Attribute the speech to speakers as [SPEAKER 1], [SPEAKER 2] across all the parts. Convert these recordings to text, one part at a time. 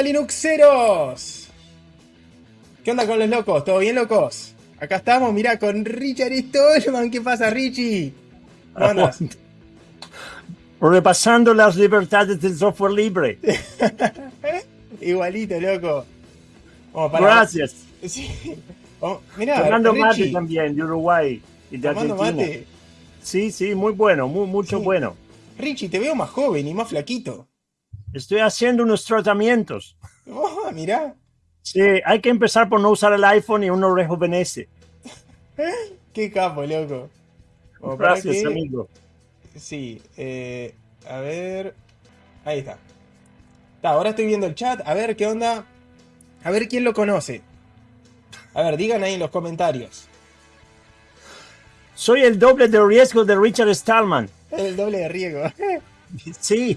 [SPEAKER 1] ¿Qué onda Linuxeros? ¿Qué onda con los locos? ¿Todo bien locos? Acá estamos, mirá, con Richard Stallman. ¿Qué pasa, Richie? ¿Cómo andas?
[SPEAKER 2] Repasando las libertades del software libre.
[SPEAKER 1] Igualito, loco.
[SPEAKER 2] Para... Gracias.
[SPEAKER 1] Sí. Oh, mirá,
[SPEAKER 2] Tomando mate también, de Uruguay y de
[SPEAKER 1] Tomando
[SPEAKER 2] Argentina.
[SPEAKER 1] mate.
[SPEAKER 2] Sí, sí, muy bueno, muy, mucho
[SPEAKER 1] Sí.
[SPEAKER 2] bueno.
[SPEAKER 1] Richie, te veo más joven y más flaquito.
[SPEAKER 2] Estoy haciendo unos tratamientos.
[SPEAKER 1] Oh, mirá.
[SPEAKER 2] Sí, hay que empezar por no usar el iPhone y uno rejuvenece.
[SPEAKER 1] Qué capo, loco. Para
[SPEAKER 2] Gracias,
[SPEAKER 1] que-
[SPEAKER 2] amigo.
[SPEAKER 1] Sí, eh, a ver. Ahí está. Está, ahora estoy viendo el chat. A ver qué onda. A ver quién lo conoce. A ver, digan ahí en los comentarios.
[SPEAKER 2] Soy el doble de riesgo de Richard Stallman.
[SPEAKER 1] El doble de riego.
[SPEAKER 2] Sí,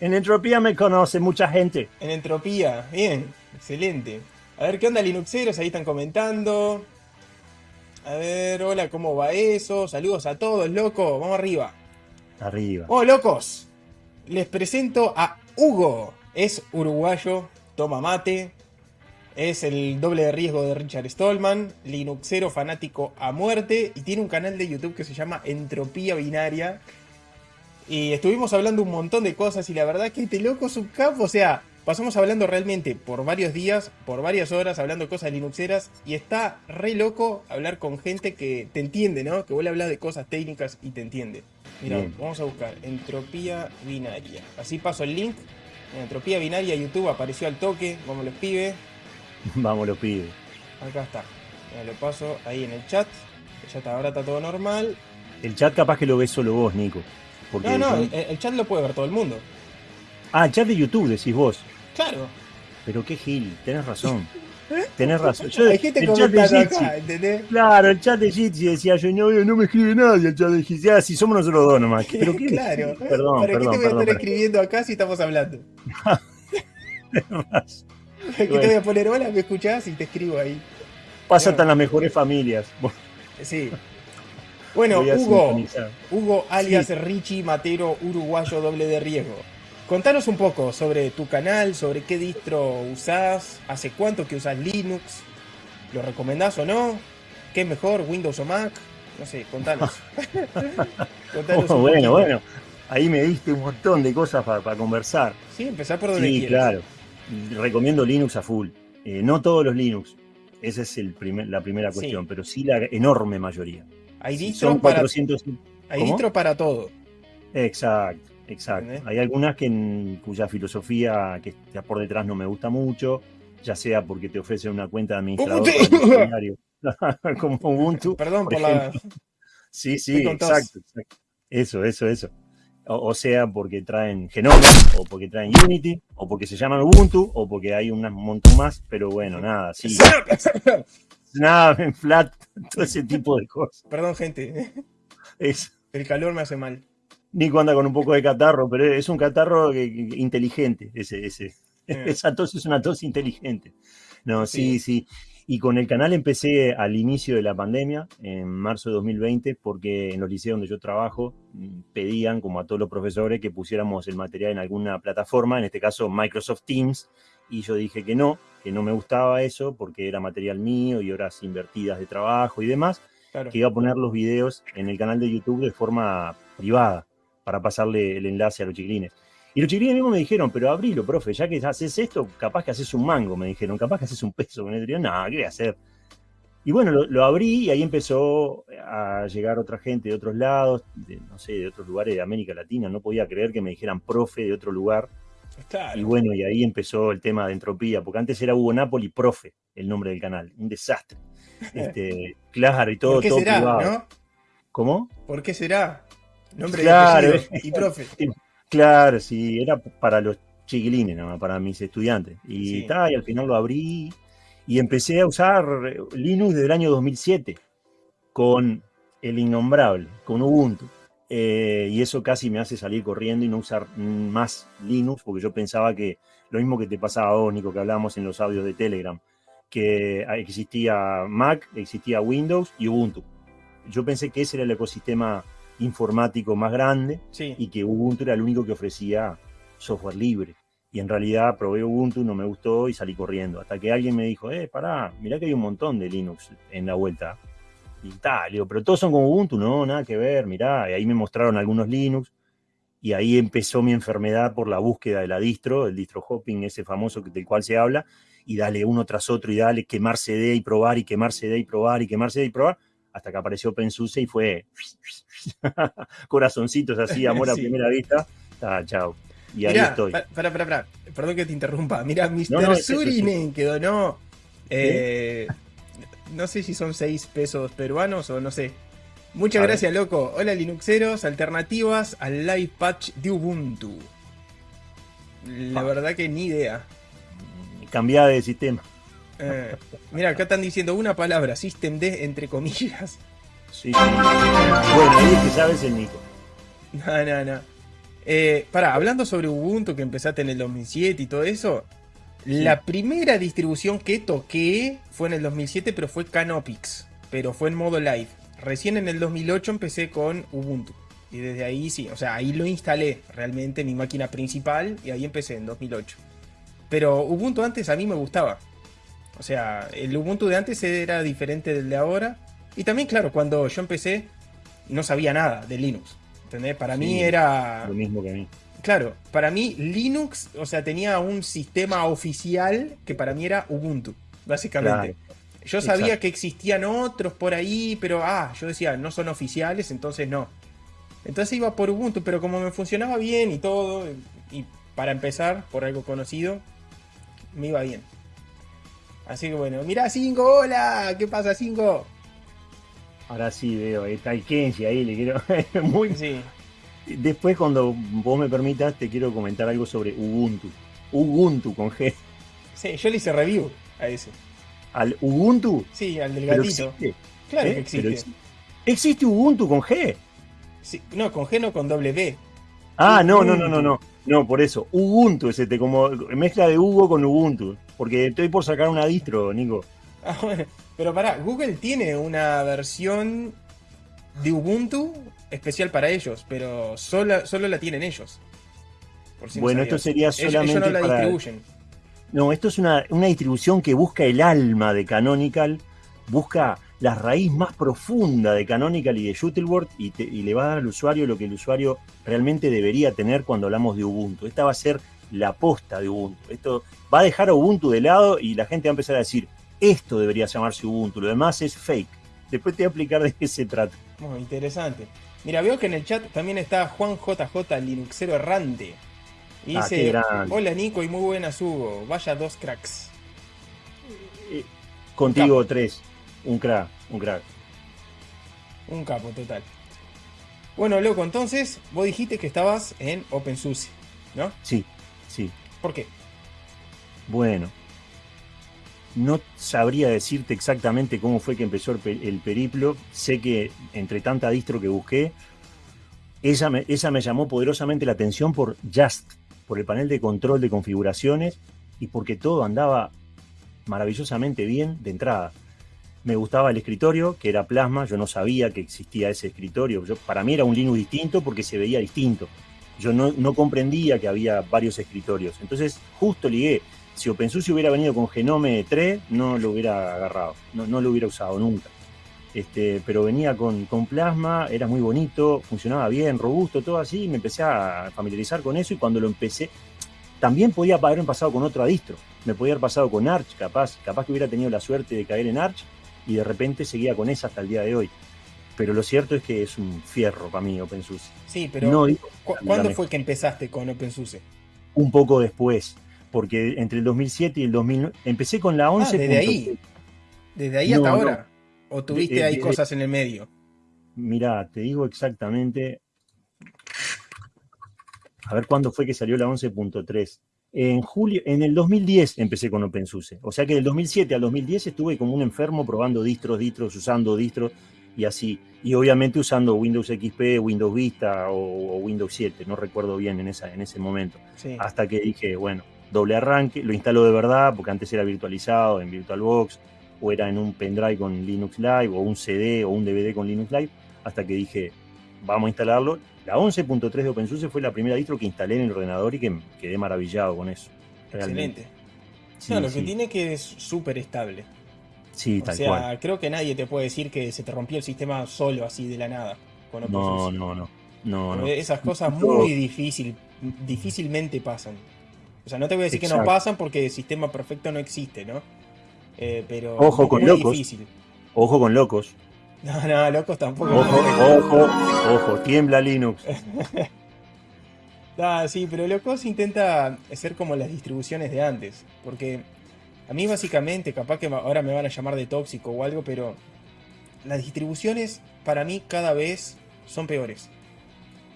[SPEAKER 2] en Entropía me conoce mucha gente.
[SPEAKER 1] En entropía. Bien, excelente. A ver qué onda, Linuxeros. Ahí están comentando. A ver, hola, ¿cómo va eso? Saludos a todos, loco. Vamos arriba.
[SPEAKER 2] Arriba.
[SPEAKER 1] Oh, locos. Les presento a Hugo. Es uruguayo, toma mate. Es el doble de riesgo de Richard Stallman. Linuxero fanático a muerte. Y tiene un canal de YouTube que se llama Entropía Binaria. Y estuvimos hablando un montón de cosas. Y la verdad que este loco es un capo. O sea, pasamos hablando realmente por varios días, por varias horas, hablando cosas linuxeras. Y está re loco hablar con gente que te entiende, ¿no? Que vuelve a hablar de cosas técnicas y te entiende. Mira,
[SPEAKER 2] Bien.
[SPEAKER 1] vamos a buscar entropía binaria. Así paso el link. En entropía binaria YouTube apareció al toque, como los pibes.
[SPEAKER 2] Vamos, lo pide.
[SPEAKER 1] Acá está. Mira, lo paso ahí en el chat. Ya está, ahora está todo normal.
[SPEAKER 2] El chat capaz que lo ves solo vos, Nico. Porque
[SPEAKER 1] No, no, el, el chat lo puede ver todo el mundo.
[SPEAKER 2] Ah, el chat de YouTube, decís vos.
[SPEAKER 1] Claro.
[SPEAKER 2] Pero qué gil, tenés razón. Tenés razón. Yo,
[SPEAKER 1] Hay gente
[SPEAKER 2] el chat de
[SPEAKER 1] comentando
[SPEAKER 2] Jitsi,
[SPEAKER 1] acá, ¿entendés?
[SPEAKER 2] Claro, el chat de Jitsi decía yo, no, no me escribe nadie el chat de Jitsi. Ah, si somos nosotros dos nomás. Pero qué
[SPEAKER 1] claro.
[SPEAKER 2] Perdón,
[SPEAKER 1] ¿Para qué te
[SPEAKER 2] perdón,
[SPEAKER 1] voy a
[SPEAKER 2] perdón.
[SPEAKER 1] estar escribiendo acá si estamos hablando? ¿Qué te
[SPEAKER 2] Bueno.
[SPEAKER 1] voy a poner hola? ¿Me escuchás? Y te escribo ahí.
[SPEAKER 2] Pasa hasta en las mejores familias.
[SPEAKER 1] Sí. Bueno, Hugo. Hugo alias Richie Matero, uruguayo doble de riesgo. Contanos un poco sobre tu canal, sobre qué distro usás, hace cuánto que usás Linux, ¿lo recomendás o no? ¿Qué es mejor, Windows o Mac? No sé, contanos. Contanos
[SPEAKER 2] Oh,
[SPEAKER 1] un
[SPEAKER 2] bueno,
[SPEAKER 1] poquito.
[SPEAKER 2] bueno. Ahí me diste un montón de cosas para, conversar.
[SPEAKER 1] Sí, empezar por donde
[SPEAKER 2] Sí,
[SPEAKER 1] quieras.
[SPEAKER 2] claro. Recomiendo Linux a full. Eh, no todos los Linux. Esa es el primer- la primera
[SPEAKER 1] Sí.
[SPEAKER 2] cuestión, pero sí la enorme mayoría.
[SPEAKER 1] Hay distros
[SPEAKER 2] son
[SPEAKER 1] para,
[SPEAKER 2] 400.
[SPEAKER 1] hay
[SPEAKER 2] ¿Cómo?
[SPEAKER 1] distros para todo.
[SPEAKER 2] Exacto, exacto.
[SPEAKER 1] ¿Entendés?
[SPEAKER 2] Hay algunas que cuya filosofía que está por detrás no me gusta mucho, ya sea porque te ofrecen una cuenta de administrador como Ubuntu.
[SPEAKER 1] Perdón por,
[SPEAKER 2] por
[SPEAKER 1] la...
[SPEAKER 2] Sí, sí, exacto, exacto. Eso, eso, eso. O, o sea, porque traen Genome, o porque traen Unity, o porque se llaman Ubuntu, o porque hay un montón más, pero bueno, nada, sí. Nada, en flat, todo ese tipo de cosas.
[SPEAKER 1] Perdón, gente.
[SPEAKER 2] Es,
[SPEAKER 1] El calor me hace mal.
[SPEAKER 2] Nico anda con un poco de catarro, pero es un catarro que- que- inteligente. Ese, ese.
[SPEAKER 1] Eh.
[SPEAKER 2] Esa tos es una tos inteligente. No,
[SPEAKER 1] Sí.
[SPEAKER 2] sí, sí. Y con el canal empecé al inicio de la pandemia, en marzo de 2020, porque en los liceos donde yo trabajo mm, pedían, como a todos los profesores, que pusiéramos el material en alguna plataforma, en este caso Microsoft Teams, y yo dije que no, que no me gustaba eso, porque era material mío y horas invertidas de trabajo y demás,
[SPEAKER 1] Claro.
[SPEAKER 2] que iba a poner los videos en el canal de YouTube de forma privada para pasarle el enlace a los chiquilines. Y los chiquilines mismos me dijeron, pero abrilo, profe, ya que haces esto, capaz que haces un mango, me dijeron, capaz que haces un peso. Me dijeron, no, ¿qué voy a hacer? Y bueno, lo, lo abrí y ahí empezó a llegar otra gente de otros lados, de, no sé, de otros lugares de América Latina. No podía creer que me dijeran profe de otro lugar.
[SPEAKER 1] Claro.
[SPEAKER 2] Y bueno, y ahí empezó el tema de entropía, porque antes era Hugo Napoli Profe, el nombre del canal. Un desastre. Este, claro, y todo,
[SPEAKER 1] ¿Por qué
[SPEAKER 2] todo
[SPEAKER 1] será,
[SPEAKER 2] privado.
[SPEAKER 1] no?
[SPEAKER 2] ¿Cómo?
[SPEAKER 1] ¿Por qué será? Nombre
[SPEAKER 2] Claro.
[SPEAKER 1] y apellido. Y profe.
[SPEAKER 2] Claro, sí, era para los chiquilines, nada más, para mis estudiantes. Y,
[SPEAKER 1] Sí.
[SPEAKER 2] ta, y al final lo abrí y empecé a usar Linux desde el año 2007 con el innombrable, con Ubuntu. Eh, y eso casi me hace salir corriendo y no usar más Linux, porque yo pensaba que lo mismo que te pasaba a vos, Nico, que hablábamos en los audios de Telegram, que existía Mac, existía Windows y Ubuntu. Yo pensé que ese era el ecosistema informático más grande
[SPEAKER 1] Sí.
[SPEAKER 2] y que Ubuntu era el único que ofrecía software libre. y en realidad probé Ubuntu, no me gustó y salí corriendo. Hasta que alguien me dijo, eh, pará, mirá que hay un montón de Linux en la vuelta. Y tal, digo, pero todos son como Ubuntu, no, nada que ver, mirá. Y ahí me mostraron algunos Linux y ahí empezó mi enfermedad por la búsqueda de la distro, el distro hopping, ese famoso del cual se habla, y dale uno tras otro y dale quemar CD y probar y quemar CD y probar y quemar CD y probar, hasta que apareció OpenSUSE y fue corazoncitos así, amor a primera vista. Ah, chao. Y ahí estoy.
[SPEAKER 1] Para, para, para, perdón que te interrumpa. Mira, Mr. Surinen que donó. Eh, no sé si son 6 pesos peruanos o no sé. Muchas gracias, loco. Hola, Linuxeros. Alternativas al live patch de Ubuntu. La ah. verdad que ni idea.
[SPEAKER 2] Cambiada de sistema.
[SPEAKER 1] Eh, mira, acá están diciendo una palabra, System D entre comillas.
[SPEAKER 2] Sí. Bueno, ahí es que sabes el Nico.
[SPEAKER 1] No, no, no. Eh, para, hablando sobre Ubuntu que empezaste en el 2007 y todo eso, la primera distribución que toqué fue en el 2007, pero fue Canopix, pero fue en modo live. Recién en el 2008 empecé con Ubuntu. Y desde ahí sí, o sea, ahí lo instalé realmente en mi máquina principal y ahí empecé en 2008. Pero Ubuntu antes a mí me gustaba. O sea, el Ubuntu de antes era diferente del de ahora. Y también, claro, cuando yo empecé no sabía nada de Linux. ¿Entendés? Para mí era...
[SPEAKER 2] Lo mismo que a mí.
[SPEAKER 1] Claro, para mí Linux, o sea, tenía un sistema oficial que para mí era Ubuntu, básicamente. Yo sabía que existían otros por ahí, pero ah, yo decía, no son oficiales, entonces no. Entonces iba por Ubuntu, pero como me funcionaba bien y todo, y para empezar, por algo conocido, me iba bien. Así que bueno, mira Cinco, hola, ¿qué pasa Cinco?
[SPEAKER 2] Ahora sí veo, está el Kenji ahí, le quiero. Muy. Sí. Después, cuando vos me permitas, te quiero comentar algo sobre Ubuntu. Ubuntu con G.
[SPEAKER 1] Sí, yo le hice review a ese.
[SPEAKER 2] ¿Al Ubuntu?
[SPEAKER 1] Sí, al del gatito. Claro ¿Eh? que existe.
[SPEAKER 2] ¿Existe Ubuntu con G?
[SPEAKER 1] Sí, no, con G no con W.
[SPEAKER 2] Ah, no, no, no, no, no. No, por eso. Ubuntu es este, como mezcla de Hugo con Ubuntu. Porque estoy por sacar una distro, Nico.
[SPEAKER 1] Ah, bueno. Pero pará, Google tiene una versión de Ubuntu especial para ellos, pero solo, solo la tienen ellos.
[SPEAKER 2] bueno, esto sería solamente
[SPEAKER 1] ellos, no la distribuyen.
[SPEAKER 2] No, esto es una, distribución que busca el alma de Canonical, busca la raíz más profunda de Canonical y de Shuttleworth y, y, le va a dar al usuario lo que el usuario realmente debería tener cuando hablamos de Ubuntu. Esta va a ser la posta de Ubuntu. Esto va a dejar a Ubuntu de lado y la gente va a empezar a decir, esto debería llamarse Ubuntu, lo demás es fake. Después te voy a explicar de qué se trata.
[SPEAKER 1] Muy interesante. Mira, veo que en el chat también está Juan JJ Linuxero Errante. Y ah, dice, hola Nico y muy buenas Hugo, vaya dos cracks.
[SPEAKER 2] Contigo tres, un crack, un crack.
[SPEAKER 1] Un capo total. Bueno, loco, entonces vos dijiste que estabas en OpenSUSE, ¿no?
[SPEAKER 2] Sí, sí.
[SPEAKER 1] ¿Por qué?
[SPEAKER 2] Bueno, no sabría decirte exactamente cómo fue que empezó el, periplo. Sé que entre tanta distro que busqué, esa me, esa me llamó poderosamente la atención por Just, por el panel de control de configuraciones y porque todo andaba maravillosamente bien de entrada. Me gustaba el escritorio, que era Plasma, yo no sabía que existía ese escritorio. Yo, para mí era un Linux distinto porque se veía distinto. Yo no, no comprendía que había varios escritorios. Entonces, justo ligué si OpenSUSE hubiera venido con Genome 3, no lo hubiera agarrado, no, lo hubiera usado nunca. Este, pero venía con, con, Plasma, era muy bonito, funcionaba bien, robusto, todo así, y me empecé a familiarizar con eso y cuando lo empecé, también podía haberme pasado con otro distro, me podía haber pasado con Arch, capaz, capaz que hubiera tenido la suerte de caer en Arch y de repente seguía con esa hasta el día de hoy. Pero lo cierto es que es un fierro para mí OpenSUSE.
[SPEAKER 1] Sí, pero ¿cuándo fue que empezaste con OpenSUSE?
[SPEAKER 2] Un poco después porque entre el 2007 y el 2009 empecé con la 11.
[SPEAKER 1] Ah, desde ahí. Desde ahí hasta ahora. ¿O tuviste ahí cosas en el medio?
[SPEAKER 2] Mirá, te digo exactamente. A ver cuándo fue que salió la 11.3. En julio, en el 2010 empecé con OpenSUSE. O sea que del 2007 al 2010 estuve como un enfermo probando distros, distros, usando distros y así. Y obviamente usando Windows XP, Windows Vista o, Windows 7, no recuerdo bien en, esa, en ese momento. Hasta que dije, bueno, doble arranque, lo instaló de verdad, porque antes era virtualizado en VirtualBox, o era en un pendrive con Linux Live, o un CD o un DVD con Linux Live, hasta que dije, vamos a instalarlo, La 11.3 de OpenSUSE fue la primera distro que instalé en el ordenador y que quedé maravillado con eso.
[SPEAKER 1] Excelente. no, lo que tiene que es súper estable.
[SPEAKER 2] Sí,
[SPEAKER 1] tal o sea, creo que nadie te puede decir que se te rompió el sistema solo así de la nada.
[SPEAKER 2] no, no, no, no,
[SPEAKER 1] Esas cosas muy difícil, difícilmente pasan. O sea, no te voy a decir que no pasan porque el sistema perfecto no existe, ¿no? Eh, pero
[SPEAKER 2] Ojo con locos. Ojo con locos.
[SPEAKER 1] No, no, locos tampoco.
[SPEAKER 2] Ojo, ojo, ojo, tiembla Linux.
[SPEAKER 1] ah, sí, pero locos intenta ser como las distribuciones de antes. Porque a mí básicamente, capaz que ahora me van a llamar de tóxico o algo, pero las distribuciones para mí cada vez son peores.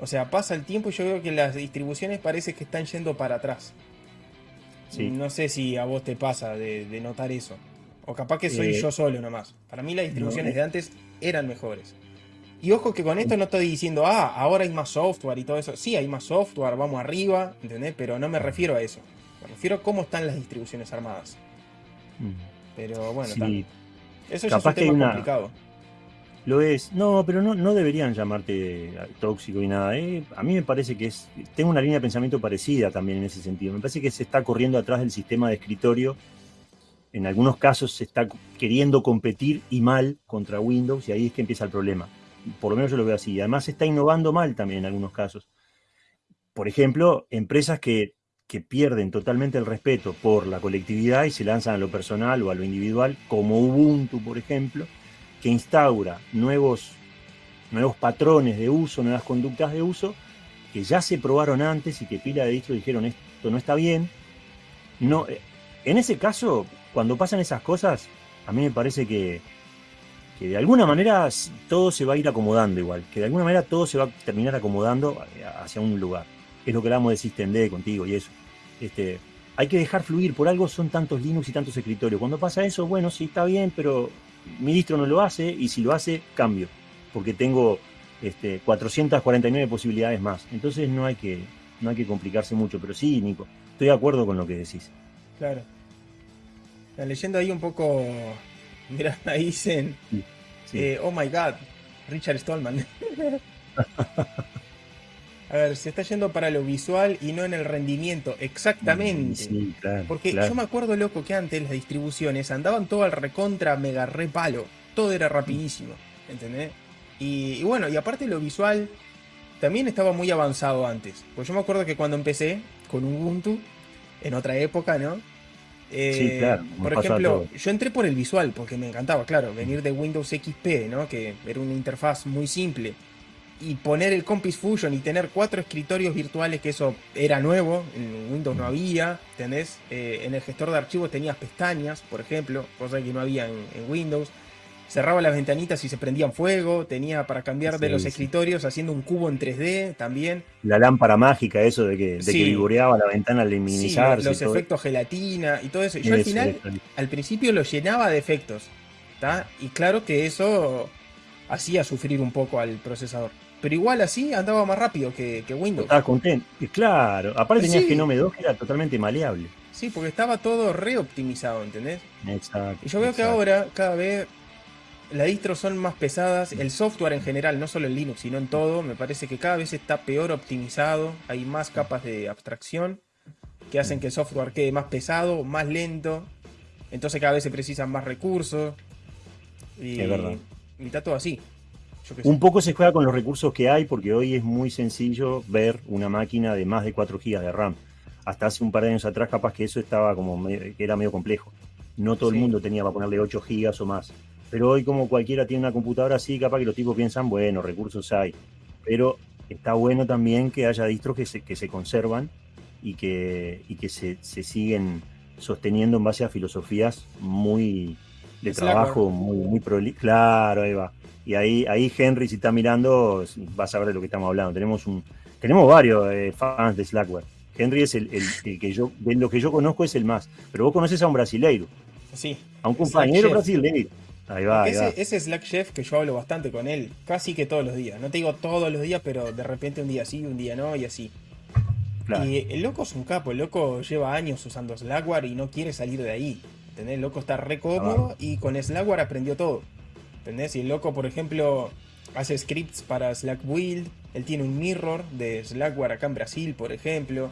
[SPEAKER 1] O sea, pasa el tiempo y yo veo que las distribuciones parece que están yendo para atrás. No sé si a vos te pasa de, notar eso. O capaz que soy eh, yo solo nomás. Para mí las distribuciones de antes eran mejores. Y ojo que con esto no estoy diciendo, ah, ahora hay más software y todo eso. Sí, hay más software, vamos arriba, ¿entendés? Pero no me refiero a eso. Me refiero a cómo están las distribuciones armadas. Mm. Pero bueno, eso ya es un tema complicado.
[SPEAKER 2] Lo es. No, pero no, no deberían llamarte tóxico y nada. ¿eh? A mí me parece que es. Tengo una línea de pensamiento parecida también en ese sentido. Me parece que se está corriendo atrás del sistema de escritorio. En algunos casos se está queriendo competir y mal contra Windows y ahí es que empieza el problema. Por lo menos yo lo veo así. Además se está innovando mal también en algunos casos. Por ejemplo, empresas que, que pierden totalmente el respeto por la colectividad y se lanzan a lo personal o a lo individual, como Ubuntu, por ejemplo, que instaura nuevos, nuevos patrones de uso, nuevas conductas de uso, que ya se probaron antes y que pila de distros dijeron esto no está bien. No, eh, en ese caso, cuando pasan esas cosas, a mí me parece que, que de alguna manera todo se va a ir acomodando igual, que de alguna manera todo se va a terminar acomodando hacia un lugar. Es lo que hablamos de System D contigo y eso. Este, hay que dejar fluir, por algo son tantos Linux y tantos escritorios. Cuando pasa eso, bueno, sí está bien, pero mi distro no lo hace y si lo hace, cambio, porque tengo este, 449 posibilidades más. Entonces no hay, que, no hay que complicarse mucho, pero sí, Nico, estoy de acuerdo con lo que decís.
[SPEAKER 1] Claro. La leyenda ahí un poco, mira, ahí dicen, eh, oh my god, Richard Stallman. A ver, se está yendo para lo visual y no en el rendimiento. Exactamente. Sí, claro, Porque yo me acuerdo, loco, que antes las distribuciones andaban todo al recontra mega re palo. Todo era rapidísimo. ¿Entendés? Y, bueno, y aparte lo visual también estaba muy avanzado antes. Pues yo me acuerdo que cuando empecé con Ubuntu, en otra época, ¿no?
[SPEAKER 2] Eh, sí, claro.
[SPEAKER 1] Por ejemplo, yo entré por el visual porque me encantaba, claro, venir de Windows XP, ¿no? Que era una interfaz muy simple y poner el Compis Fusion y tener cuatro escritorios virtuales, que eso era nuevo, en Windows no había, ¿tenés? Eh, en el gestor de archivos tenías pestañas, por ejemplo, cosa que no había en, Windows. Cerraba las ventanitas y se prendían fuego, tenía para cambiar de los escritorios haciendo un cubo en 3D también.
[SPEAKER 2] La lámpara mágica, eso de que, de vigoreaba la ventana al minimizarse.
[SPEAKER 1] los efectos gelatina y todo eso. yo al final, al principio lo llenaba de efectos, ¿está? Y claro que eso hacía sufrir un poco al procesador. Pero igual así andaba más rápido que, Windows.
[SPEAKER 2] Estaba contento. Claro, aparte tenías que no me 2 que era totalmente maleable.
[SPEAKER 1] Sí, porque estaba todo reoptimizado, ¿entendés?
[SPEAKER 2] Exacto.
[SPEAKER 1] Y yo veo que ahora cada vez las distros son más pesadas, el software en general, no solo en Linux, sino en todo, me parece que cada vez está peor optimizado, hay más capas de abstracción que hacen que el software quede más pesado, más lento, entonces cada vez se precisan más recursos. Y,
[SPEAKER 2] es verdad.
[SPEAKER 1] Está todo así.
[SPEAKER 2] Un poco se juega con los recursos que hay porque hoy es muy sencillo ver una máquina de más de 4 GB de RAM. Hasta hace un par de años atrás capaz que eso estaba como que era medio complejo. No todo el mundo tenía para ponerle 8 GB o más. Pero hoy como cualquiera tiene una computadora así, capaz que los tipos piensan, bueno, recursos hay. Pero está bueno también que haya distros que se, que se conservan y que, y que se, siguen sosteniendo en base a filosofías muy de trabajo, muy, muy Claro, ahí va. Y ahí, ahí Henry, si está mirando, vas a ver de lo que estamos hablando. Tenemos un, tenemos varios eh, fans de Slackware. Henry es el, que yo, de lo que yo conozco es el más. Pero vos conoces a un brasileiro.
[SPEAKER 1] Sí.
[SPEAKER 2] A un compañero brasileiro.
[SPEAKER 1] Ahí va, ese, ese Slack Chef que yo hablo bastante con él, casi que todos los días. No te digo todos los días, pero de repente un día sí, un día no, y así. Y el loco es un capo, el loco lleva años usando Slackware y no quiere salir de ahí. ¿Entendés? El loco está re cómodo ah. y con Slackware aprendió todo. ¿Entendés? Y el loco, por ejemplo, hace scripts para Slack Build, Él tiene un mirror de Slackware acá en Brasil, por ejemplo.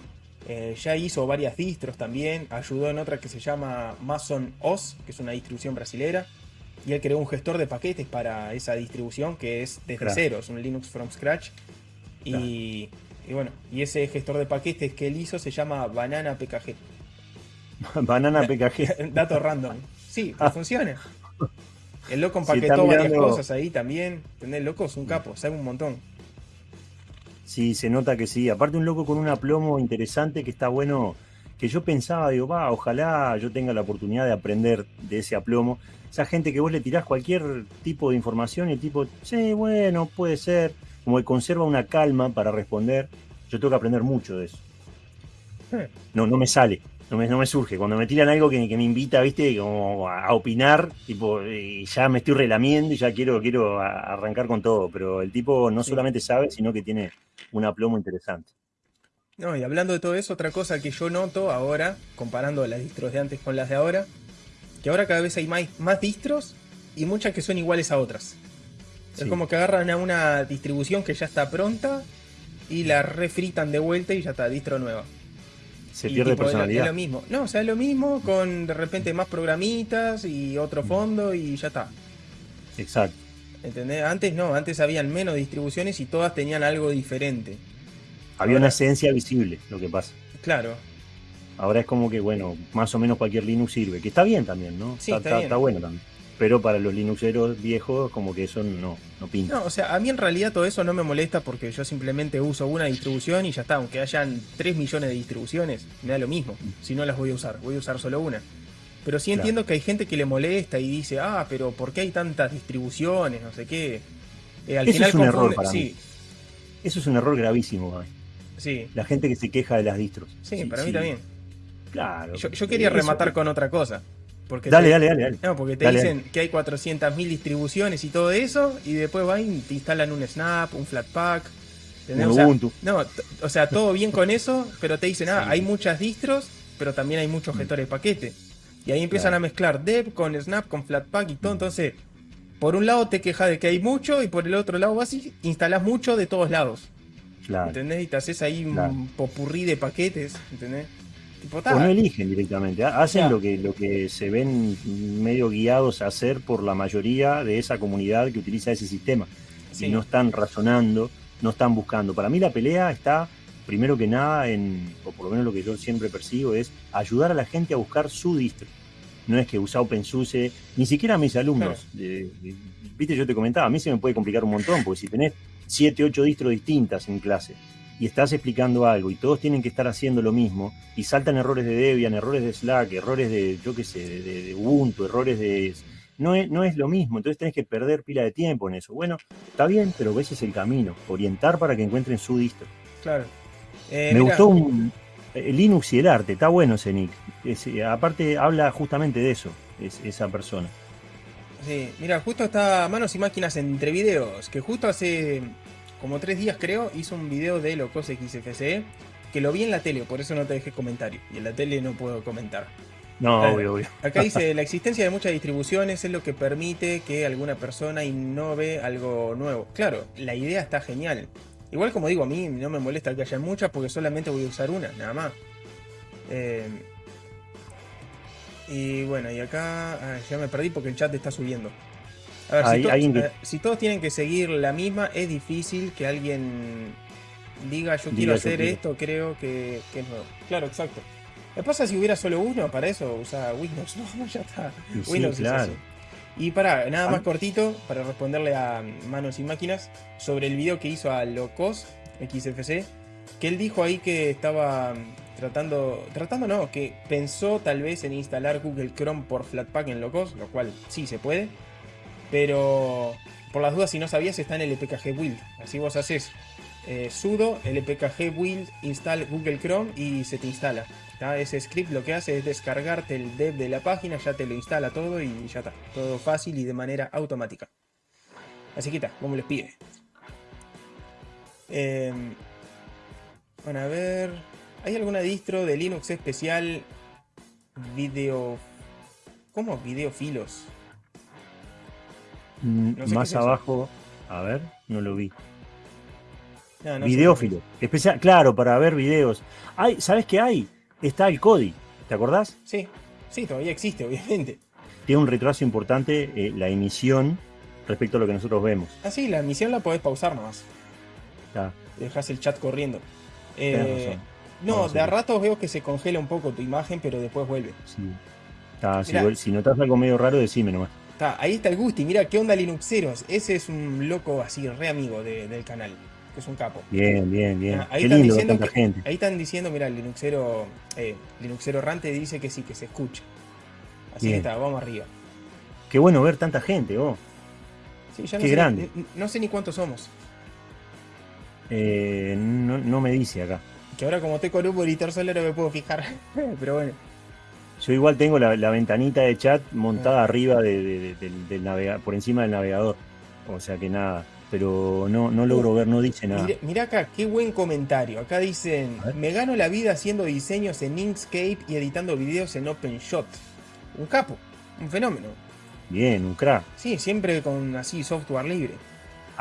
[SPEAKER 1] Eh, ya hizo varias distros también. Ayudó en otra que se llama Mason OS, que es una distribución brasilera. Y él creó un gestor de paquetes para esa distribución que es desde cero, es un Linux from scratch. Y, bueno, y ese gestor de paquetes que él hizo se llama Banana PKG.
[SPEAKER 2] Banana PKG.
[SPEAKER 1] Dato random. Sí, ah. funciona. El loco empaquetó varias cosas ahí también. ¿Entendés? loco es un capo, sabe un montón.
[SPEAKER 2] Sí, se nota que sí. Aparte un loco con un aplomo interesante que está bueno, que yo pensaba, digo, va, ojalá yo tenga la oportunidad de aprender de ese aplomo. Esa gente que vos le tirás cualquier tipo de información y el tipo, sí, bueno, puede ser, como que conserva una calma para responder. Yo tengo que aprender mucho de eso. Eh. No, no me sale no me, surge. Cuando me tiran algo que, me invita, viste, como a, opinar, tipo, y ya me estoy relamiendo y ya quiero, quiero arrancar con todo. Pero el tipo no solamente sabe, sino que tiene un aplomo interesante.
[SPEAKER 1] No, y hablando de todo eso, otra cosa que yo noto ahora, comparando las distros de antes con las de ahora, que ahora cada vez hay más, más distros y muchas que son iguales a otras. Es como que agarran a una distribución que ya está pronta y la refritan de vuelta y ya está, distro nueva.
[SPEAKER 2] Se pierde personalidad.
[SPEAKER 1] Es lo mismo. No, o sea, es lo mismo con de repente más programitas y otro mm. fondo y ya está.
[SPEAKER 2] Exacto.
[SPEAKER 1] ¿Entendés? Antes no, antes habían menos distribuciones y todas tenían algo diferente.
[SPEAKER 2] Había una esencia visible, lo que pasa.
[SPEAKER 1] Claro.
[SPEAKER 2] Ahora es como que, bueno, más o menos cualquier Linux sirve, que está bien también, ¿no?
[SPEAKER 1] Sí, está,
[SPEAKER 2] está bueno también pero para los Linuxeros viejos como que eso no, no pinta.
[SPEAKER 1] No, o sea, a mí en realidad todo eso no me molesta porque yo simplemente uso una distribución y ya está, aunque hayan 3 millones de distribuciones, me da lo mismo, si no las voy a usar, voy a usar solo una. Pero sí entiendo que hay gente que le molesta y dice, ah, pero ¿por qué hay tantas distribuciones? No sé qué.
[SPEAKER 2] Eh, al Eso es un error para sí. Eso es un error gravísimo,
[SPEAKER 1] Sí.
[SPEAKER 2] La gente que se queja de las distros.
[SPEAKER 1] Sí, para mí también.
[SPEAKER 2] Claro.
[SPEAKER 1] Yo, quería rematar con otra cosa. Porque
[SPEAKER 2] dale, dale, dale,
[SPEAKER 1] No, porque te dicen que hay 400.000 distribuciones y todo eso, y después van y te instalan un Snap, un Flatpak.
[SPEAKER 2] Un Ubuntu.
[SPEAKER 1] no, o sea, todo bien con eso, pero te dicen, ah, hay muchas distros, pero también hay muchos mm. gestores de paquete. Y ahí empiezan a mezclar Dev con Snap, con Flatpak y todo. Mm. Entonces, por un lado te quejas de que hay mucho, y por el otro lado vas y instalas mucho de todos lados.
[SPEAKER 2] Claro.
[SPEAKER 1] ¿Entendés? Y te haces ahí un popurrí de paquetes, ¿entendés?
[SPEAKER 2] O no eligen directamente, hacen lo, que, lo que se ven medio guiados a hacer por la mayoría de esa comunidad que utiliza ese sistema. Y no están razonando, no están buscando. Para mí la pelea está, primero que nada, en, o por lo menos lo que yo siempre percibo, es ayudar a la gente a buscar su distro. No es que usa OpenSUSE, ni siquiera a mis alumnos. Viste, yo te comentaba, a mí se me puede complicar un montón, porque si tenés 7, 8 distros distintas en clase, y estás explicando algo y todos tienen que estar haciendo lo mismo y saltan errores de Debian, errores de Slack, errores de, yo qué sé, de, Ubuntu, errores de... No es, no es lo mismo, entonces tenés que perder pila de tiempo en eso. Bueno, está bien, pero ese es el camino, orientar para que encuentren su distro.
[SPEAKER 1] Claro.
[SPEAKER 2] Eh, Me gustó un, Linux y el arte, está bueno ese nick. aparte habla justamente de eso, es, esa persona.
[SPEAKER 1] Sí, mira, justo está Manos y Máquinas entre videos, que justo hace como tres días creo, hizo un video de Locos XFCE, que lo vi en la tele, por eso no te dejé comentario. Y en la tele no puedo comentar.
[SPEAKER 2] No, obvio, obvio.
[SPEAKER 1] Acá dice, la existencia de muchas distribuciones es lo que permite que alguna persona innove algo nuevo. Claro, la idea está genial. Igual como digo, a mí no me molesta que haya muchas porque solamente voy a usar una, nada más. Eh, y bueno, y acá ah, ya me perdí porque el chat está subiendo. A ver, si, todos tienen que seguir la misma, es difícil que alguien diga yo quiero hacer esto, creo que, es nuevo. Claro, exacto. ¿Qué pasa si hubiera solo uno? Para eso usa Windows. No, ya está. Windows
[SPEAKER 2] claro.
[SPEAKER 1] Y para, nada más cortito, para responderle a Manos y Máquinas, sobre el video que hizo a Locos XFC, que él dijo ahí que estaba tratando, tratando no, que pensó tal vez en instalar Google Chrome por Flatpak en Locos, lo cual sí se puede, pero por las dudas, si no sabías, está en el lpkg build. Así vos haces eh, sudo lpkg build install Google Chrome y se te instala. Ese script lo que hace es descargarte el dev de la página, ya te lo instala todo y ya está. Todo fácil y de manera automática. Así que está, como les pide. Em, bueno, a ver. ¿Hay alguna distro de Linux especial? Video. ¿Cómo? Videofilos.
[SPEAKER 2] Mm, más abajo, a ver, no lo vi.
[SPEAKER 1] No, no
[SPEAKER 2] Videófilo. Especial, claro, para ver videos. Hay, ¿Sabes qué hay? Está el Kodi. ¿Te acordás?
[SPEAKER 1] Sí, sí, todavía existe, obviamente.
[SPEAKER 2] Tiene un retraso importante eh, la emisión respecto a lo que nosotros vemos.
[SPEAKER 1] Ah, sí, la emisión la podés pausar nomás. Dejas el chat corriendo. Eh, no, de a ratos veo que se congela un poco tu imagen, pero después vuelve.
[SPEAKER 2] Sí. Si, si notas algo medio raro, decime nomás.
[SPEAKER 1] Está, ahí está el Gusti, mira, ¿qué onda Linuxeros? Ese es un loco así, re amigo de- del canal, que es un capo.
[SPEAKER 2] Bien, bien, bien.
[SPEAKER 1] Ah, ahí
[SPEAKER 2] Qué
[SPEAKER 1] están
[SPEAKER 2] lindo
[SPEAKER 1] diciendo
[SPEAKER 2] tanta
[SPEAKER 1] que-
[SPEAKER 2] gente.
[SPEAKER 1] Ahí están diciendo, mira, el Linuxero, eh, Linuxero Rante dice que sí, que se escucha. Así
[SPEAKER 2] Bien.
[SPEAKER 1] que está, vamos arriba.
[SPEAKER 2] Qué bueno ver tanta gente, oh.
[SPEAKER 1] Sí, ya no
[SPEAKER 2] Qué
[SPEAKER 1] sé,
[SPEAKER 2] grande.
[SPEAKER 1] No sé ni cuántos somos.
[SPEAKER 2] Eh, no, no me dice acá.
[SPEAKER 1] Que ahora como estoy con un monitor solo no me puedo fijar. Pero bueno.
[SPEAKER 2] Yo igual tengo la, la ventanita de chat montada
[SPEAKER 1] Ah.
[SPEAKER 2] arriba de- de- de- del, del navega- por encima del navegador. O sea que nada. Pero no, no logro ver, no dice nada.
[SPEAKER 1] Mira, mira acá, qué buen comentario. Acá dicen, me gano la vida haciendo diseños en Inkscape y editando videos en OpenShot. Un capo, un fenómeno.
[SPEAKER 2] Bien, un crack.
[SPEAKER 1] Sí, siempre con así software libre.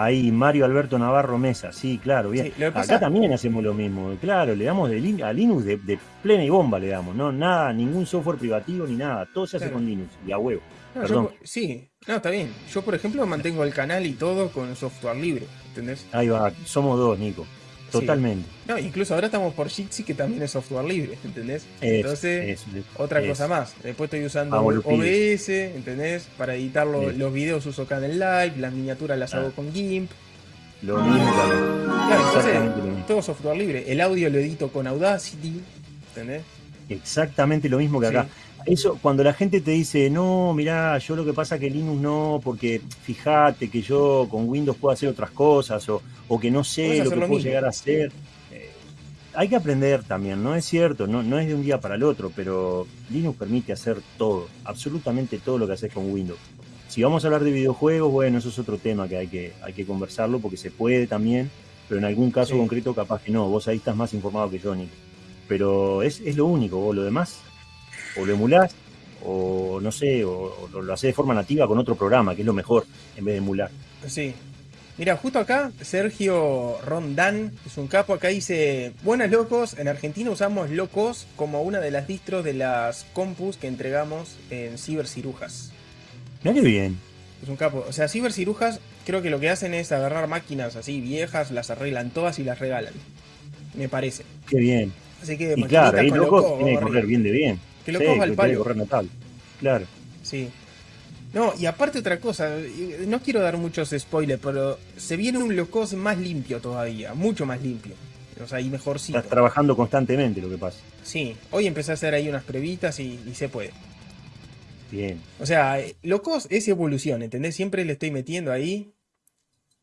[SPEAKER 2] Ahí Mario Alberto Navarro Mesa, sí, claro, bien.
[SPEAKER 1] Sí,
[SPEAKER 2] Acá
[SPEAKER 1] pasa-
[SPEAKER 2] también hacemos lo mismo, claro, le damos de a Linux de, de plena y bomba, le damos, no nada, ningún software privativo ni nada, todo se hace
[SPEAKER 1] Claro.
[SPEAKER 2] con Linux y a huevo.
[SPEAKER 1] No,
[SPEAKER 2] Perdón.
[SPEAKER 1] yo- sí, no, está bien. Yo, por ejemplo, mantengo el canal y todo con software libre, ¿entendés?
[SPEAKER 2] Ahí va, somos dos, Nico. Totalmente.
[SPEAKER 1] No, incluso ahora estamos por Jitsi, que también es software libre, ¿entendés? Entonces, otra cosa más. Después estoy usando. OBS, ¿entendés? Para editar lo- los videos uso Canal Live, las miniaturas las
[SPEAKER 2] Ah.
[SPEAKER 1] hago con GIMP.
[SPEAKER 2] Lo mismo también.
[SPEAKER 1] Claro, entonces, todo software libre. El audio lo edito con Audacity, ¿entendés?
[SPEAKER 2] Exactamente lo mismo que acá. Eso, cuando la gente te dice, no, mirá, yo lo que pasa que Linux no, porque fíjate que yo con Windows puedo hacer otras cosas, o, o que no sé lo que
[SPEAKER 1] lo
[SPEAKER 2] puedo
[SPEAKER 1] mismo.
[SPEAKER 2] llegar a hacer. Eh, hay que aprender también, no es cierto, no, no es de un día para el otro, pero Linux permite hacer todo, absolutamente todo lo que haces con Windows. Si vamos a hablar de videojuegos, bueno, eso es otro tema que hay que, hay que conversarlo, porque se puede también, pero en algún caso
[SPEAKER 1] Sí.
[SPEAKER 2] concreto capaz que no, vos ahí estás más informado que yo, Nick. Pero es, es lo único, vos lo demás o lo emulás, o no sé, o, o lo, haces de forma nativa con otro programa, que es lo mejor, en vez de emular.
[SPEAKER 1] Sí. Mira, justo acá, Sergio Rondán, es un capo, acá dice, buenas locos, en Argentina usamos locos como una de las distros de las compus que entregamos en cibercirujas.
[SPEAKER 2] Mirá qué bien.
[SPEAKER 1] Es un capo. O sea, cibercirujas creo que lo que hacen es agarrar máquinas así viejas, las arreglan todas y las regalan. Me parece.
[SPEAKER 2] Qué bien.
[SPEAKER 1] Así que
[SPEAKER 2] Y claro, ahí
[SPEAKER 1] con
[SPEAKER 2] loco
[SPEAKER 1] loco,
[SPEAKER 2] tiene que correr bien de bien.
[SPEAKER 1] Que
[SPEAKER 2] Sí,
[SPEAKER 1] va al
[SPEAKER 2] tiene que
[SPEAKER 1] palo.
[SPEAKER 2] notable. Claro.
[SPEAKER 1] Sí. No, y aparte otra cosa, y- no quiero dar muchos spoilers, pero se viene un locos más limpio todavía, mucho más limpio. O sea, y mejorcito.
[SPEAKER 2] Estás trabajando constantemente lo que pasa.
[SPEAKER 1] Sí, hoy empecé a hacer ahí unas previtas y, y se puede.
[SPEAKER 2] Bien.
[SPEAKER 1] O sea, eh, locos es evolución, ¿entendés? Siempre le estoy metiendo ahí.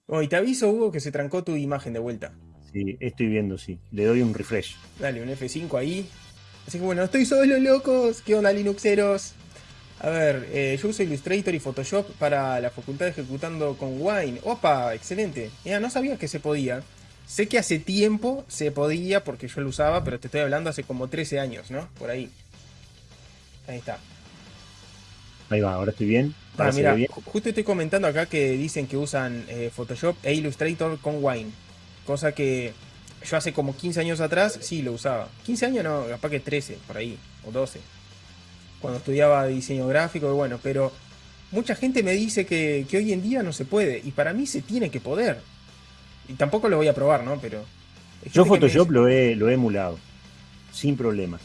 [SPEAKER 1] Oh, y te aviso, Hugo, que se trancó tu imagen de vuelta.
[SPEAKER 2] Sí, estoy viendo, sí. Le doy un refresh.
[SPEAKER 1] Dale, un F5 ahí. Así que bueno, estoy solo, locos. ¿Qué onda, Linuxeros? A ver, eh, yo uso Illustrator y Photoshop para la facultad ejecutando con Wine. Opa, excelente. Ya, no sabía que se podía. Sé que hace tiempo se podía porque yo lo usaba, pero te estoy hablando hace como 13 años, ¿no? Por ahí. Ahí está.
[SPEAKER 2] Ahí va, ahora estoy bien.
[SPEAKER 1] Ah,
[SPEAKER 2] Ahora
[SPEAKER 1] mira,
[SPEAKER 2] bien.
[SPEAKER 1] ju- justo estoy comentando acá que dicen que usan eh, Photoshop e Illustrator con Wine. Cosa que yo hace como 15 años atrás sí lo usaba. 15 años no, capaz que 13, por ahí, o 12. Cuando estudiaba diseño gráfico, y bueno, pero mucha gente me dice que, que hoy en día no se puede. Y para mí se tiene que poder. Y tampoco lo voy a probar, ¿no? Pero...
[SPEAKER 2] Yo Photoshop
[SPEAKER 1] dice-
[SPEAKER 2] lo he, lo he emulado. Sin problemas.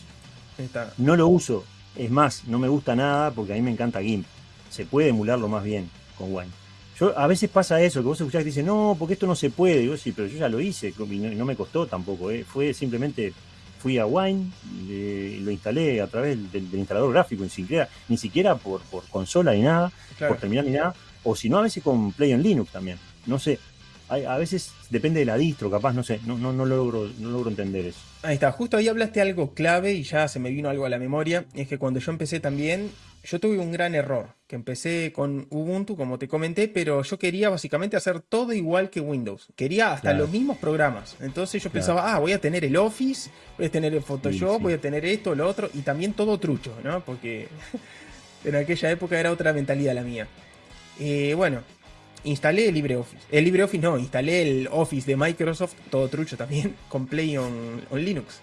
[SPEAKER 1] Está.
[SPEAKER 2] No lo uso. Es más, no me gusta nada porque a mí me encanta GIMP. Se puede emularlo más bien con Wine. Yo, a veces pasa eso, que vos escuchás que dicen, no, porque esto no se puede. Digo, sí, pero yo ya lo hice y no, y no me costó tampoco. ¿eh? Fue simplemente, fui a Wine, eh, lo instalé a través del, del instalador gráfico, ni siquiera, ni siquiera por, por consola ni nada,
[SPEAKER 1] Claro.
[SPEAKER 2] por terminar ni nada. O si no, a veces con Play on Linux también. No sé. A veces depende de la distro, capaz, no sé. No, no, no, logro, no logro entender eso.
[SPEAKER 1] Ahí está, justo ahí hablaste algo clave y ya se me vino algo a la memoria. Es que cuando yo empecé también, yo tuve un gran error. Que empecé con Ubuntu, como te comenté, pero yo quería básicamente hacer todo igual que Windows. Quería hasta
[SPEAKER 2] Claro.
[SPEAKER 1] los mismos programas. Entonces yo
[SPEAKER 2] Claro.
[SPEAKER 1] pensaba, ah, voy a tener el Office, voy a tener el Photoshop,
[SPEAKER 2] Sí, sí.
[SPEAKER 1] voy a tener esto, lo otro, y también todo trucho, ¿no? Porque en aquella época era otra mentalidad la mía. Eh, bueno, instalé el LibreOffice. El LibreOffice no, instalé el Office de Microsoft, todo trucho también, con Play on, Linux.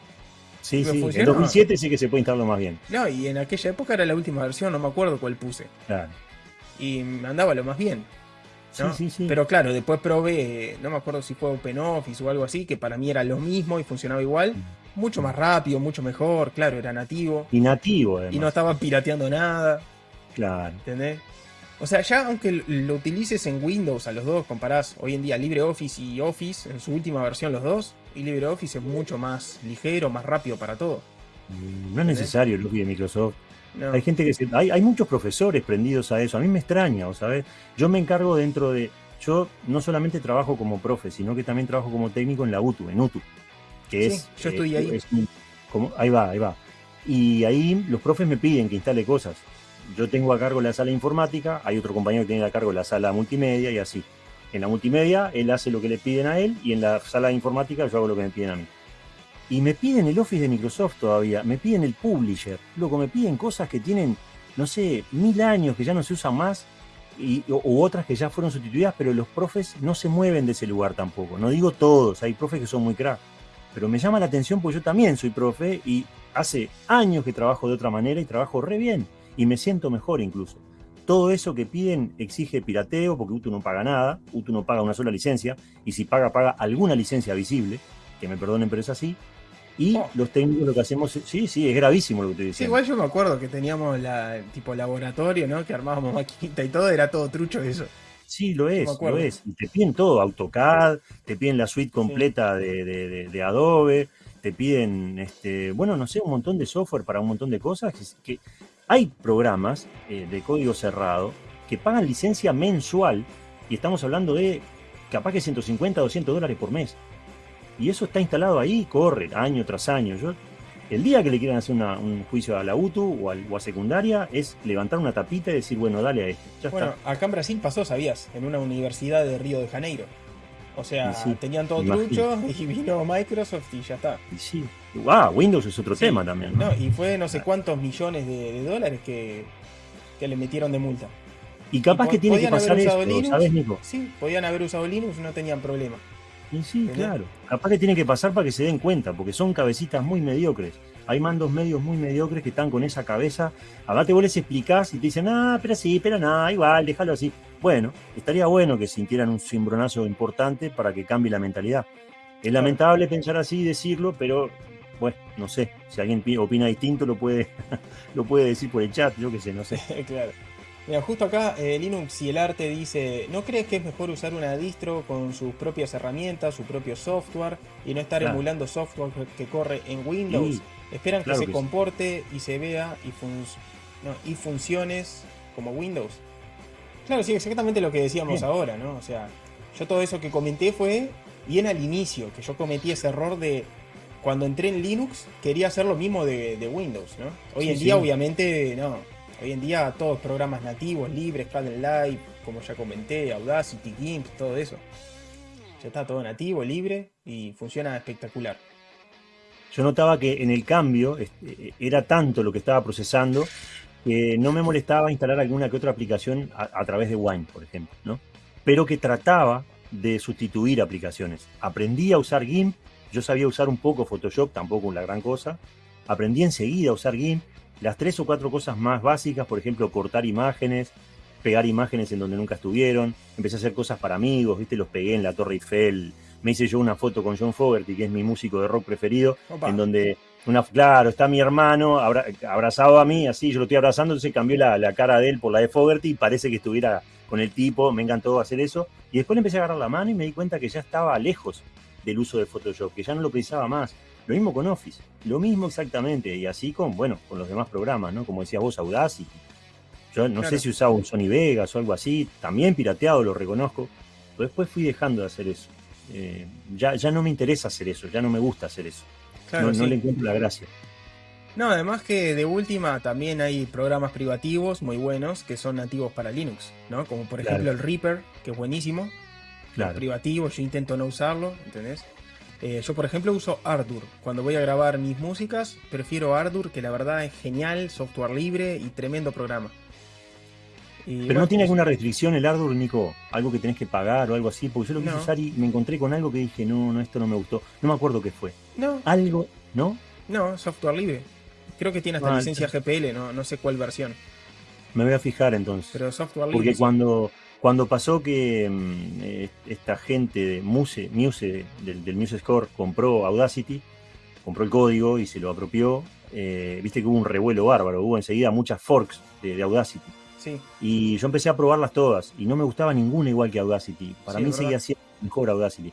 [SPEAKER 2] Sí, sí, en 2007 sí que se puede instalarlo más bien.
[SPEAKER 1] No, y en aquella época era la última versión, no me acuerdo cuál puse.
[SPEAKER 2] Claro.
[SPEAKER 1] Y andaba lo más bien. Sí, sí, sí. Pero claro, después probé, no me acuerdo si fue OpenOffice o algo así, que para mí era lo mismo y funcionaba igual. Mm. Mucho más rápido, mucho mejor, claro, era nativo.
[SPEAKER 2] Y nativo, además.
[SPEAKER 1] Y no estaba pirateando nada.
[SPEAKER 2] Claro.
[SPEAKER 1] ¿Entendés? O sea, ya aunque lo utilices en Windows a los dos, comparás hoy en día LibreOffice y Office en su última versión los dos, y LibreOffice es mucho más ligero, más rápido para todo.
[SPEAKER 2] Mm, no es necesario el Office de Microsoft. Hay gente que se, hay, hay muchos profesores prendidos a eso. A mí me extraña, ¿sabes? Yo me encargo dentro de. Yo no solamente trabajo como profe, sino que también trabajo como técnico en la UTU, en UTU. Que es.
[SPEAKER 1] Yo estoy ahí.
[SPEAKER 2] como, ahí va, ahí va. Y ahí los profes me piden que instale cosas yo tengo a cargo la sala informática, hay otro compañero que tiene a cargo la sala multimedia y así. En la multimedia él hace lo que le piden a él y en la sala informática yo hago lo que me piden a mí. Y me piden el Office de Microsoft todavía, me piden el Publisher, luego me piden cosas que tienen, no sé, mil años que ya no se usan más y, u otras que ya fueron sustituidas, pero los profes no se mueven de ese lugar tampoco. No digo todos, hay profes que son muy crack, pero me llama la atención porque yo también soy profe y hace años que trabajo de otra manera y trabajo re bien y me siento mejor incluso. Todo eso que piden exige pirateo porque UTU no paga nada, UTU no paga una sola licencia y si paga, paga alguna licencia visible, que me perdonen pero es así. Y oh. los técnicos lo que hacemos, sí, sí, es gravísimo lo que te dicen.
[SPEAKER 1] igual yo me acuerdo que teníamos la tipo laboratorio, ¿no? Que armábamos maquinita y todo, era todo trucho eso.
[SPEAKER 2] Sí, lo es, lo es. Y te piden todo, AutoCAD, te piden la suite completa de, Adobe, te piden, este, bueno, no sé, un montón de software para un montón de cosas que hay programas eh, de código cerrado que pagan licencia mensual y estamos hablando de capaz que 150, 200 dólares por mes. Y eso está instalado ahí, corre año tras año. Yo, el día que le quieran hacer un juicio a la UTU o, a, secundaria es levantar una tapita y decir, bueno, dale a esto.
[SPEAKER 1] bueno, acá en Brasil pasó, sabías, en una universidad de Río de Janeiro. O sea, tenían todo trucho y vino Microsoft y ya está.
[SPEAKER 2] Y sí. Wow, Windows es otro tema también.
[SPEAKER 1] ¿no? y fue no sé ah. cuántos millones de, dólares que, le metieron de multa.
[SPEAKER 2] Y capaz que tiene que pasar esto, ¿sabes, Nico?
[SPEAKER 1] Sí, podían haber usado Linux y no tenían problema.
[SPEAKER 2] Y sí, claro. Capaz que tiene que pasar para que se den cuenta, porque son cabecitas muy mediocres. Hay mandos medios muy mediocres que están con esa cabeza. Acá te vos les explicás y te dicen, ah, pero sí, pero nada, igual, déjalo así. Bueno, estaría bueno que sintieran un cimbronazo importante para que cambie la mentalidad. Es lamentable pensar así y decirlo, pero bueno, no sé, si alguien opina distinto lo puede, lo puede decir por el chat, yo qué sé, no sé.
[SPEAKER 1] claro. Mira, justo acá eh, Linux y el arte dice, ¿no crees que es mejor usar una distro con sus propias herramientas, su propio software y no estar emulando software que corre en Windows? Esperan que se comporte y se vea y, y funciones como Windows. Claro, sí, exactamente lo que decíamos ahora, ¿no? O sea, yo todo eso que comenté fue bien al inicio, que yo cometí ese error de cuando entré en Linux quería hacer lo mismo de, Windows, ¿no? Hoy en día, obviamente, no. Hoy en día todos programas nativos, libres, Kdenlive, Live, como ya comenté, Audacity, GIMP, todo eso. Ya está todo nativo, libre y funciona espectacular.
[SPEAKER 2] Yo notaba que en el cambio este, era tanto lo que estaba procesando que no me molestaba instalar alguna que otra aplicación a, través de Wine, por ejemplo, ¿no? Pero que trataba de sustituir aplicaciones. Aprendí a usar GIMP, yo sabía usar un poco Photoshop, tampoco la gran cosa. Aprendí enseguida a usar GIMP. Las tres o cuatro cosas más básicas, por ejemplo, cortar imágenes, pegar imágenes en donde nunca estuvieron. Empecé a hacer cosas para amigos, ¿viste? Los pegué en la Torre Eiffel. Me hice yo una foto con John Fogerty, que es mi músico de rock preferido, en donde una, claro, está mi hermano abrazado a mí, así, yo lo estoy abrazando, entonces cambió la, cara de él por la de Fogerty y parece que estuviera con el tipo, me encantó hacer eso. Y después le empecé a agarrar la mano y me di cuenta que ya estaba lejos del uso de Photoshop, que ya no lo pensaba más. Lo mismo con Office, lo mismo exactamente, y así con, bueno, con los demás programas, ¿no? Como decías vos, Audacity. Yo no sé si usaba un Sony Vegas o algo así, también pirateado, lo reconozco, pero después fui dejando de hacer eso. Eh, ya, ya no me interesa hacer eso, ya no me gusta hacer eso no, le encuentro la gracia.
[SPEAKER 1] No, además que de última también hay programas privativos muy buenos que son nativos para Linux, ¿no? Como por ejemplo el Reaper, que es buenísimo. Claro. privativo, yo intento no usarlo, ¿entendés? Eh, yo por ejemplo uso Ardour. Cuando voy a grabar mis músicas, prefiero Ardour, que la verdad es genial, software libre y tremendo programa.
[SPEAKER 2] Pero no tiene alguna restricción el hardware, Nico, algo que tenés que pagar o algo así, porque yo lo quise usar y me encontré con algo que dije, no, no, esto no me gustó. No me acuerdo qué fue.
[SPEAKER 1] No.
[SPEAKER 2] Algo, ¿no?
[SPEAKER 1] No, software libre. Creo que tiene hasta ah, licencia GPL, no, no sé cuál versión.
[SPEAKER 2] Me voy a fijar entonces.
[SPEAKER 1] Pero software
[SPEAKER 2] libre. Porque cuando, cuando pasó que mm, eh, esta gente de Muse, Muse del, del Muse Score compró Audacity, compró el código y se lo apropió, eh, viste que hubo un revuelo bárbaro, hubo enseguida muchas forks de, Audacity.
[SPEAKER 1] Sí.
[SPEAKER 2] Y yo empecé a probarlas todas y no me gustaba ninguna igual que Audacity. Para mí seguía siendo mejor Audacity.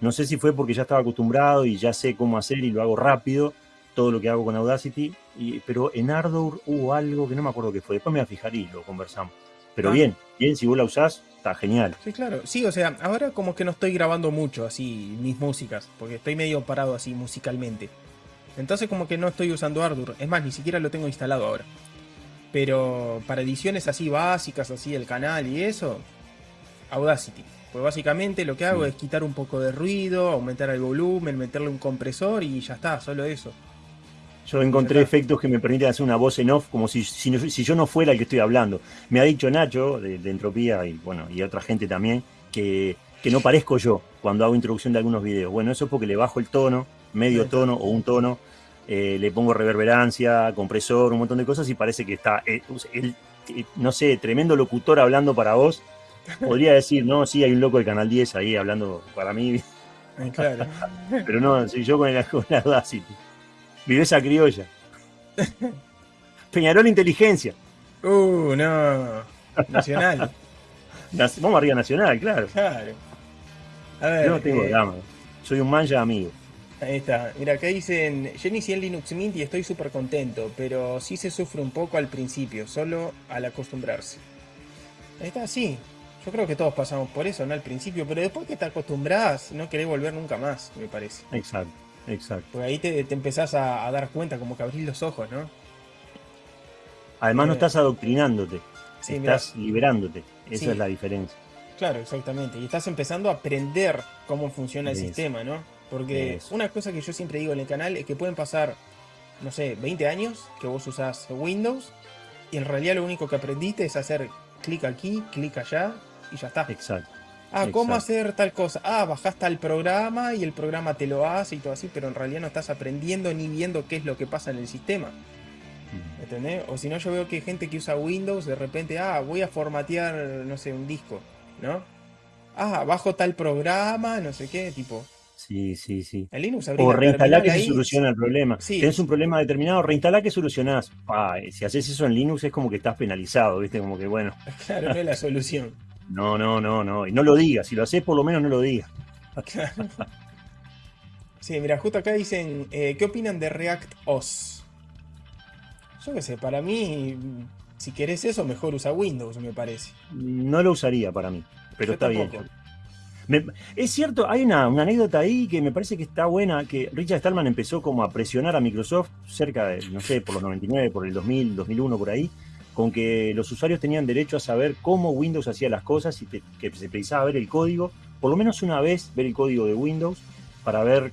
[SPEAKER 2] No sé si fue porque ya estaba acostumbrado y ya sé cómo hacer y lo hago rápido, todo lo que hago con Audacity, y, pero en Ardour hubo algo que no me acuerdo qué fue. Después me voy a fijar y lo conversamos. Pero ah. bien, bien, si vos la usás, está genial.
[SPEAKER 1] Sí, claro. Sí, o sea, ahora como que no estoy grabando mucho así mis músicas, porque estoy medio parado así musicalmente. Entonces como que no estoy usando Ardour. Es más, ni siquiera lo tengo instalado ahora. Pero para ediciones así básicas, así el canal y eso, Audacity. Pues básicamente lo que hago es quitar un poco de ruido, aumentar el volumen, meterle un compresor y ya está, solo eso.
[SPEAKER 2] Yo encontré efectos que me permiten hacer una voz en off como si, si, yo no fuera el que estoy hablando. Me ha dicho Nacho de, Entropía y bueno, y otra gente también que, que, no parezco yo cuando hago introducción de algunos videos. Bueno, eso es porque le bajo el tono, medio tono o un tono, eh, le pongo reverberancia, compresor, un montón de cosas y parece que está, eh, eh, no sé, tremendo locutor hablando para vos. Podría decir, no, sí, hay un loco del Canal 10 ahí hablando para mí.
[SPEAKER 1] Claro.
[SPEAKER 2] Pero no, soy yo con, el, con la Audacity. Viveza criolla. Peñarol Inteligencia.
[SPEAKER 1] Uh, no. Nacional.
[SPEAKER 2] Vamos arriba Nacional, claro.
[SPEAKER 1] Claro.
[SPEAKER 2] A ver, Yo no tengo eh, drama. Soy un manja amigo.
[SPEAKER 1] Ahí está. Mira, acá dicen, yo inicié en Linux Mint y estoy súper contento, pero sí se sufre un poco al principio, solo al acostumbrarse. Ahí está, sí. Yo creo que todos pasamos por eso, ¿no? Al principio, pero después que te acostumbras, no querés volver nunca más, me parece.
[SPEAKER 2] Exacto. Exacto.
[SPEAKER 1] Porque ahí te, empezás a, dar cuenta, como que abrís los ojos, ¿no?
[SPEAKER 2] Además no eh, estás adoctrinándote, estás liberándote. Esa es la diferencia.
[SPEAKER 1] Claro, exactamente. Y estás empezando a aprender cómo funciona el sistema, ¿no? Porque una cosa que yo siempre digo en el canal es que pueden pasar, no sé, 20 años que vos usás Windows y en realidad lo único que aprendiste es hacer clic aquí, clic allá y ya está.
[SPEAKER 2] Exacto.
[SPEAKER 1] Ah, ¿cómo hacer tal cosa? Ah, bajás tal programa y el programa te lo hace y todo así, pero en realidad no estás aprendiendo ni viendo qué es lo que pasa en el sistema. ¿Entendés? O si no, yo veo que hay gente que usa Windows, de repente, ah, voy a formatear, no sé, un disco, ¿no? Ah, bajo tal programa, no sé qué, tipo.
[SPEAKER 2] Sí, sí, sí.
[SPEAKER 1] En Linux
[SPEAKER 2] O reinstalar que se soluciona el problema. Sí. Tienes un problema determinado, reinstalar que solucionás. si haces eso en Linux es como que estás penalizado, ¿viste? Como que bueno.
[SPEAKER 1] Claro, no es la solución.
[SPEAKER 2] No, no, no, no. Y no lo digas. Si lo haces, por lo menos no lo digas.
[SPEAKER 1] sí, mira, justo acá dicen, eh, ¿qué opinan de React OS? Yo qué sé, para mí, si querés eso, mejor usa Windows, me parece.
[SPEAKER 2] No lo usaría para mí, pero está bien. es cierto, hay una, anécdota ahí que me parece que está buena, que Richard Stallman empezó como a presionar a Microsoft cerca de, no sé, por los 99, por el 2000, 2001, por ahí, con que los usuarios tenían derecho a saber cómo Windows hacía las cosas y que se precisaba ver el código, por lo menos una vez ver el código de Windows para ver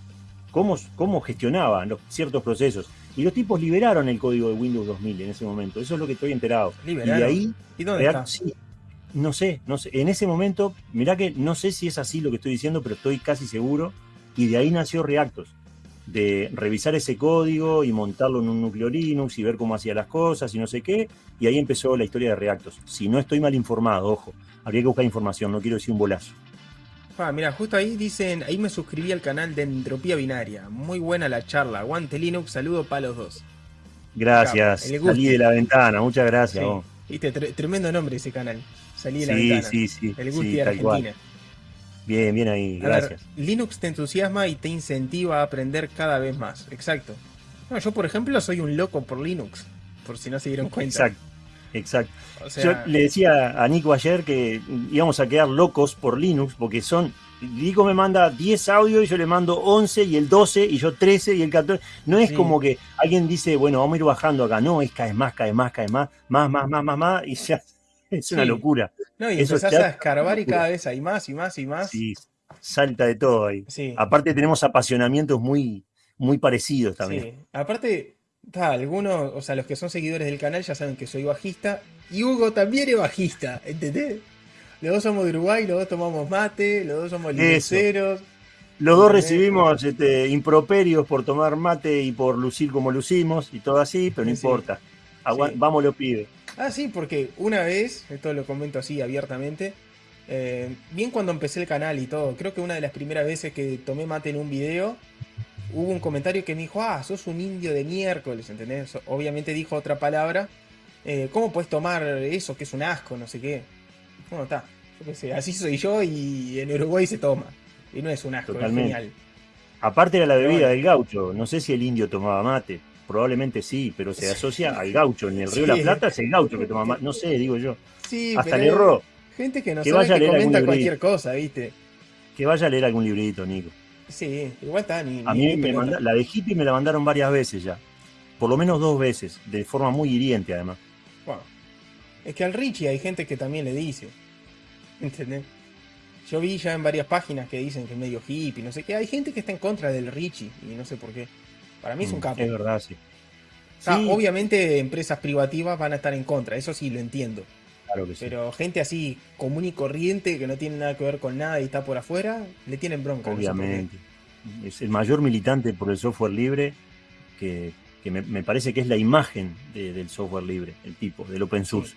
[SPEAKER 2] cómo, cómo gestionaban los, ciertos procesos. Y los tipos liberaron el código de Windows 2000 en ese momento. Eso es lo que estoy enterado.
[SPEAKER 1] Y de ahí,
[SPEAKER 2] ¿Y dónde está? no sé, no sé. En ese momento, mirá que no sé si es así lo que estoy diciendo, pero estoy casi seguro. Y de ahí nació Reactos de revisar ese código y montarlo en un núcleo Linux y ver cómo hacía las cosas y no sé qué. Y ahí empezó la historia de Reactos. Si no estoy mal informado, ojo, habría que buscar información, no quiero decir un bolazo.
[SPEAKER 1] Ah, mira, justo ahí dicen, ahí me suscribí al canal de Entropía Binaria. Muy buena la charla. Aguante Linux, saludo para los dos.
[SPEAKER 2] Gracias. Salí de la ventana, muchas gracias.
[SPEAKER 1] Viste, tremendo nombre ese canal. Salí de la ventana.
[SPEAKER 2] Sí, sí,
[SPEAKER 1] El Gusti de Argentina.
[SPEAKER 2] Bien, bien ahí, gracias.
[SPEAKER 1] Linux te entusiasma y te incentiva a aprender cada vez más. Exacto. yo, por ejemplo, soy un loco por Linux, por si no se dieron cuenta.
[SPEAKER 2] Exacto. Exacto. yo le decía a Nico ayer que íbamos a quedar locos por Linux porque son. Nico me manda 10 audios y yo le mando 11 y el 12 y yo 13 y el 14. No es como que alguien dice, bueno, vamos a ir bajando acá. No, es cada vez más, cada vez más, cada vez más, más, más, más, más, más. Y ya es una locura.
[SPEAKER 1] No, y empezás a escarbar y cada vez hay más y más y más.
[SPEAKER 2] Sí, salta de todo ahí. Aparte tenemos apasionamientos muy, muy parecidos también. Sí.
[SPEAKER 1] Aparte, Ta, algunos, o sea, los que son seguidores del canal ya saben que soy bajista. Y Hugo también es bajista, ¿entendés? Los dos somos de Uruguay, los dos tomamos mate, los dos somos liceros.
[SPEAKER 2] Los dos recibimos este, improperios por tomar mate y por lucir como lucimos y todo así, pero no
[SPEAKER 1] Sí.
[SPEAKER 2] importa. Agua-
[SPEAKER 1] Sí.
[SPEAKER 2] Vamos, lo pide.
[SPEAKER 1] Ah, sí, porque una vez, esto lo comento así abiertamente, eh, bien cuando empecé el canal y todo, creo que una de las primeras veces que tomé mate en un video, hubo un comentario que me dijo, ah, sos un indio de miércoles, ¿entendés? Obviamente dijo otra palabra, eh, ¿cómo puedes tomar eso que es un asco, no sé qué? Bueno, está, yo qué sé, así soy yo y en Uruguay se toma. Y no es un asco,
[SPEAKER 2] Totalmente.
[SPEAKER 1] es genial.
[SPEAKER 2] Aparte era la bebida
[SPEAKER 1] bueno.
[SPEAKER 2] del gaucho. No sé si el indio tomaba mate. Probablemente sí, pero se asocia al gaucho. En el Río de
[SPEAKER 1] Sí.
[SPEAKER 2] la Plata es el gaucho que toma mate. No sé, digo yo.
[SPEAKER 1] Sí,
[SPEAKER 2] Hasta le erró.
[SPEAKER 1] gente que no
[SPEAKER 2] Que
[SPEAKER 1] sabe
[SPEAKER 2] vaya a
[SPEAKER 1] que comenta cualquier cosa, ¿viste?
[SPEAKER 2] Que vaya a leer algún librito, Nico.
[SPEAKER 1] Sí, igual está ni,
[SPEAKER 2] A mí me manda- la de hippie me la mandaron varias veces ya. Por lo menos dos veces, de forma muy hiriente además.
[SPEAKER 1] Es que al Richie hay gente que también le dice. ¿Entendés? Yo vi ya en varias páginas que dicen que es medio hippie, no sé qué. Hay gente que está en contra del Richie y no sé por qué. Para mí es un
[SPEAKER 2] Mm,
[SPEAKER 1] capo.
[SPEAKER 2] Es verdad, sí.
[SPEAKER 1] O sea,
[SPEAKER 2] Sí,
[SPEAKER 1] obviamente empresas privativas van a estar en contra, eso sí lo entiendo.
[SPEAKER 2] claro que sí.
[SPEAKER 1] Pero gente así común y corriente que no tiene nada que ver con nada y está por afuera, le tienen bronca. no.
[SPEAKER 2] Obviamente. Es el mayor militante por el software libre que, que me, me parece que es la imagen de- del software libre, el tipo, del open source.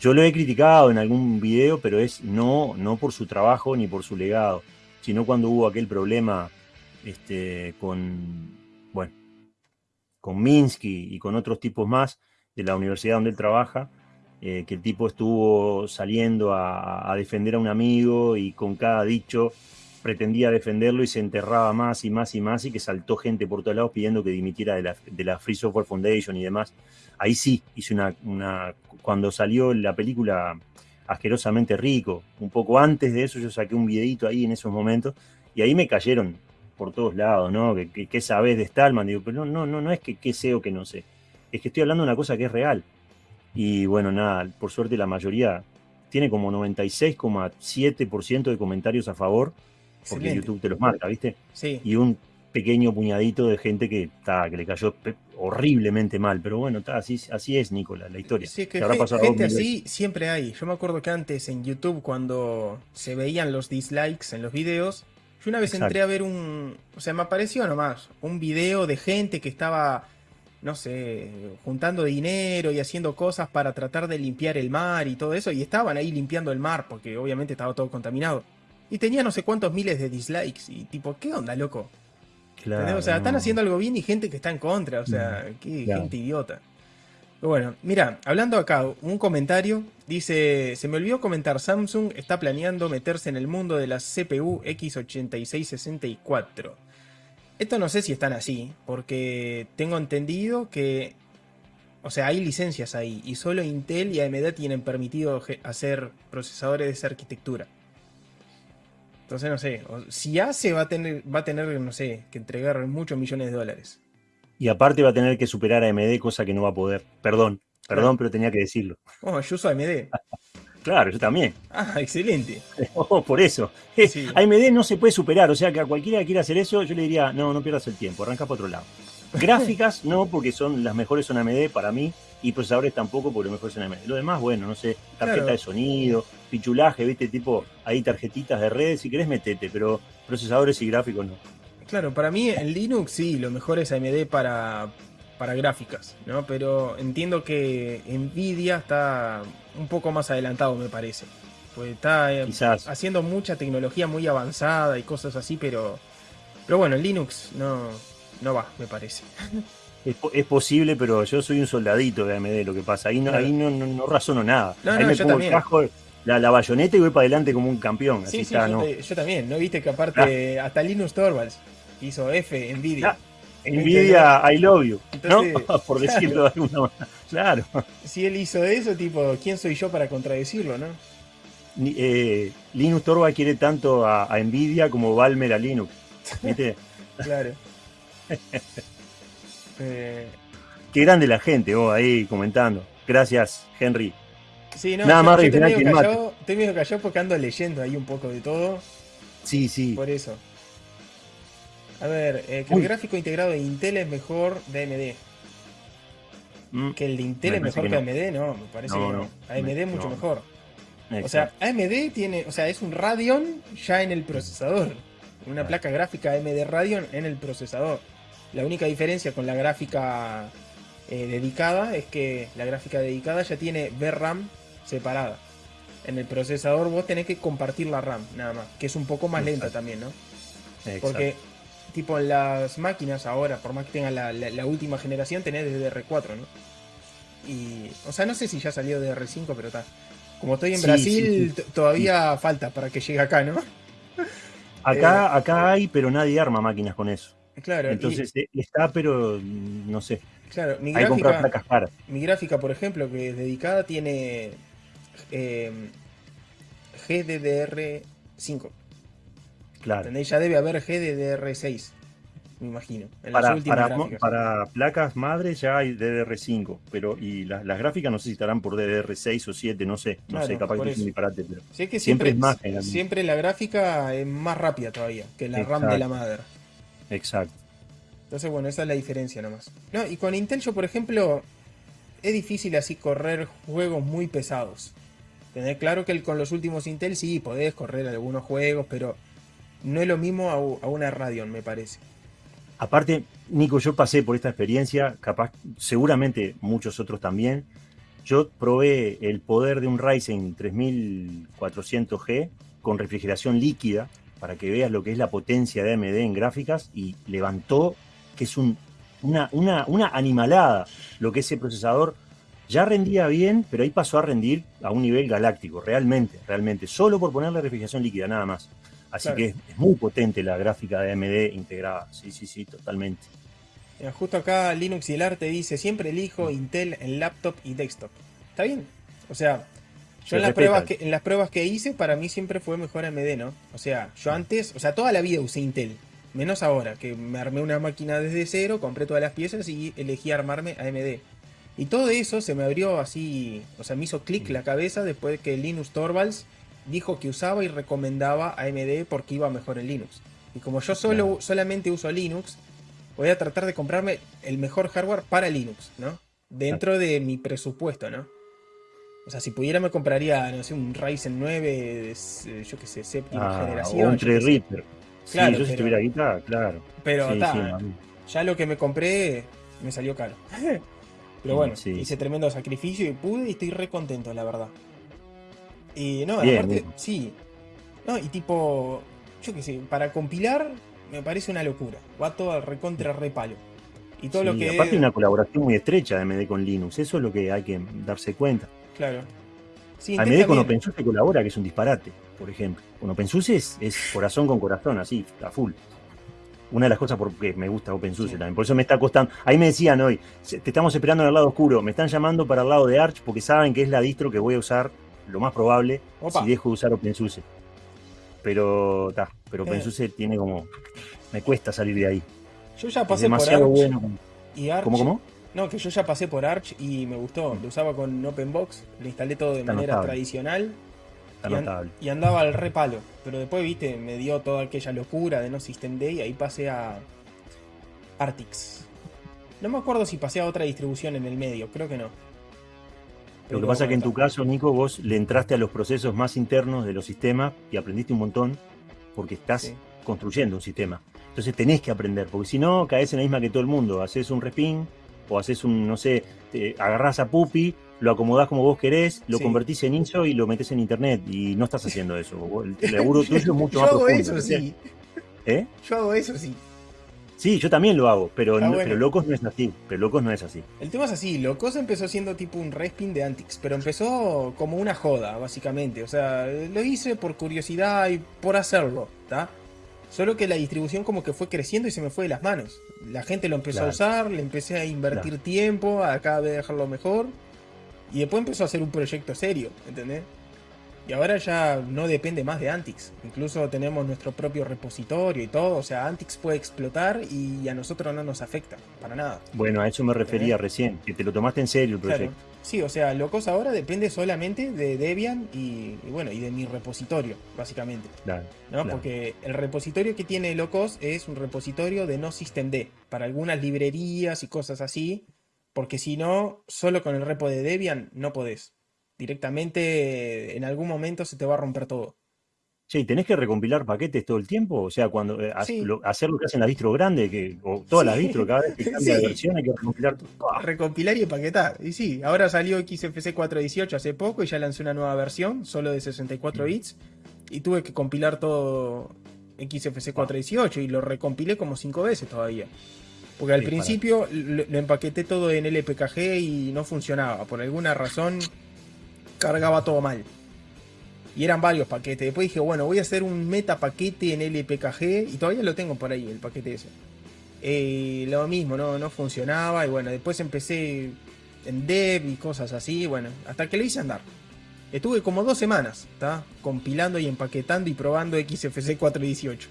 [SPEAKER 2] Yo lo he criticado en algún video, pero es no, no por su trabajo ni por su legado, sino cuando hubo aquel problema este, con, con Minsky y con otros tipos más de la universidad donde él trabaja, eh, que el tipo estuvo saliendo a, defender a un amigo y con cada dicho pretendía defenderlo y se enterraba más y más y más y que saltó gente por todos lados pidiendo que dimitiera de la, de la Free Software Foundation y demás. Ahí sí hice una, una... Cuando salió la película Asquerosamente Rico, un poco antes de eso yo saqué un videito ahí en esos momentos y ahí me cayeron por todos lados, ¿no? ¿Qué, qué, sabes de Stallman? Digo, pero no, no, no, no es que qué sé o que no sé. Es que estoy hablando de una cosa que es real. Y bueno, nada, por suerte la mayoría tiene como 96,7% de comentarios a favor, porque
[SPEAKER 1] Excelente.
[SPEAKER 2] YouTube te los marca, ¿viste?
[SPEAKER 1] Sí.
[SPEAKER 2] Y un pequeño puñadito de gente que, ta, que le cayó horriblemente mal. Pero bueno, ta, así, así es, Nicolás, la historia.
[SPEAKER 1] Sí, que
[SPEAKER 2] habrá pasado
[SPEAKER 1] gente así siempre hay. Yo me acuerdo que antes en YouTube, cuando se veían los dislikes en los videos, yo una vez
[SPEAKER 2] Exacto.
[SPEAKER 1] entré a ver un. O sea, me apareció nomás un video de gente que estaba, no sé, juntando dinero y haciendo cosas para tratar de limpiar el mar y todo eso. Y estaban ahí limpiando el mar, porque obviamente estaba todo contaminado. Y tenía no sé cuántos miles de dislikes. Y tipo, ¿qué onda, loco?
[SPEAKER 2] Claro,
[SPEAKER 1] o sea, están haciendo algo bien y gente que está en contra. O sea, qué
[SPEAKER 2] claro.
[SPEAKER 1] gente idiota. Bueno, mira, hablando acá, un comentario dice: Se me olvidó comentar, Samsung está planeando meterse en el mundo de las CPU x86-64. Esto no sé si están así, porque tengo entendido que. O sea, hay licencias ahí, y solo Intel y AMD tienen permitido hacer procesadores de esa arquitectura. Entonces, no sé, si hace, va a tener, va a tener, no sé, que entregar muchos millones de dólares.
[SPEAKER 2] Y aparte va a tener que superar a AMD, cosa que no va a poder. Perdón, perdón, pero tenía que decirlo.
[SPEAKER 1] Oh, yo uso AMD.
[SPEAKER 2] Claro, yo también.
[SPEAKER 1] Ah, excelente.
[SPEAKER 2] Oh, por eso.
[SPEAKER 1] Sí.
[SPEAKER 2] AMD no se puede superar, o sea que a cualquiera que quiera hacer eso, yo le diría, no, no pierdas el tiempo, arranca para otro lado. Gráficas, no, porque son las mejores son AMD para mí, y procesadores tampoco, porque los mejores son AMD. Lo demás, bueno, no sé, tarjeta
[SPEAKER 1] Claro.
[SPEAKER 2] de sonido, pichulaje, viste, tipo, ahí tarjetitas de redes, si querés metete, pero procesadores y gráficos no.
[SPEAKER 1] Claro, para mí en Linux sí, lo mejor es AMD para, para gráficas, ¿no? Pero entiendo que Nvidia está un poco más adelantado, me parece. Pues está eh, haciendo mucha tecnología muy avanzada y cosas así, pero. Pero bueno, en Linux no, no va, me parece.
[SPEAKER 2] Es, po- es posible, pero yo soy un soldadito de AMD, lo que pasa. Ahí no,
[SPEAKER 1] Claro.
[SPEAKER 2] ahí no, no, no razono nada.
[SPEAKER 1] No,
[SPEAKER 2] ahí me pongo el casco, la, la bayoneta y voy para adelante como un campeón. Así
[SPEAKER 1] Sí, sí,
[SPEAKER 2] está,
[SPEAKER 1] yo, yo también. ¿No viste que aparte hasta Linus Torvalds hizo F, Nvidia?
[SPEAKER 2] Ah, Nvidia, I love you,
[SPEAKER 1] Entonces,
[SPEAKER 2] ¿no? Por decirlo de alguna manera. Claro.
[SPEAKER 1] Si él hizo eso, tipo, ¿quién soy yo para contradecirlo, no?
[SPEAKER 2] Eh, Linus Torvald quiere tanto a, a Nvidia como Balmer a Linux. ¿Viste?
[SPEAKER 1] Claro. Eh,
[SPEAKER 2] Qué grande la gente, vos ahí comentando. Gracias, Henry.
[SPEAKER 1] sí, no,
[SPEAKER 2] Nada
[SPEAKER 1] yo,
[SPEAKER 2] más
[SPEAKER 1] yo estoy medio callado porque ando leyendo ahí un poco de todo,
[SPEAKER 2] Sí, sí.
[SPEAKER 1] por eso. A ver, eh, que
[SPEAKER 2] Uy.
[SPEAKER 1] el gráfico integrado de Intel es mejor de AMD.
[SPEAKER 2] mm,
[SPEAKER 1] Que el de Intel es mejor que AMD, no, me parece
[SPEAKER 2] No,
[SPEAKER 1] que no. AMD es mucho mejor. O sea, AMD tiene, o sea, es un Radeon ya en el procesador. Una
[SPEAKER 2] Claro.
[SPEAKER 1] placa gráfica AMD Radeon en el procesador. La única diferencia con la gráfica eh, dedicada es que la gráfica dedicada ya tiene VRAM separada. En el procesador vos tenés que compartir la RAM, nada más, que es un poco más lenta también, ¿no?
[SPEAKER 2] Exacto.
[SPEAKER 1] Porque, tipo, en las máquinas ahora, por más que tengan la, la- la última generación, tenés DDR4, ¿no? Y, o sea, no sé si ya salió DDR5, pero está. Como estoy en
[SPEAKER 2] Sí,
[SPEAKER 1] Brasil,
[SPEAKER 2] sí, sí.
[SPEAKER 1] t- todavía falta para que llegue acá, ¿no?
[SPEAKER 2] Acá, acá hay, pero nadie arma máquinas con eso.
[SPEAKER 1] Claro,
[SPEAKER 2] Entonces eh, está, pero mm, no sé.
[SPEAKER 1] claro, mi
[SPEAKER 2] Hay
[SPEAKER 1] gráfica,
[SPEAKER 2] placas caras.
[SPEAKER 1] mi gráfica, por ejemplo, que es dedicada, tiene eh, GDDR5.
[SPEAKER 2] Claro.
[SPEAKER 1] ¿Entendés? Ya debe haber GDDR6, me imagino. En las
[SPEAKER 2] Para,
[SPEAKER 1] últimas
[SPEAKER 2] para, placas madres ya hay DDR5, pero y las, las gráficas no sé si estarán por DDR6 o 7, no sé. No
[SPEAKER 1] Claro,
[SPEAKER 2] sé, capaz que es un disparate, pero
[SPEAKER 1] Sí, es que
[SPEAKER 2] siempre
[SPEAKER 1] siempre,
[SPEAKER 2] es más generalmente.
[SPEAKER 1] siempre la gráfica es más rápida todavía que la RAM de la madre.
[SPEAKER 2] exacto.
[SPEAKER 1] Entonces, bueno, esa es la diferencia nomás. No, y con Intel yo, por ejemplo, es difícil así correr juegos muy pesados. Tener claro que el- con los últimos Intel sí podés correr algunos juegos, pero no es lo mismo a, una Radeon, me parece.
[SPEAKER 2] Aparte, Nico, yo pasé por esta experiencia, capaz, seguramente muchos otros también. Yo probé el poder de un Ryzen 3400G con refrigeración líquida para que veas lo que es la potencia de AMD en gráficas y levantó que es un- una, una animalada lo que ese procesador ya rendía bien, pero ahí pasó a rendir a un nivel galáctico, realmente, realmente, solo por ponerle refrigeración líquida, nada más. Así
[SPEAKER 1] Claro.
[SPEAKER 2] que es, es muy potente la gráfica de AMD integrada, sí, sí, sí, totalmente.
[SPEAKER 1] Mira, justo acá Linux y el arte dice, siempre elijo Intel en laptop y desktop. Está bien. O sea, yo
[SPEAKER 2] Se
[SPEAKER 1] en las, pruebas que, en las pruebas que hice, para mí siempre fue mejor AMD, ¿no? O sea, yo antes, o sea, toda la vida usé Intel. Menos ahora, que me armé una máquina desde cero, compré todas las piezas y elegí armarme AMD. Y todo eso se me abrió así, o sea, me hizo clic la cabeza después de que Linus Torvalds dijo que usaba y recomendaba AMD porque iba mejor en Linux. Y como yo solo,
[SPEAKER 2] Claro.
[SPEAKER 1] solamente uso Linux, voy a tratar de comprarme el mejor hardware para Linux, ¿no? Dentro de mi presupuesto, ¿no? O sea, si pudiera me compraría, no sé, un Ryzen 9, eh, yo qué sé, séptima
[SPEAKER 2] Ah,
[SPEAKER 1] generación.
[SPEAKER 2] o un
[SPEAKER 1] yo qué sé.
[SPEAKER 2] Threadripper.
[SPEAKER 1] Claro,
[SPEAKER 2] sí, yo si
[SPEAKER 1] pero-
[SPEAKER 2] tuviera guitarra, claro.
[SPEAKER 1] Pero
[SPEAKER 2] Sí,
[SPEAKER 1] ya lo que me compré me salió caro. Pero bueno,
[SPEAKER 2] sí.
[SPEAKER 1] hice tremendo sacrificio y pude y estoy re contento, la verdad. Y no,
[SPEAKER 2] Bien,
[SPEAKER 1] aparte,
[SPEAKER 2] bien.
[SPEAKER 1] sí. No, y tipo, yo qué sé, para compilar me parece una locura. Va todo al recontra repalo. Y todo lo que.
[SPEAKER 2] aparte una colaboración muy estrecha de AMD con Linux, eso es lo que hay que darse cuenta.
[SPEAKER 1] Claro. Sí,
[SPEAKER 2] AMD con. OpenSUSE colabora, que es un disparate, por ejemplo. Con OpenSUSE es, es corazón con corazón, así, a full. Una de las cosas por que me gusta OpenSUSE
[SPEAKER 1] Sí.
[SPEAKER 2] también. Por eso me está costando. Ahí me decían hoy, "Se- te estamos esperando en el lado oscuro. Me están llamando para el lado de Arch porque saben que es la distro que voy a usar, lo más probable,
[SPEAKER 1] Opa.
[SPEAKER 2] si dejo de usar OpenSUSE. Pero, ta, pero
[SPEAKER 1] Eh.
[SPEAKER 2] OpenSUSE tiene como. Me cuesta salir de ahí.
[SPEAKER 1] Yo ya
[SPEAKER 2] Es
[SPEAKER 1] pasé por Arch
[SPEAKER 2] demasiado bueno.
[SPEAKER 1] y Arch.
[SPEAKER 2] ¿Cómo, cómo?
[SPEAKER 1] No, que yo ya pasé por Arch y me gustó. Lo usaba con OpenBox, lo instalé todo de
[SPEAKER 2] Está
[SPEAKER 1] manera
[SPEAKER 2] notable.
[SPEAKER 1] tradicional
[SPEAKER 2] Está
[SPEAKER 1] y, an- y andaba al repalo. Pero después, viste, me dio toda aquella locura de no System D y ahí pasé a Artix. No me acuerdo si pasé a otra distribución en el medio, creo que no.
[SPEAKER 2] Lo que pasa es que en tu caso, Nico, vos le entraste a los procesos más internos de los sistemas y aprendiste un montón porque estás
[SPEAKER 1] Sí.
[SPEAKER 2] construyendo un sistema. Entonces tenés que aprender, porque si no, caes en la misma que todo el mundo. Haces un respin o haces un, no sé, te agarrás a Pupi, lo acomodás como vos querés, lo
[SPEAKER 1] Sí.
[SPEAKER 2] convertís en ISO y lo metes en internet. Y no estás haciendo eso. El laburo tuyo es mucho
[SPEAKER 1] Yo
[SPEAKER 2] más
[SPEAKER 1] hago
[SPEAKER 2] profundo.
[SPEAKER 1] eso, sí.
[SPEAKER 2] ¿Eh?
[SPEAKER 1] Yo hago eso, sí.
[SPEAKER 2] Sí, yo también lo hago, pero,
[SPEAKER 1] Ah,
[SPEAKER 2] no-
[SPEAKER 1] bueno.
[SPEAKER 2] pero locos no es así. Pero locos no es así.
[SPEAKER 1] El tema es así, Locos empezó siendo tipo un respin de Antix, pero empezó como una joda, básicamente. O sea, lo hice por curiosidad y por hacerlo, ¿está? Solo que la distribución como que fue creciendo y se me fue de las manos. La gente lo empezó
[SPEAKER 2] Claro.
[SPEAKER 1] a usar, le empecé a invertir tiempo, a cada vez dejarlo mejor. Y después empezó a ser un proyecto serio, ¿entendés? Y ahora ya no depende más de Antix. Incluso tenemos nuestro propio repositorio y todo. O sea, Antix puede explotar y a nosotros no nos afecta, para nada.
[SPEAKER 2] Bueno, a eso me refería recién, que te lo tomaste en serio el
[SPEAKER 1] Claro.
[SPEAKER 2] proyecto.
[SPEAKER 1] Sí, o sea, Locos ahora depende solamente de Debian y, y bueno, y de mi repositorio, básicamente.
[SPEAKER 2] Claro,
[SPEAKER 1] ¿no?
[SPEAKER 2] claro.
[SPEAKER 1] Porque el repositorio que tiene Locos es un repositorio de no systemd para algunas librerías y cosas así. Porque si no, solo con el repo de Debian no podés. Directamente en algún momento se te va a romper todo.
[SPEAKER 2] Sí, ¿tenés que recompilar paquetes todo el tiempo? O sea, cuando eh, hacer lo que hacen las distros grandes, que, o todas las distros, cada vez que cambia de versión hay que recompilar todo.
[SPEAKER 1] Recompilar y empaquetar. Y sí, ahora salió XFC 418 hace poco y ya lancé una nueva versión, solo de 64 bits. Y tuve que compilar todo XFC 418 y lo recompilé como cinco veces todavía. Porque al principio lo, empaqueté todo en LPKG y no funcionaba. Por alguna razón cargaba todo mal. Y eran varios paquetes. Después dije, bueno, voy a hacer un meta paquete en LPKG. Y todavía lo tengo por ahí, el paquete ese. Eh, lo mismo, no, no funcionaba. Y bueno, después empecé en dev y cosas así. Bueno, hasta que lo hice andar. Estuve como dos semanas, ¿está? Compilando y empaquetando y probando XFC 418.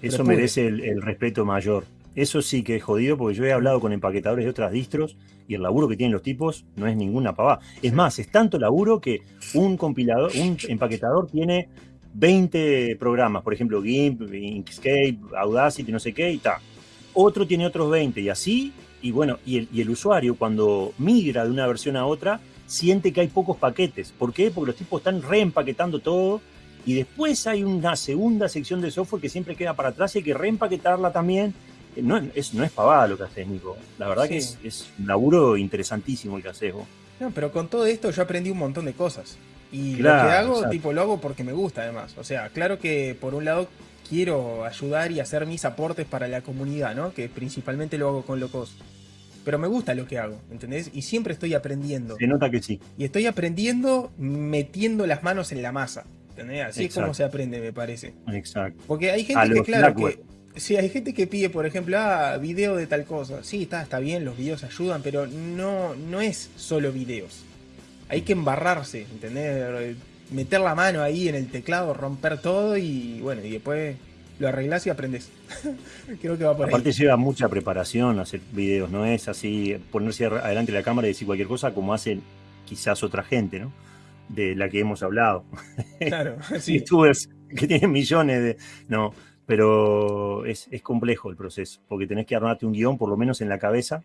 [SPEAKER 2] Eso merece el, respeto mayor. Eso sí que es jodido porque yo he hablado con empaquetadores de otras distros y el laburo que tienen los tipos no es ninguna pavada. Es más, es tanto laburo que un compilador, un empaquetador tiene 20 programas, por ejemplo, GIMP, Inkscape, Audacity, no sé qué, y tal. Otro tiene otros 20 y así, y bueno, y el, y el usuario cuando migra de una versión a otra, siente que hay pocos paquetes. ¿Por qué? Porque los tipos están reempaquetando todo y después hay una segunda sección de software que siempre queda para atrás y hay que reempaquetarla también. No es, no es pavada lo que haces, Nico. La verdad que es, un laburo interesantísimo el que haces vos.
[SPEAKER 1] No, pero con todo esto yo aprendí un montón de cosas. Y lo que hago, tipo, lo hago porque me gusta además. O sea, claro que por un lado quiero ayudar y hacer mis aportes para la comunidad, ¿no? Que principalmente lo hago con locos pero me gusta lo que hago, ¿entendés? Y siempre estoy aprendiendo.
[SPEAKER 2] Se nota que sí.
[SPEAKER 1] Y estoy aprendiendo metiendo las manos en la masa, ¿entendés? Así es como se aprende, me parece.
[SPEAKER 2] Exacto.
[SPEAKER 1] Porque hay gente que, claro, que... Sí, hay gente que pide, por ejemplo, ah, video de tal cosa. Sí, está, está bien, los videos ayudan, pero no, no es solo videos. Hay que embarrarse, ¿entendés? Meter la mano ahí en el teclado, romper todo y bueno, y después lo arreglas y aprendes. Creo que va por
[SPEAKER 2] Aparte lleva mucha preparación hacer videos, no es así ponerse adelante de la cámara y decir cualquier cosa como hacen quizás otra gente, ¿no? De la que hemos hablado.
[SPEAKER 1] Claro, sí.
[SPEAKER 2] Youtubers que tienen millones de... No, pero es, complejo el proceso, porque tenés que armarte un guion por lo menos en la cabeza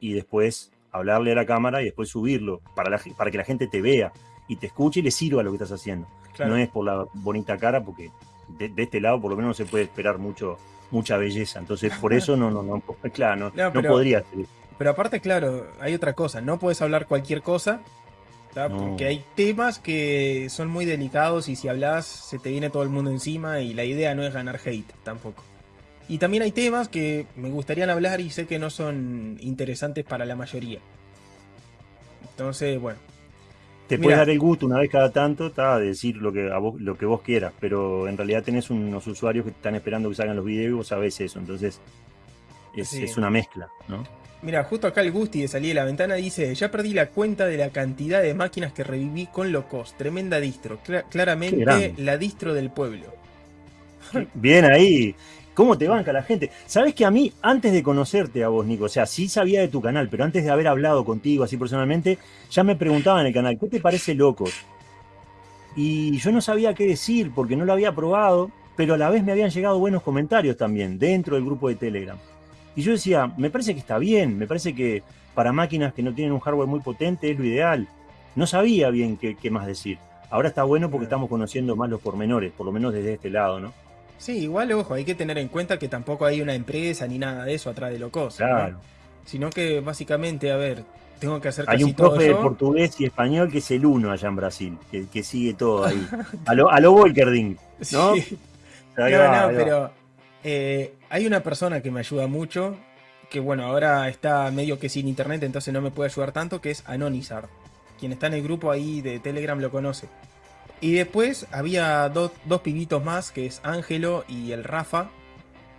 [SPEAKER 2] y después hablarle a la cámara y después subirlo para, para que la gente te vea y te escuche y le sirva lo que estás haciendo. No es por la bonita cara, porque de, este lado por lo menos no se puede esperar mucho, mucha belleza. Entonces, por eso no, no, no, claro, no, no, podría ser.
[SPEAKER 1] Pero aparte, claro, hay otra cosa, no puedes hablar cualquier cosa, porque hay temas que son muy delicados y si hablas se te viene todo el mundo encima y la idea no es ganar hate tampoco. Y también hay temas que me gustaría hablar y sé que no son interesantes para la mayoría. Entonces, bueno,
[SPEAKER 2] te puedes dar el gusto una vez cada tanto está, de decir lo que, vos, lo que vos quieras, pero en realidad tenés unos usuarios que están esperando que salgan los videos y vos sabés eso, entonces es, una mezcla, ¿no?
[SPEAKER 1] Mira, justo acá el Gusti de salir de la ventana dice, ya perdí la cuenta de la cantidad de máquinas que reviví con Locos, tremenda distro, claramente la distro del pueblo.
[SPEAKER 2] Bien ahí, cómo te banca la gente. Sabes que a mí, antes de conocerte a vos, Nico, o sea, sí sabía de tu canal, pero antes de haber hablado contigo así personalmente, ya me preguntaban en el canal, ¿qué te parece Locos? Y yo no sabía qué decir porque no lo había probado, pero a la vez me habían llegado buenos comentarios también dentro del grupo de Telegram. Y yo decía, me parece que está bien, me parece que para máquinas que no tienen un hardware muy potente es lo ideal. No sabía bien qué, qué más decir. Ahora está bueno porque estamos conociendo más los pormenores, por lo menos desde este lado, ¿no?
[SPEAKER 1] Sí, igual, ojo, hay que tener en cuenta que tampoco hay una empresa ni nada de eso atrás de Locos.
[SPEAKER 2] Claro.
[SPEAKER 1] Sino que básicamente, a ver, tengo que hacer
[SPEAKER 2] Hay un profe de portugués y español que es el uno allá en Brasil, que, sigue todo ahí. a lo, a lo Volkerding, ¿no? Sí.
[SPEAKER 1] No, no, pero eh, hay una persona que me ayuda mucho, que bueno, ahora está medio que sin internet, entonces no me puede ayudar tanto, que es Anonizar. Quien está en el grupo ahí de Telegram lo conoce. Y después había dos pibitos más, que es Ángelo y el Rafa,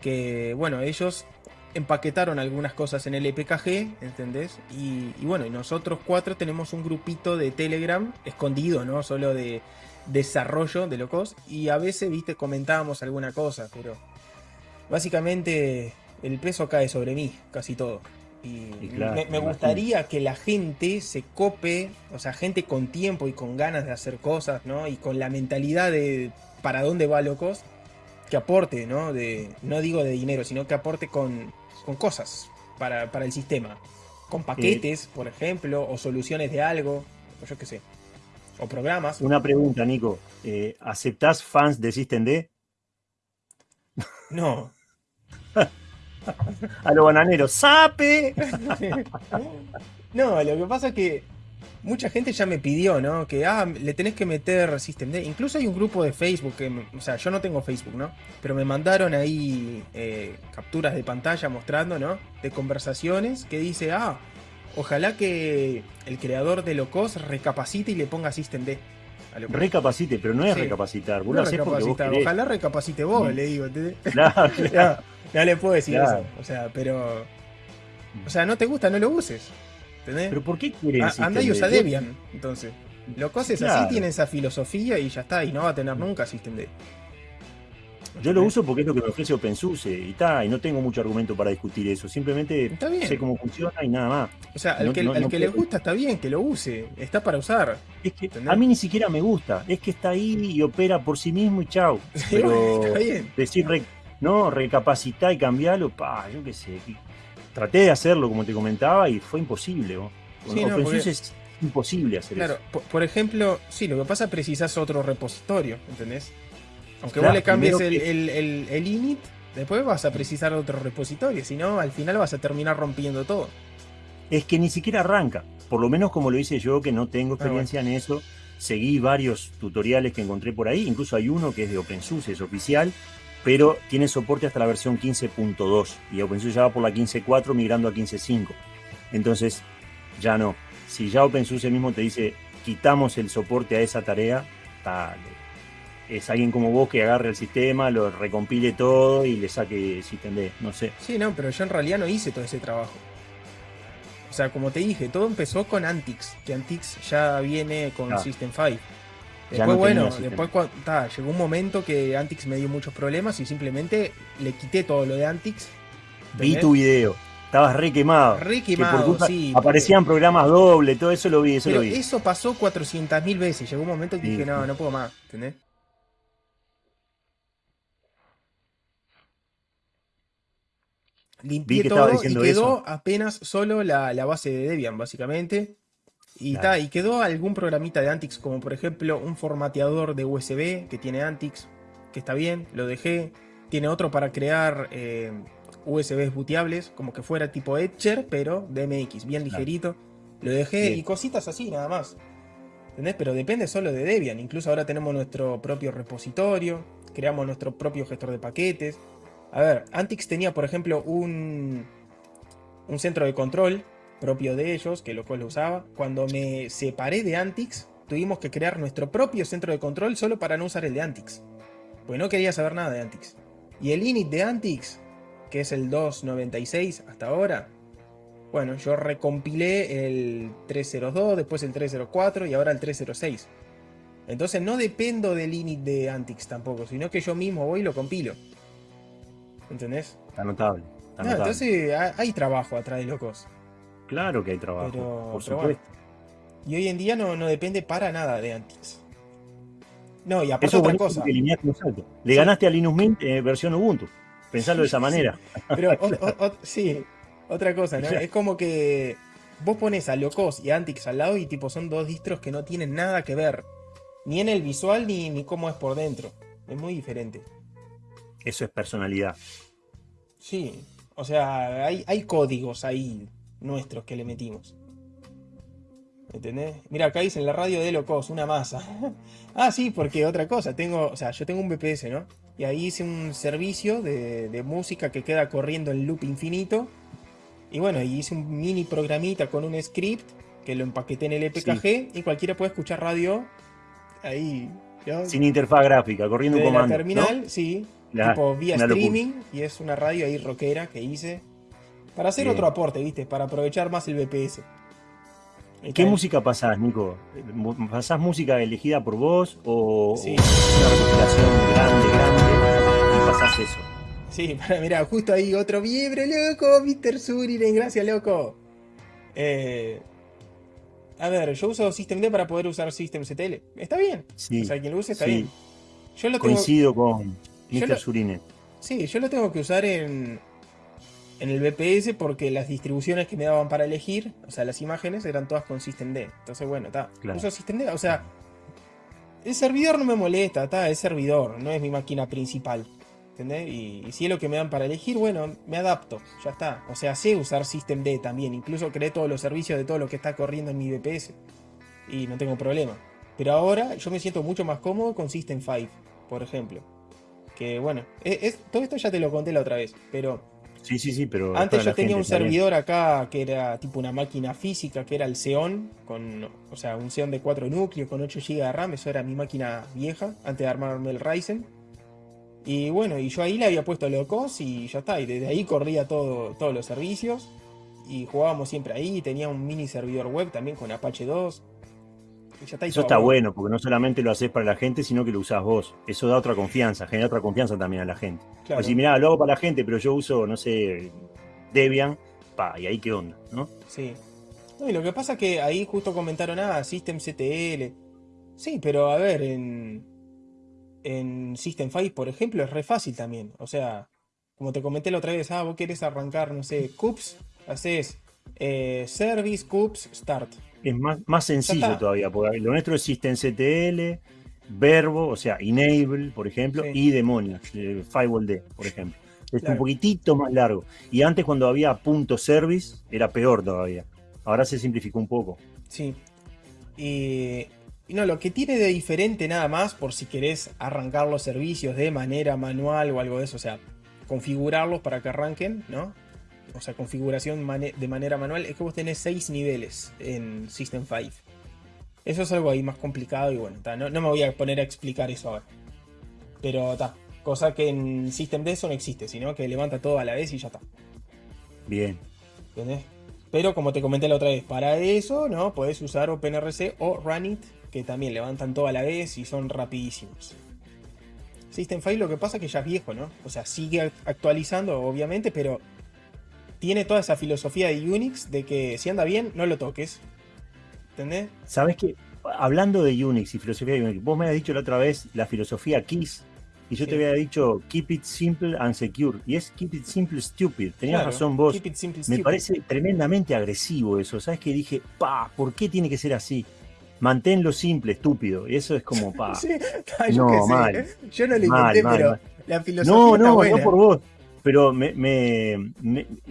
[SPEAKER 1] que bueno, ellos empaquetaron algunas cosas en el EPKG, ¿entendés? Y, bueno, y nosotros cuatro tenemos un grupito de Telegram escondido, ¿no? Solo de desarrollo de locos. Y a veces, viste, comentábamos alguna cosa, pero básicamente el peso cae sobre mí, casi todo. Y, me, gustaría que la gente se cope, o sea, gente con tiempo y con ganas de hacer cosas, ¿no? Y con la mentalidad de para dónde va locos, que aporte, ¿no? De, no digo de dinero, sino que aporte con, con cosas para, el sistema. Con paquetes, por ejemplo, o soluciones de algo, o yo qué sé. O programas.
[SPEAKER 2] Una pregunta, Nico. Eh, ¿Aceptás fans de System D?
[SPEAKER 1] No.
[SPEAKER 2] A los bananeros, ¡sape!
[SPEAKER 1] no, lo que pasa es que mucha gente ya me pidió, ¿no? Que, ah, le tenés que meter System D. Incluso hay un grupo de Facebook, que, o sea, yo no tengo Facebook, ¿no? Pero me mandaron ahí eh, capturas de pantalla mostrando, ¿no? De conversaciones que dice, ah, ojalá que el creador de Locos recapacite y le ponga System D.
[SPEAKER 2] Recapacite, pero no es recapacitar. Vos
[SPEAKER 1] Ojalá recapacite vos, le digo. Claro, No, le puedo decir eso. O sea, pero. O sea, no te gusta, no lo uses. ¿Entendés?
[SPEAKER 2] Pero ¿por qué quieres?
[SPEAKER 1] Anda y usa Debian, entonces. Lo coses así, tiene esa filosofía y ya está, y no va a tener nunca System D.
[SPEAKER 2] Yo lo uso porque es lo que me ofrece OpenSUSE y está, y no tengo mucho argumento para discutir eso. Simplemente sé cómo funciona y nada más.
[SPEAKER 1] O sea, al que, le gusta está bien, que lo use, está para usar.
[SPEAKER 2] Es que a mí ni siquiera me gusta, es que está ahí y opera por sí mismo y chau. Pero decir, no, recapacitar y cambiarlo, pa, yo qué sé. Traté de hacerlo, como te comentaba, y fue imposible. OpenSUSE es imposible hacer
[SPEAKER 1] eso. Claro, por, ejemplo, sí, lo que pasa es que precisas otro repositorio, ¿entendés? Aunque vos le cambies el, init, después vas a precisar otro repositorio, si no, al final vas a terminar rompiendo todo.
[SPEAKER 2] Es que ni siquiera arranca, por lo menos como lo hice yo, que no tengo ah, experiencia en eso. Seguí varios tutoriales que encontré por ahí, incluso hay uno que es de OpenSUSE, es oficial, pero tiene soporte hasta la versión 15.2 y OpenSUSE ya va por la 15.4 migrando a 15.5. Entonces, ya no. Si ya OpenSUSE mismo te dice, quitamos el soporte a esa tarea, tal es alguien como vos que agarre el sistema, lo recompile todo y le saque System D, no sé.
[SPEAKER 1] Sí, no, pero yo en realidad no hice todo ese trabajo. O sea, como te dije, todo empezó con Antix, que Antix ya viene con System 5. Después, bueno, después llegó un momento que Antix me dio muchos problemas y simplemente le quité todo lo de Antix.
[SPEAKER 2] Vi tu video. Estabas re quemado.
[SPEAKER 1] Re quemado, sí.
[SPEAKER 2] Aparecían programas doble, todo eso lo vi, eso
[SPEAKER 1] lo
[SPEAKER 2] vi.
[SPEAKER 1] Eso pasó 400.000 veces. Llegó un momento que dije, no, no puedo más, ¿entendés? Limpié todo y quedó apenas solo la, base de Debian, básicamente. Y, y quedó algún programita de Antix, como por ejemplo un formateador de USB que tiene Antix, que está bien, lo dejé. Tiene otro para crear eh, USBs booteables, como que fuera tipo Etcher, pero DMX, bien ligerito. Lo dejé y cositas así, nada más. ¿Entendés? Pero depende solo de Debian. Incluso ahora tenemos nuestro propio repositorio, creamos nuestro propio gestor de paquetes. A ver, Antix tenía, por ejemplo, un, un centro de control propio de ellos, que lo cual lo usaba. Cuando me separé de Antix, tuvimos que crear nuestro propio centro de control solo para no usar el de Antix. Pues no quería saber nada de Antix. Y el init de Antix, que es el 296 hasta ahora, bueno, yo recompilé el 302, después el 304 y ahora el 306. Entonces no dependo del init de Antix tampoco, sino que yo mismo voy y lo compilo. ¿Entendés?
[SPEAKER 2] Está notable.
[SPEAKER 1] entonces hay trabajo atrás de locos.
[SPEAKER 2] Claro que hay trabajo, por supuesto.
[SPEAKER 1] Y hoy en día no, no, depende para nada de Antix. No, y aparte otra cosa.
[SPEAKER 2] Le ganaste a Linux Mint eh, versión Ubuntu. Pensarlo de esa manera.
[SPEAKER 1] Pero sí, otra cosa, ¿no? Es como que vos pones a Locos y Antix al lado y tipo son dos distros que no tienen nada que ver. Ni en el visual ni, ni cómo es por dentro. Es muy diferente.
[SPEAKER 2] Eso es personalidad.
[SPEAKER 1] Sí, o sea, hay, hay códigos ahí nuestros que le metimos. ¿Entendés? Mira, acá dice en la radio de Locos, una masa. ah, sí, porque otra cosa, tengo, o sea, yo tengo un BPS, ¿no? Y ahí hice un servicio de, música que queda corriendo en loop infinito. Y bueno, y hice un mini programita con un script que lo empaqueté en el EPKG y cualquiera puede escuchar radio ahí.
[SPEAKER 2] Sin interfaz gráfica, corriendo un comando.
[SPEAKER 1] Terminal, sí, tipo vía streaming, y es una radio ahí rockera que hice. Para hacer otro aporte, ¿viste? Para aprovechar más el BPS.
[SPEAKER 2] ¿Qué música pasás, Nico? ¿Pasás música elegida por vos o, una recopilación grande, grande y pasás eso?
[SPEAKER 1] Sí, mira, justo ahí otro miembro, loco, Mr. Suriren, gracias, loco. Eh, a ver, yo uso System D para poder usar System CTL. Está bien. Sí, o sea, quien lo use está bien.
[SPEAKER 2] Yo lo Coincido con Mr. Surine.
[SPEAKER 1] Sí, yo lo tengo que usar en, en el BPS porque las distribuciones que me daban para elegir, o sea, las imágenes eran todas con Systemd. Entonces, bueno, está. Uso Systemd, o sea, el servidor no me molesta, está, es servidor, no es mi máquina principal. ¿Entendés? Y, si es lo que me dan para elegir, bueno, me adapto, ya está. O sea, sé usar Systemd también, incluso creé todos los servicios de todo lo que está corriendo en mi BPS. Y no tengo problema. Pero ahora yo me siento mucho más cómodo con System 5, por ejemplo. Que bueno, es, todo esto ya te lo conté la otra vez, pero
[SPEAKER 2] Sí, sí, sí, pero.
[SPEAKER 1] Antes yo tenía un servidor acá que era tipo una máquina física, que era el Xeon, con, o sea, un Xeon de 4 núcleos con 8 GB de RAM, eso era mi máquina vieja, antes de armarme el Ryzen. Y bueno, y yo ahí le había puesto locos y ya está, y desde ahí corría todo, todos los servicios. Y jugábamos siempre ahí, tenía un mini servidor web también con Apache 2.
[SPEAKER 2] Eso está bueno, porque no solamente lo haces para la gente, sino que lo usás vos. Eso da otra confianza, genera otra confianza también a la gente. Claro. si mirá, lo hago para la gente, pero yo uso, no sé, Debian, pa, y ahí qué onda, ¿no?
[SPEAKER 1] Sí. y lo que pasa es que ahí justo comentaron, ah, systemctl. Sí, pero a ver, en, en System 5, por ejemplo, es re fácil también. O sea, como te comenté la otra vez, ah, vos querés arrancar, no sé, cups, haces eh, service, cups, start
[SPEAKER 2] es más, más sencillo todavía, porque lo nuestro es systemctl, verbo, o sea, enable, por ejemplo, y demonios, eh, firewall por ejemplo. Es un poquitito más largo. Y antes cuando había punto service era peor todavía. Ahora se simplificó un poco.
[SPEAKER 1] Sí. Y, no, lo que tiene de diferente nada más, por si querés arrancar los servicios de manera manual o algo de eso, o sea, configurarlos para que arranquen, ¿no? O sea, configuración de manera manual, es que vos tenés 6 niveles en System 5. Eso es algo ahí más complicado y bueno, no, me voy a poner a explicar eso ahora. Pero está, cosa que en System D eso no existe, sino que levanta todo a la vez y ya está.
[SPEAKER 2] Bien.
[SPEAKER 1] ¿Entendés? Pero como te comenté la otra vez, para eso, ¿no? Podés usar OpenRC o Runit, que también levantan todo a la vez y son rapidísimos. System 5 lo que pasa es que ya es viejo, ¿no? O sea, sigue actualizando, obviamente, pero tiene toda esa filosofía de Unix de que si anda bien, no lo toques. ¿Entendés?
[SPEAKER 2] Sabes que, hablando de Unix y filosofía de Unix, vos me has dicho la otra vez la filosofía KISS. Y yo te había dicho keep it simple and secure. Y es keep it simple stupid. Tenías razón vos. me parece tremendamente agresivo eso. ¿Sabes que dije, pa, ¿por qué tiene que ser así? Manténlo simple, estúpido. Y eso es como, pa.
[SPEAKER 1] yo no, mal. Yo no lo inventé, pero la filosofía. No, no, no
[SPEAKER 2] por vos pero me,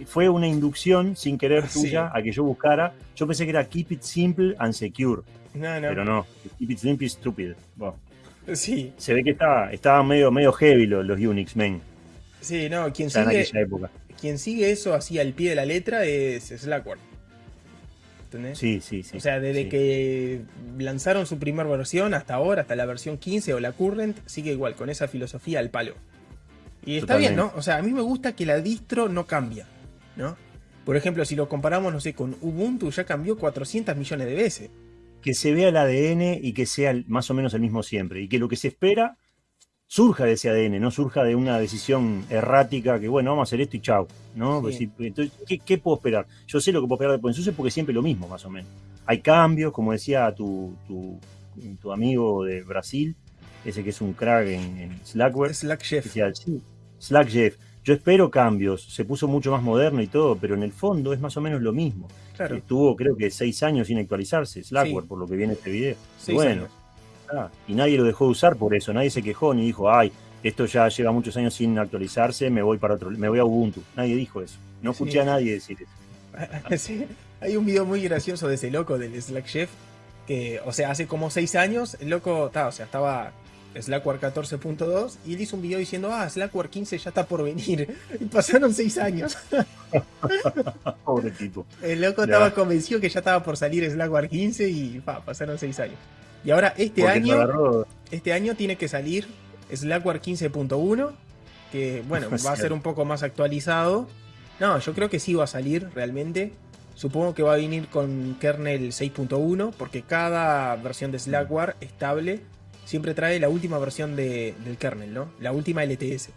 [SPEAKER 2] fue una inducción sin querer tuya a que yo buscara. Yo pensé que era Keep It Simple and Secure. No, no. Pero no, Keep It Simple and Stupid.
[SPEAKER 1] Sí.
[SPEAKER 2] Se ve que estaba, estaba medio, medio heavy los, Unix, men.
[SPEAKER 1] Sí, no, quien sigue, quien sigue eso así al pie de la letra es Slackware.
[SPEAKER 2] ¿Entendés? Sí, sí, sí.
[SPEAKER 1] O sea, desde que lanzaron su primera versión hasta ahora, hasta la versión 15 o la current, sigue igual, con esa filosofía al palo. Y está bien, ¿no? O sea, a mí me gusta que la distro no cambia, ¿no? Por ejemplo, si lo comparamos, no sé, con Ubuntu, ya cambió 400 millones de veces.
[SPEAKER 2] Que se vea el ADN y que sea más o menos el mismo siempre. Y que lo que se espera surja de ese ADN, no surja de una decisión errática que, bueno, vamos a hacer esto y chao. ¿no? Pues entonces, ¿qué, puedo esperar? Yo sé lo que puedo esperar de es porque siempre lo mismo, más o menos. Hay cambios, como decía tu, tu, tu amigo de Brasil, ese que es un crack en, Slackware.
[SPEAKER 1] Slack Chef.
[SPEAKER 2] Slack Jeff. Yo espero cambios, se puso mucho más moderno y todo, pero en el fondo es más o menos lo mismo. Claro. Estuvo creo que seis años sin actualizarse, Slackware, por lo que viene este video. bueno, ah, y nadie lo dejó de usar por eso, nadie se quejó ni dijo, ay, esto ya lleva muchos años sin actualizarse, me voy para otro, me voy a Ubuntu. Nadie dijo eso. No escuché a nadie decir
[SPEAKER 1] eso. Hay un video muy gracioso de ese loco del Slack Chef, que, o sea, hace como seis años, el loco, o sea, estaba Slackware 14.2 y él hizo un video diciendo, ah, Slackware 15 ya está por venir. Y pasaron 6 años.
[SPEAKER 2] Pobre tipo.
[SPEAKER 1] El loco estaba convencido que ya estaba por salir Slackware 15 y pasaron 6 años. Y ahora este año, este año tiene que salir Slackware 15.1, que bueno, va a ser un poco más actualizado. No, yo creo que sí va a salir realmente. Supongo que va a venir con kernel 6.1, porque cada versión de Slackware estable siempre trae la última versión del kernel, ¿no? La última LTS.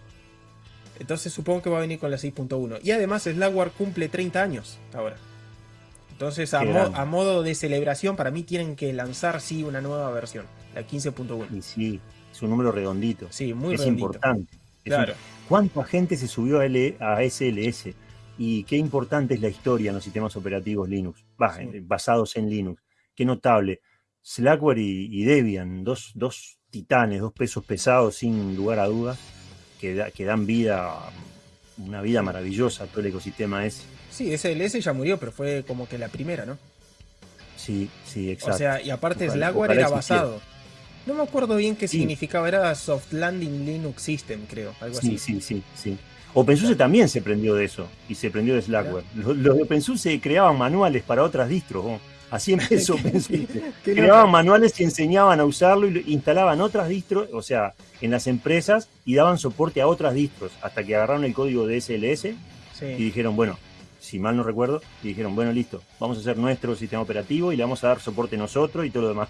[SPEAKER 1] Entonces supongo que va a venir con la 6.1. Y además Slackware cumple 30 años ahora. Entonces a, modo de celebración para mí tienen que lanzar sí una nueva versión, la 15.1.
[SPEAKER 2] Y sí, es un número redondito.
[SPEAKER 1] Sí, muy
[SPEAKER 2] es
[SPEAKER 1] redondito.
[SPEAKER 2] Importante. Es importante. ¿Cuánta gente se subió a, a SLS? y qué importante es la historia en los sistemas operativos Linux, basados en Linux. Qué notable. Slackware y, Debian, dos, dos, titanes, dos pesos pesados sin lugar a dudas, que, que dan vida, una vida maravillosa a todo el ecosistema ese.
[SPEAKER 1] Sí, SLS ya murió, pero fue como que la primera, ¿no?
[SPEAKER 2] Sí, sí, exacto.
[SPEAKER 1] O sea, y aparte Slackware era basado. No me acuerdo bien qué significaba, era Soft Landing Linux System, creo, algo
[SPEAKER 2] sí,
[SPEAKER 1] así.
[SPEAKER 2] Sí, sí, sí. OpenSUSE también se prendió de eso y se prendió de Slackware. Los, de OpenSUSE creaban manuales para otras distros. Así empezó creaban manuales y enseñaban a usarlo y instalaban otras distros, o sea, en las empresas y daban soporte a otras distros hasta que agarraron el código de SLS y dijeron, bueno, si mal no recuerdo, y dijeron, bueno, listo, vamos a hacer nuestro sistema operativo y le vamos a dar soporte nosotros y todo lo demás.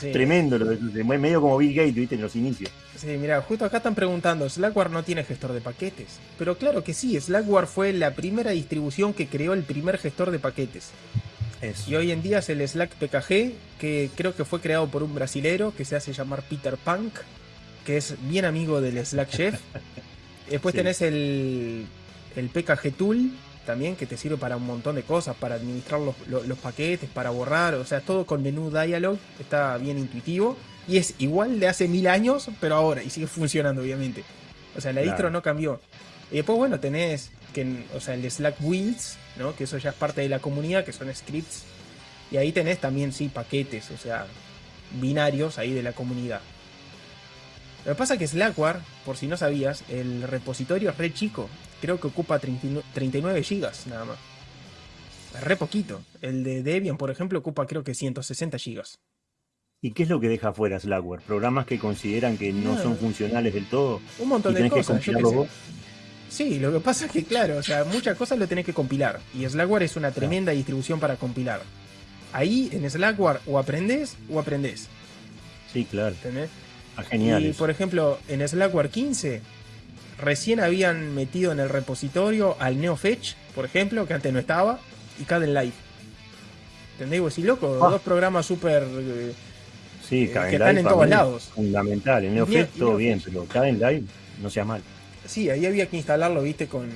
[SPEAKER 2] Tremendo, lo de, medio como Bill Gates, viste, en los inicios.
[SPEAKER 1] Sí, mira, justo acá están preguntando, Slackware no tiene gestor de paquetes. Pero claro que sí, Slackware fue la primera distribución que creó el primer gestor de paquetes. Y hoy en día es el Slack PKG, que creo que fue creado por un brasilero que se hace llamar Peter Punk, que es bien amigo del Slack Chef. Después tenés el, el PKG Tool, también, que te sirve para un montón de cosas, para administrar los, paquetes, para borrar, o sea, todo con menú dialog, está bien intuitivo. Y es igual de hace mil años, pero ahora, y sigue funcionando, obviamente. O sea, la distro no cambió. Y después, bueno, tenés que, o sea, el Slack Wheels, ¿no? Que eso ya es parte de la comunidad, que son scripts. Y ahí tenés también, sí, paquetes, o sea, binarios ahí de la comunidad. Lo que pasa es que Slackware, por si no sabías, el repositorio es re chico creo que ocupa 39 gigas nada más. Es re poquito. El de Debian, por ejemplo, ocupa creo que 160 gigas.
[SPEAKER 2] ¿Y qué es lo que deja fuera Slackware? ¿Programas que consideran que no, son funcionales del todo?
[SPEAKER 1] Un montón de cosas. Sí, lo que pasa es que, claro, o sea, muchas cosas lo tenés que compilar. Y Slackware es una tremenda distribución para compilar. Ahí en Slackware o aprendés o aprendés.
[SPEAKER 2] Sí, claro.
[SPEAKER 1] ¿Entendés?
[SPEAKER 2] Ah, genial.
[SPEAKER 1] Y por ejemplo, en Slackware 15 recién habían metido en el repositorio al NeoFetch, por ejemplo, que antes no estaba, y Caden Live. ¿Entendés? Vos loco, ah. dos programas súper. Eh,
[SPEAKER 2] sí,
[SPEAKER 1] eh, que están en todos lados.
[SPEAKER 2] Fundamental, el NeoFetch todo bien, pero Caden Live no sea mal.
[SPEAKER 1] Sí, ahí había que instalarlo, viste, con.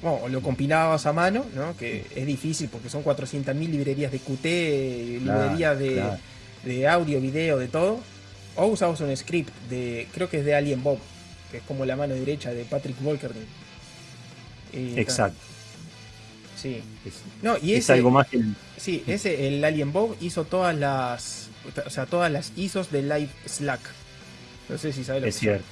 [SPEAKER 1] Bueno, lo compilabas a mano, ¿no? Que es difícil porque son 400.000 librerías de Qt, librerías de, de audio, video, de todo. O usabas un script de. Creo que es de Alien Bob, que es como la mano derecha de Patrick Volkerding.
[SPEAKER 2] Exacto.
[SPEAKER 1] Sí.
[SPEAKER 2] Es, no, y ese, algo más que el...
[SPEAKER 1] Sí, ese, el Alien Bob hizo todas las. O sea, todas las ISOs de Live Slack. No sé si sabes lo
[SPEAKER 2] es cierto.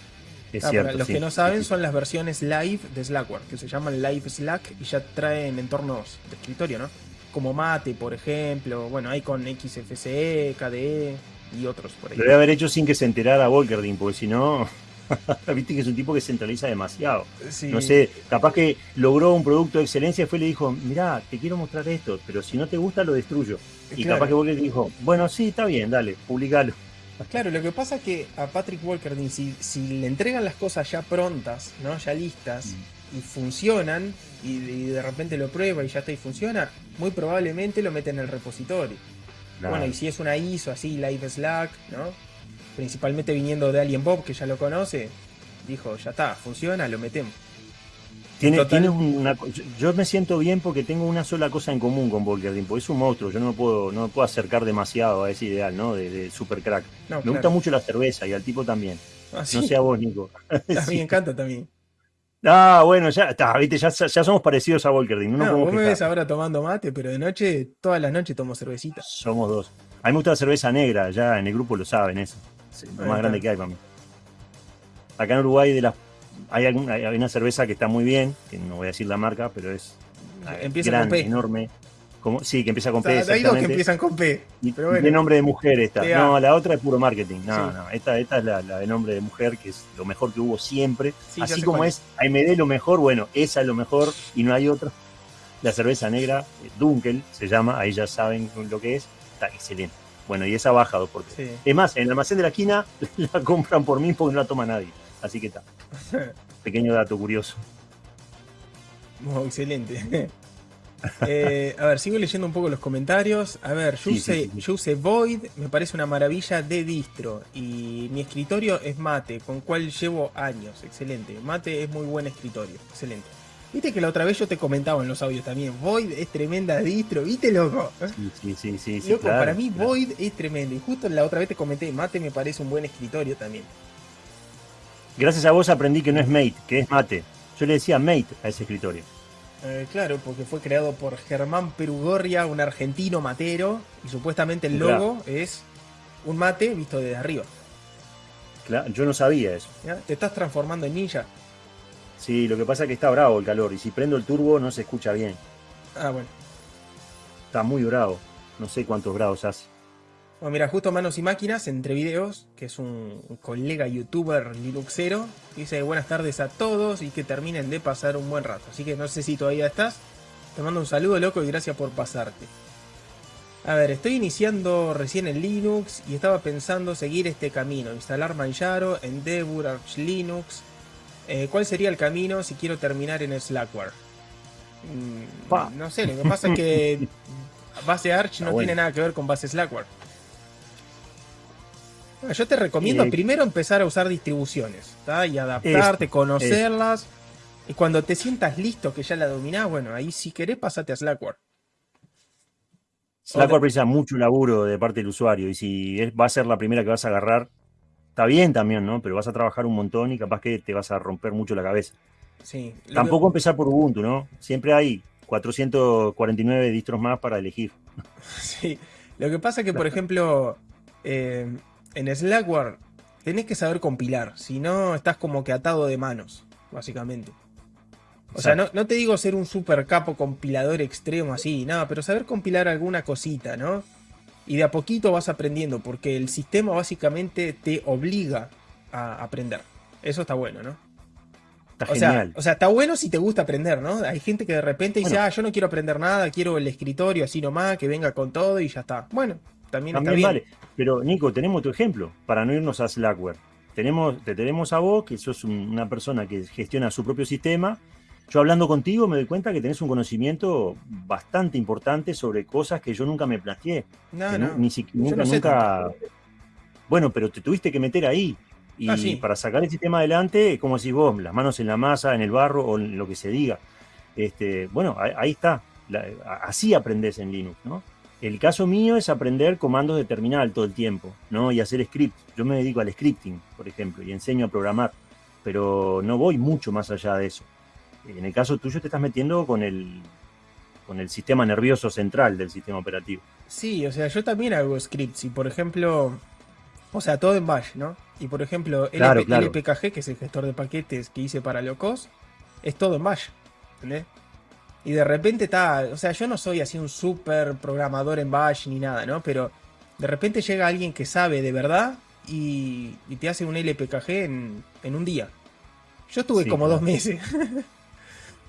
[SPEAKER 2] Es
[SPEAKER 1] ah,
[SPEAKER 2] cierto,
[SPEAKER 1] los que no saben son las versiones live de Slackware, que se llaman Live Slack y ya traen entornos de escritorio, ¿no? Como Mate, por ejemplo. Bueno, hay con XFCE, KDE y otros por ahí.
[SPEAKER 2] Lo debe haber hecho sin que se enterara Volkerding, porque si no. Viste que es un tipo que centraliza demasiado. No sé, capaz que logró un producto de excelencia y fue y le dijo, mirá, te quiero mostrar esto, pero si no te gusta lo destruyo. Y capaz que Walker dijo, bueno, sí, está bien, dale, publicalo.
[SPEAKER 1] Claro, lo que pasa es que a Patrick Walker, si, si le entregan las cosas ya prontas, ¿no? Ya listas, mm. y funcionan, y, de repente lo prueba y ya está y funciona, muy probablemente lo mete en el repositorio. Bueno, y si es una ISO así, Live Slack, ¿no? principalmente viniendo de Alien Bob, que ya lo conoce, dijo, ya está, funciona, lo metemos.
[SPEAKER 2] Tiene, una, yo me siento bien porque tengo una sola cosa en común con Volker porque es un monstruo, yo no puedo, no puedo acercar demasiado a ese ideal, ¿no? De, super crack. me gusta mucho la cerveza y al tipo también. ¿Ah, no sea vos, Nico.
[SPEAKER 1] A mí me encanta también.
[SPEAKER 2] Ah, bueno, ya está, viste, ya, somos parecidos a Volker
[SPEAKER 1] No, no vos me ves ahora tomando mate, pero de noche, todas las noches tomo cervecita.
[SPEAKER 2] Somos dos. A mí me gusta la cerveza negra, ya en el grupo lo saben eso lo más grande que hay para mí. Acá en Uruguay de las hay, hay, una cerveza que está muy bien, que no voy a decir la marca, pero es
[SPEAKER 1] empieza grande, con P.
[SPEAKER 2] enorme. Como, sí, que empieza con P.
[SPEAKER 1] hay dos que empiezan con P.
[SPEAKER 2] Pero De nombre de mujer esta. No, la otra es puro marketing. No, no. Esta, esta es la, de nombre de mujer, que es lo mejor que hubo siempre. Así como es, AMD lo mejor, bueno, esa es lo mejor y no hay otra. La cerveza negra, eh, Dunkel se llama, ahí ya saben lo que es. Está excelente. Bueno, y esa ha bajado porque. Es más, en el almacén de la esquina la compran por mí porque no la toma nadie. Así que está. Pequeño dato curioso.
[SPEAKER 1] excelente. Eh, a ver, sigo leyendo un poco los comentarios. A ver, yo, usé, Void, me parece una maravilla de distro. Y mi escritorio es Mate, con cual llevo años. Excelente. Mate es muy buen escritorio. Excelente. Viste que la otra vez yo te comentaba en los audios también, Void es tremenda distro, ¿viste, loco?
[SPEAKER 2] Sí, sí, sí, sí.
[SPEAKER 1] loco, para mí Void es tremendo. Y justo la otra vez te comenté, Mate me parece un buen escritorio también.
[SPEAKER 2] Gracias a vos aprendí que no es Mate, que es Mate. Yo le decía Mate a ese escritorio.
[SPEAKER 1] Eh, claro, porque fue creado por Germán Perugorria, un argentino matero, y supuestamente el logo es un mate visto desde arriba.
[SPEAKER 2] Claro, yo no sabía eso.
[SPEAKER 1] Te estás transformando en ninja.
[SPEAKER 2] Sí, lo que pasa es que está bravo el calor y si prendo el turbo no se escucha bien.
[SPEAKER 1] Ah, bueno.
[SPEAKER 2] Está muy bravo. No sé cuántos grados hace.
[SPEAKER 1] Bueno, mira, justo Manos y Máquinas, entre videos, que es un, colega youtuber linuxero, dice buenas tardes a todos y que terminen de pasar un buen rato. Así que no sé si todavía estás. Te mando un saludo, loco, y gracias por pasarte. A ver, estoy iniciando recién en Linux y estaba pensando seguir este camino. Instalar Manjaro, Endeavour, Arch Linux, eh, ¿Cuál sería el camino si quiero terminar en Slackware? Mm, no sé, lo que pasa es que base Arch no tiene nada que ver con base Slackware. Yo te recomiendo eh, primero empezar a usar distribuciones y adaptarte, conocerlas. Y cuando te sientas listo que ya la dominás, bueno, ahí si querés pasate a Slackware.
[SPEAKER 2] Slackware precisa mucho laburo de parte del usuario y si va a ser la primera que vas a agarrar, está bien también, ¿no? Pero vas a trabajar un montón y capaz que te vas a romper mucho la cabeza.
[SPEAKER 1] Sí.
[SPEAKER 2] Tampoco empezar por Ubuntu, ¿no? Siempre hay 449 distros más para elegir.
[SPEAKER 1] Sí. Lo que pasa es que, por ejemplo, eh, en Slackware tenés que saber compilar. Si no, estás como que atado de manos, básicamente. O sea, no, no, te digo ser un super capo compilador extremo así, nada, pero saber compilar alguna cosita, ¿no? Y de a poquito vas aprendiendo, porque el sistema básicamente te obliga a aprender. Eso está bueno, ¿no?
[SPEAKER 2] Está o genial.
[SPEAKER 1] Sea, o sea, está bueno si te gusta aprender, ¿no? Hay gente que de repente dice, ah, yo no quiero aprender nada, quiero el escritorio así nomás, que venga con todo y ya está. Bueno, también, está bien. Vale.
[SPEAKER 2] Pero Nico, tenemos tu ejemplo, para no irnos a Slackware. Tenemos, te tenemos a vos, que sos una persona que gestiona su propio sistema, yo hablando contigo me doy cuenta que tenés un conocimiento bastante importante sobre cosas que yo nunca me planteé.
[SPEAKER 1] No, no.
[SPEAKER 2] Ni siquiera, nunca, Bueno, pero te tuviste que meter ahí. Y ah, para sacar el sistema adelante, como decís vos, las manos en la masa, en el barro o en lo que se diga. Este, bueno, ahí, está. así aprendes en Linux, ¿no? El caso mío es aprender comandos de terminal todo el tiempo, ¿no? Y hacer script. Yo me dedico al scripting, por ejemplo, y enseño a programar, pero no voy mucho más allá de eso. En el caso tuyo te estás metiendo con el, con el sistema nervioso central del sistema operativo.
[SPEAKER 1] Sí, o sea, yo también hago scripts y por ejemplo, o sea, todo en Bash, ¿no? Y por ejemplo, el LPKG, que es el gestor de paquetes que hice para Locos, es todo en Bash, ¿entendés? Y de repente está, o sea, yo no soy así un super programador en Bash ni nada, ¿no? Pero de repente llega alguien que sabe de verdad y, te hace un LPKG en, un día. Yo tuve como dos meses.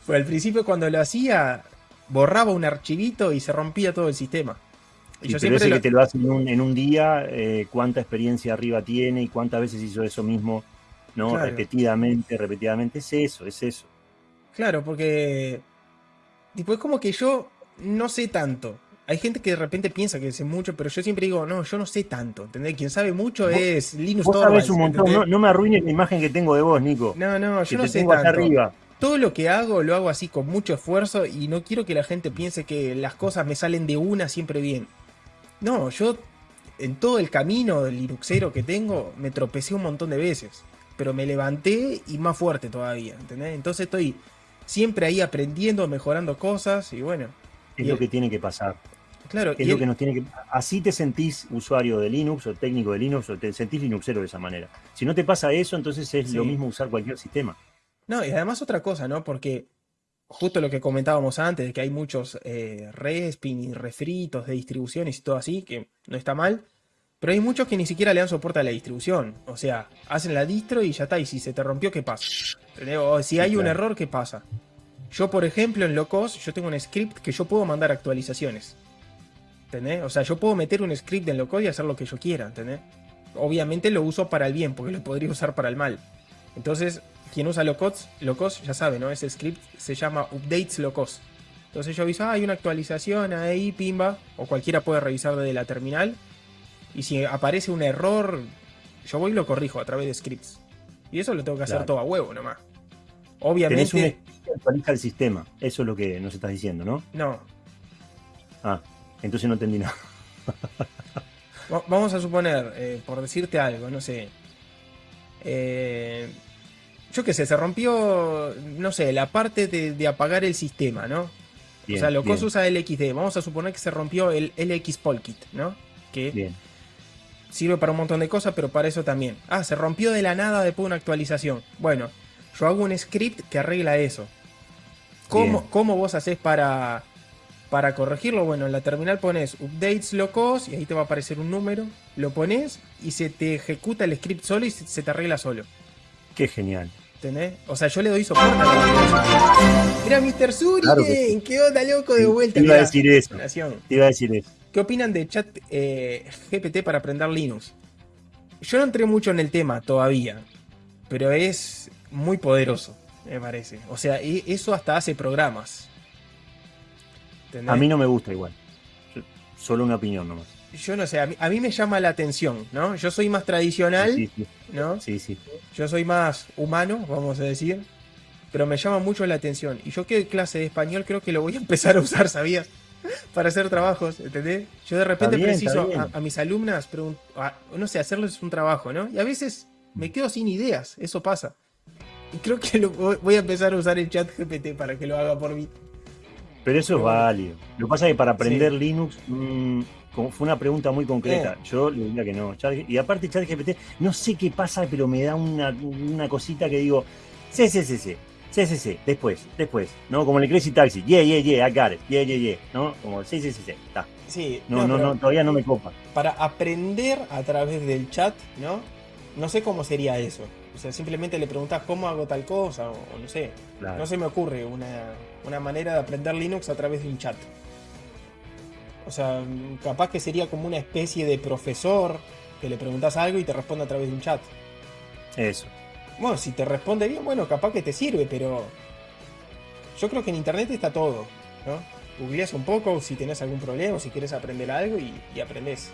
[SPEAKER 1] Pues al principio cuando lo hacía, borraba un archivito y se rompía todo el sistema.
[SPEAKER 2] Y yo siempre que te lo hace en un, día, eh, cuánta experiencia arriba tiene y cuántas veces hizo eso mismo, ¿no? Repetidamente, repetidamente. Es eso, es eso.
[SPEAKER 1] Claro, porque. Tipo, es como que yo no sé tanto. Hay gente que de repente piensa que sé mucho, pero yo siempre digo, no, yo no sé tanto, ¿entendés? Quien sabe mucho es Linus
[SPEAKER 2] Torvalds. un montón, no, me arruines la imagen que tengo de vos, Nico.
[SPEAKER 1] No, no, yo no sé tanto. Arriba todo lo que hago lo hago así con mucho esfuerzo y no quiero que la gente piense que las cosas me salen de una siempre bien. No, yo en todo el camino del Linuxero que tengo me tropecé un montón de veces, pero me levanté y más fuerte todavía, ¿entendés? Entonces estoy siempre ahí aprendiendo, mejorando cosas y bueno.
[SPEAKER 2] Es lo que tiene que pasar.
[SPEAKER 1] Claro,
[SPEAKER 2] es lo que nos tiene que así te sentís usuario de Linux o técnico de Linux o te sentís Linuxero de esa manera. Si no te pasa eso, entonces es lo mismo usar cualquier sistema.
[SPEAKER 1] No, y además otra cosa, ¿no? Porque justo lo que comentábamos antes, de que hay muchos eh, respin y refritos de distribuciones y todo así, que no está mal, pero hay muchos que ni siquiera le dan soporte a la distribución. O sea, hacen la distro y ya está, y si se te rompió, ¿qué pasa? O si hay un error, ¿qué pasa? Yo, por ejemplo, en Locos, yo tengo un script que yo puedo mandar actualizaciones. ¿Entendés? O sea, yo puedo meter un script en Locos y hacer lo que yo quiera, ¿entendés? Obviamente lo uso para el bien, porque lo podría usar para el mal. Entonces, quien usa locos, locos ya sabe, ¿no? Ese script se llama updates locos. Entonces yo aviso, ah, hay una actualización ahí, pimba, o cualquiera puede revisar desde la terminal. Y si aparece un error, yo voy y lo corrijo a través de scripts. Y eso lo tengo que hacer todo a huevo nomás. Obviamente.
[SPEAKER 2] ¿Tenés se actualiza el sistema. Eso es lo que nos estás diciendo, ¿no?
[SPEAKER 1] No.
[SPEAKER 2] Ah, entonces no entendí nada.
[SPEAKER 1] Vamos a suponer, eh, por decirte algo, no sé. Eh, yo qué sé, se rompió, no sé, la parte de, apagar el sistema, ¿no? o sea, lo que usa el XD. Vamos a suponer que se rompió el LX Polkit, ¿no? Que sirve para un montón de cosas, pero para eso también. Ah, se rompió de la nada después de una actualización. Bueno, yo hago un script que arregla eso. ¿Cómo, ¿cómo vos haces para, para corregirlo? Bueno, en la terminal pones updates locos y ahí te va a aparecer un número. Lo pones y se te ejecuta el script solo y se te arregla solo.
[SPEAKER 2] Qué genial.
[SPEAKER 1] ¿Entendés? O sea, yo le doy soporte a Mira, Mr. Suri, qué onda, loco, de vuelta.
[SPEAKER 2] Te iba a decir eso. Te iba a decir eso.
[SPEAKER 1] ¿Qué opinan de chat eh, GPT para aprender Linux? Yo no entré mucho en el tema todavía, pero es muy poderoso, me parece. O sea, eso hasta hace programas.
[SPEAKER 2] A mí no me gusta igual. Solo una opinión nomás
[SPEAKER 1] yo no sé, a mí, me llama la atención, ¿no? Yo soy más tradicional, ¿no?
[SPEAKER 2] Sí, sí.
[SPEAKER 1] Yo soy más humano, vamos a decir, pero me llama mucho la atención. Y yo que clase de español creo que lo voy a empezar a usar, ¿sabías? Para hacer trabajos, ¿entendés? Yo de repente preciso a, mis alumnas, no sé, hacerles un trabajo, ¿no? Y a veces me quedo sin ideas, eso pasa. Y creo que voy a empezar a usar el chat GPT para que lo haga por mí.
[SPEAKER 2] Pero eso es válido. Lo que pasa es que para aprender Linux... Mm, fue una pregunta muy concreta. Eh. Yo le diría que no. y aparte, ChatGPT, no sé qué pasa, pero me da una, cosita que digo, sí, sí, sí, sí. Sí, sí, sí, después, después, ¿no? Como el Crazy Taxi, yeah, yeah, yeah, I got it, yeah, yeah, yeah, ¿no? Como, sí, sí, sí, sí, está.
[SPEAKER 1] Sí,
[SPEAKER 2] no, no, no, todavía no me copa.
[SPEAKER 1] Para aprender a través del chat, ¿no? No sé cómo sería eso. O sea, simplemente le preguntas cómo hago tal cosa, o, no sé. No se me ocurre una, una manera de aprender Linux a través de un chat. O sea, capaz que sería como una especie de profesor que le preguntas algo y te responde a través de un chat.
[SPEAKER 2] Eso.
[SPEAKER 1] Bueno, si te responde bien, bueno, capaz que te sirve, pero yo creo que en internet está todo, ¿no? Googleas un poco si tenés algún problema, si quieres aprender algo y, y aprendes.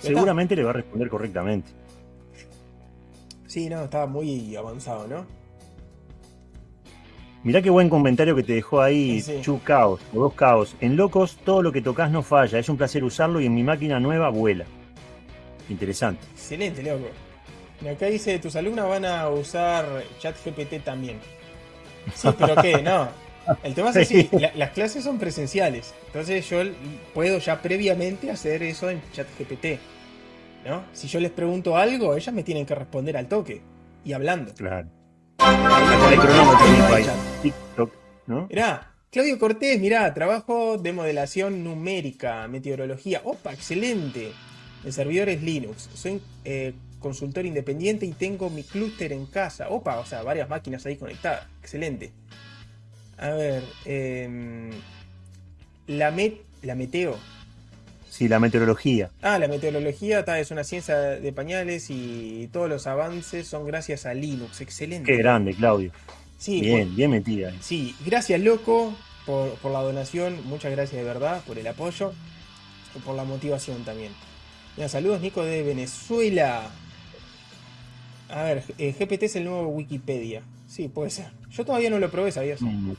[SPEAKER 2] Seguramente le va a responder correctamente.
[SPEAKER 1] Sí, no, estaba muy avanzado, ¿no?
[SPEAKER 2] Mirá qué buen comentario que te dejó ahí Chu Caos, o dos Caos. En Locos, todo lo que tocas no falla. Es un placer usarlo y en mi máquina nueva vuela. Interesante.
[SPEAKER 1] Excelente, loco. Y acá dice, tus alumnas van a usar ChatGPT también. Sí, pero ¿qué? No. El tema es así, las clases son presenciales. Entonces yo puedo ya previamente hacer eso en ChatGPT. ¿No? Si yo les pregunto algo, ellas me tienen que responder al toque. Y hablando.
[SPEAKER 2] Claro.
[SPEAKER 1] Mirá, Claudio Cortés, mirá, trabajo de modelación numérica, meteorología. Opa, excelente. En servidores Linux. Soy eh, consultor independiente y tengo mi clúster en casa. Opa, o sea, varias máquinas ahí conectadas. Excelente. A ver, em, la, met, la meteo.
[SPEAKER 2] Sí, la meteorología.
[SPEAKER 1] Ah, la meteorología es una ciencia de pañales y todos los avances son gracias a Linux. Excelente.
[SPEAKER 2] Qué grande, Claudio. Sí, bien, bien metida.
[SPEAKER 1] Sí, gracias, loco, por, la donación. Muchas gracias de verdad por el apoyo y por la motivación también. saludos, Nico de Venezuela. A ver, eh, GPT es el nuevo Wikipedia. Sí, puede ser. Yo todavía no lo probé, ¿sabías? Mm,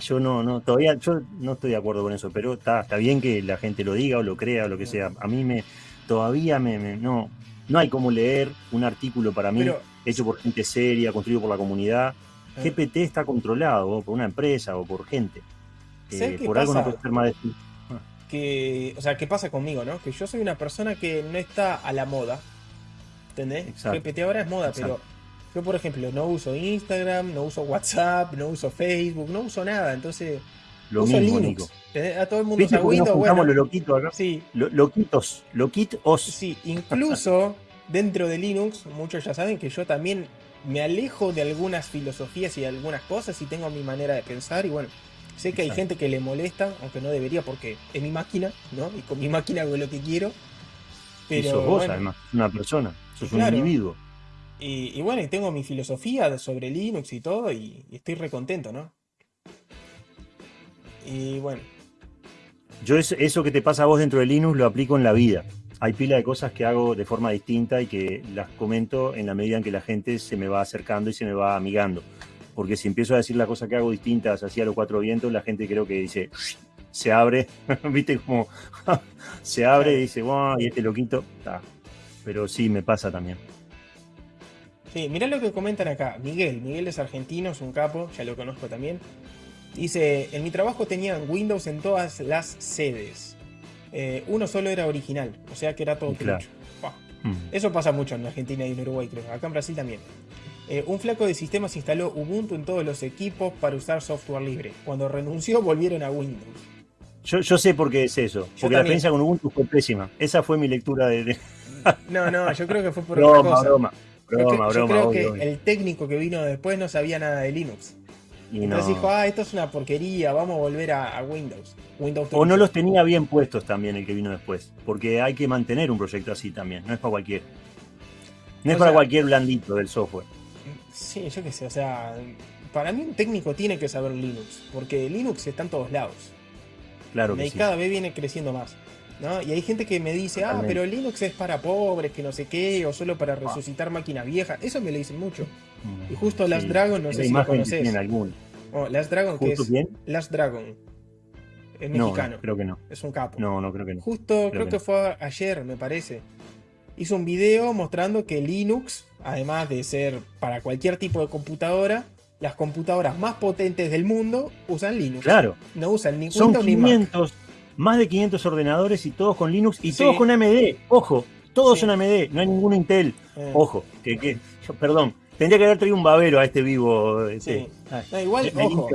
[SPEAKER 2] yo no, no, todavía, yo no estoy de acuerdo con eso, pero está, está bien que la gente lo diga o lo crea o lo que sea. A mí me, todavía me, no, no hay como leer un artículo para mí hecho por gente seria, construido por la comunidad. Ah. GPT está controlado por una empresa o por gente.
[SPEAKER 1] Eh, por algo no puede ser más de que, o sea, ¿qué pasa conmigo, no? Que yo soy una persona que no está a la moda. ¿Entendés? GPT ahora es moda, pero yo, por ejemplo, no uso Instagram, no uso WhatsApp, no uso Facebook, no uso nada. Entonces,
[SPEAKER 2] lo uso mismo, Linux.
[SPEAKER 1] A todo el mundo usa Windows. Bueno,
[SPEAKER 2] lo loquito acá? Sí. loquitos, loquitos.
[SPEAKER 1] Sí, incluso dentro de Linux, muchos ya saben que yo también me alejo de algunas filosofías y de algunas cosas y tengo mi manera de pensar. Y bueno, sé que hay gente que le molesta, aunque no debería porque es mi máquina, ¿no? Y con mi máquina hago lo que quiero.
[SPEAKER 2] Pero, y sos vos, además, una persona, sos un individuo.
[SPEAKER 1] Y, bueno, y tengo mi filosofía sobre Linux y todo, y, estoy recontento, ¿no? Y bueno.
[SPEAKER 2] Yo eso que te pasa a vos dentro de Linux lo aplico en la vida. Hay pila de cosas que hago de forma distinta y que las comento en la medida en que la gente se me va acercando y se me va amigando. porque si empiezo a decir las cosas que hago distintas así a los cuatro vientos, la gente creo que dice, se abre, viste como se abre y dice, wow, y este loquito, está. Pero sí, me pasa también.
[SPEAKER 1] Sí, mirá lo que comentan acá. Miguel, Miguel es argentino, es un capo, ya lo conozco también. Dice, en mi trabajo tenían Windows en todas las sedes. Eh, uno solo era original, o sea que era todo
[SPEAKER 2] Claro. Mm.
[SPEAKER 1] Eso pasa mucho en Argentina y en Uruguay, creo. Acá en Brasil también. Eh, un flaco de sistemas instaló Ubuntu en todos los equipos para usar software libre. Cuando renunció, volvieron a Windows.
[SPEAKER 2] Yo, yo sé por qué es eso, porque la experiencia con Ubuntu fue pésima. Esa fue mi lectura de... de-
[SPEAKER 1] No, no, yo creo que fue por otra
[SPEAKER 2] broma,
[SPEAKER 1] cosa.
[SPEAKER 2] broma,
[SPEAKER 1] Yo cre-
[SPEAKER 2] broma,
[SPEAKER 1] yo
[SPEAKER 2] broma,
[SPEAKER 1] creo
[SPEAKER 2] obvio,
[SPEAKER 1] que
[SPEAKER 2] obvio.
[SPEAKER 1] el técnico que vino después no sabía nada de Linux.
[SPEAKER 2] Y
[SPEAKER 1] Entonces
[SPEAKER 2] no.
[SPEAKER 1] dijo, ah, esto es una porquería, vamos a volver a, a Windows. Windows
[SPEAKER 2] O no los tenía bien puestos también el que vino después, porque hay que mantener un proyecto así también, no es para cualquier. No es
[SPEAKER 1] O
[SPEAKER 2] para
[SPEAKER 1] sea-
[SPEAKER 2] cualquier blandito del software.
[SPEAKER 1] Sí, yo qué sé, o sea, para mí un técnico tiene que saber Linux, porque Linux está en todos lados.
[SPEAKER 2] Claro
[SPEAKER 1] y
[SPEAKER 2] que sí.
[SPEAKER 1] cada vez viene creciendo más. ¿No? Y hay gente que me dice, ah, pero Linux es para pobres, que no sé qué, o solo para resucitar máquinas viejas. Eso me lo dicen mucho. Y justo Last
[SPEAKER 2] sí.
[SPEAKER 1] Dragon, no sé si lo conoces. Oh, Last Dragon,
[SPEAKER 2] ¿Justo
[SPEAKER 1] es
[SPEAKER 2] quién?
[SPEAKER 1] Last Dragon. Es
[SPEAKER 2] No,
[SPEAKER 1] mexicano.
[SPEAKER 2] no, creo que no.
[SPEAKER 1] Es un capo.
[SPEAKER 2] No, no creo que no.
[SPEAKER 1] Justo, creo,
[SPEAKER 2] que
[SPEAKER 1] que,
[SPEAKER 2] no.
[SPEAKER 1] fue ayer, me parece. Hizo un video mostrando que Linux, además de ser para cualquier tipo de computadora, las computadoras más potentes del mundo usan Linux.
[SPEAKER 2] Claro,
[SPEAKER 1] No usan ni
[SPEAKER 2] son
[SPEAKER 1] Windows ni Mac.
[SPEAKER 2] 500, más de 500 ordenadores y todos con Linux y
[SPEAKER 1] Sí.
[SPEAKER 2] todos con AMD. Ojo, todos
[SPEAKER 1] Sí.
[SPEAKER 2] son AMD, no hay ninguno Intel.
[SPEAKER 1] Eh,
[SPEAKER 2] Ojo, que, que perdón, tendría que haber traído un babero a este vivo. Este.
[SPEAKER 1] No, igual,
[SPEAKER 2] me
[SPEAKER 1] ojo,